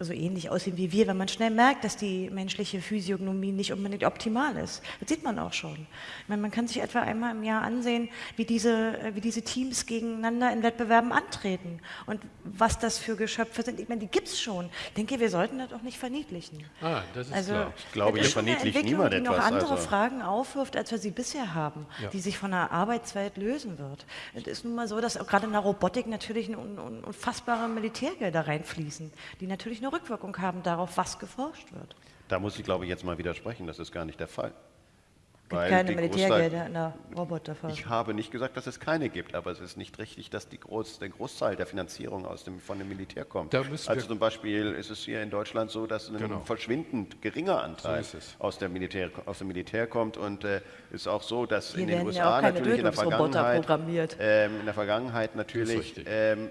so ähnlich aussehen wie wir, wenn man schnell merkt, dass die menschliche Physiognomie nicht unbedingt optimal ist. Das sieht man auch schon. Meine, man kann sich etwa einmal im Jahr ansehen, wie diese, wie diese Teams gegeneinander in Wettbewerben antreten und was das für Geschöpfe sind. Ich meine, die gibt es schon. Ich denke, wir sollten das auch nicht verniedlichen. Ah, das ist also, klar. Ich glaube, hier verniedlicht niemand die noch etwas, andere also- Fragen aufwirft, als wir sie bisher haben, Ja. die sich von der Arbeitswelt lösen wird. Es ist nun mal so, dass gerade in der Robotik natürlich un un unfassbare Militärgelder reinfließen, die natürlich eine Rückwirkung haben darauf, was geforscht wird. Da muss ich, glaube ich, jetzt mal widersprechen. Das ist gar nicht der Fall. Es gibt Weil keine Militärgelder in der Roboterforschung. Ich habe nicht gesagt, dass es keine gibt, aber es ist nicht richtig, dass die Groß, der Großteil der Finanzierung aus dem, von dem Militär kommt. Also zum Beispiel ist es hier in Deutschland so, dass ein Genau. verschwindend geringer Anteil So aus, der Militär, aus dem Militär kommt und äh, ist auch so, dass Hier in den ja USA keine natürlich in der Vergangenheit, ähm, in der Vergangenheit natürlich ähm,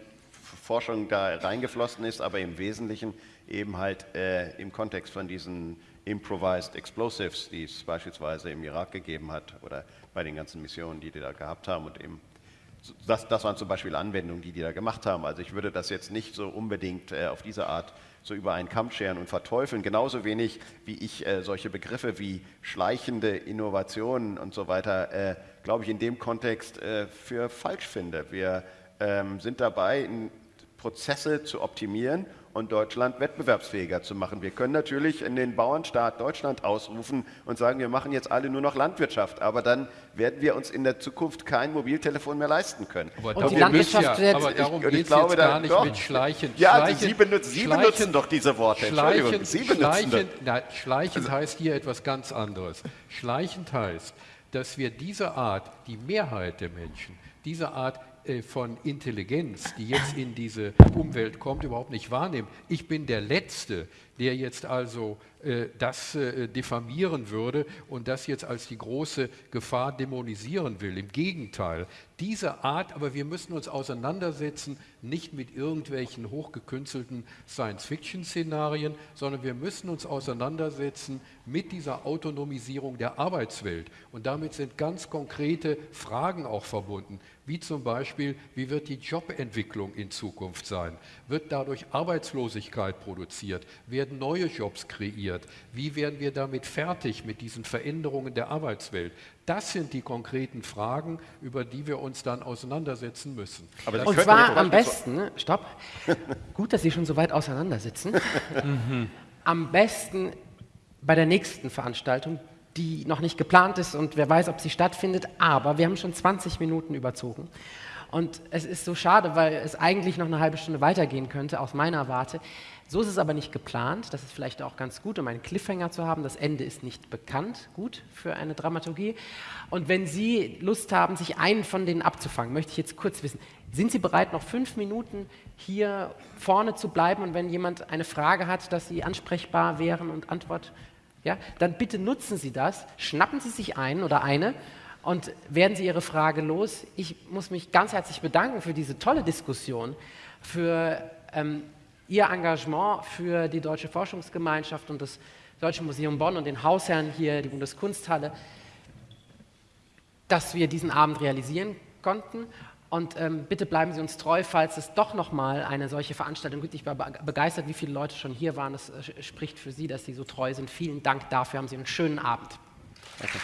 Forschung da reingeflossen ist, aber im Wesentlichen eben halt äh, im Kontext von diesen Improvised Explosives, die es beispielsweise im Irak gegeben hat oder bei den ganzen Missionen, die die da gehabt haben und eben das, das waren zum Beispiel Anwendungen, die die da gemacht haben. Also ich würde das jetzt nicht so unbedingt äh, auf diese Art so über einen Kamm scheren und verteufeln. Genauso wenig wie ich äh, solche Begriffe wie schleichende Innovationen und so weiter, äh, glaube ich, in dem Kontext äh, für falsch finde. Wir ähm, sind dabei, in Prozesse zu optimieren und Deutschland wettbewerbsfähiger zu machen. Wir können natürlich in den Bauernstaat Deutschland ausrufen und sagen, wir machen jetzt alle nur noch Landwirtschaft, aber dann werden wir uns in der Zukunft kein Mobiltelefon mehr leisten können. Aber Und die Landwirtschaft ja, wird- aber darum geht es jetzt gar nicht doch. mit Schleichen. Ja, Schleichen, Sie benutzen- Sie benutzen doch diese Worte. Entschuldigung, Schleichend, Sie benutzen Also schleichend, na, schleichend heißt hier etwas ganz anderes. Schleichend heißt, dass wir diese Art, die Mehrheit der Menschen, diese Art von Intelligenz, die jetzt in diese Umwelt kommt, überhaupt nicht wahrnehmen. Ich bin der Letzte, der jetzt also äh, das äh, diffamieren würde und das jetzt als die große Gefahr dämonisieren will. Im Gegenteil, diese Art, aber wir müssen uns auseinandersetzen, nicht mit irgendwelchen hochgekünstelten Science-Fiction-Szenarien, sondern wir müssen uns auseinandersetzen mit dieser Autonomisierung der Arbeitswelt. Und damit sind ganz konkrete Fragen auch verbunden, wie zum Beispiel, wie wird die Jobentwicklung in Zukunft sein? Wird dadurch Arbeitslosigkeit produziert? Werden neue Jobs kreiert? Wie werden wir damit fertig mit diesen Veränderungen der Arbeitswelt? Das sind die konkreten Fragen, über die wir uns dann auseinandersetzen müssen. Aber Und zwar am besten, stopp, gut, dass Sie schon so weit auseinandersitzen, am besten bei der nächsten Veranstaltung, die noch nicht geplant ist und wer weiß, ob sie stattfindet. Aber wir haben schon 20 Minuten überzogen. Und es ist so schade, weil es eigentlich noch eine halbe Stunde weitergehen könnte, aus meiner Warte. So ist es aber nicht geplant. Das ist vielleicht auch ganz gut, um einen Cliffhanger zu haben. Das Ende ist nicht bekannt. Gut für eine Dramaturgie. Und wenn Sie Lust haben, sich einen von denen abzufangen, möchte ich jetzt kurz wissen, sind Sie bereit, noch fünf Minuten hier vorne zu bleiben? Und wenn jemand eine Frage hat, dass Sie ansprechbar wären und Antwort, ja, dann bitte nutzen Sie das. Schnappen Sie sich einen oder eine und werden Sie Ihre Frage los. Ich muss mich ganz herzlich bedanken für diese tolle Diskussion, für ähm, Ihr Engagement für die Deutsche Forschungsgemeinschaft und das Deutsche Museum Bonn und den Hausherren hier, die Bundeskunsthalle, dass wir diesen Abend realisieren konnten. Und ähm, bitte bleiben Sie uns treu, falls es doch nochmal eine solche Veranstaltung gibt. Ich war begeistert, wie viele Leute schon hier waren. Das äh, spricht für Sie, dass Sie so treu sind. Vielen Dank dafür. Haben Sie einen schönen Abend. Danke.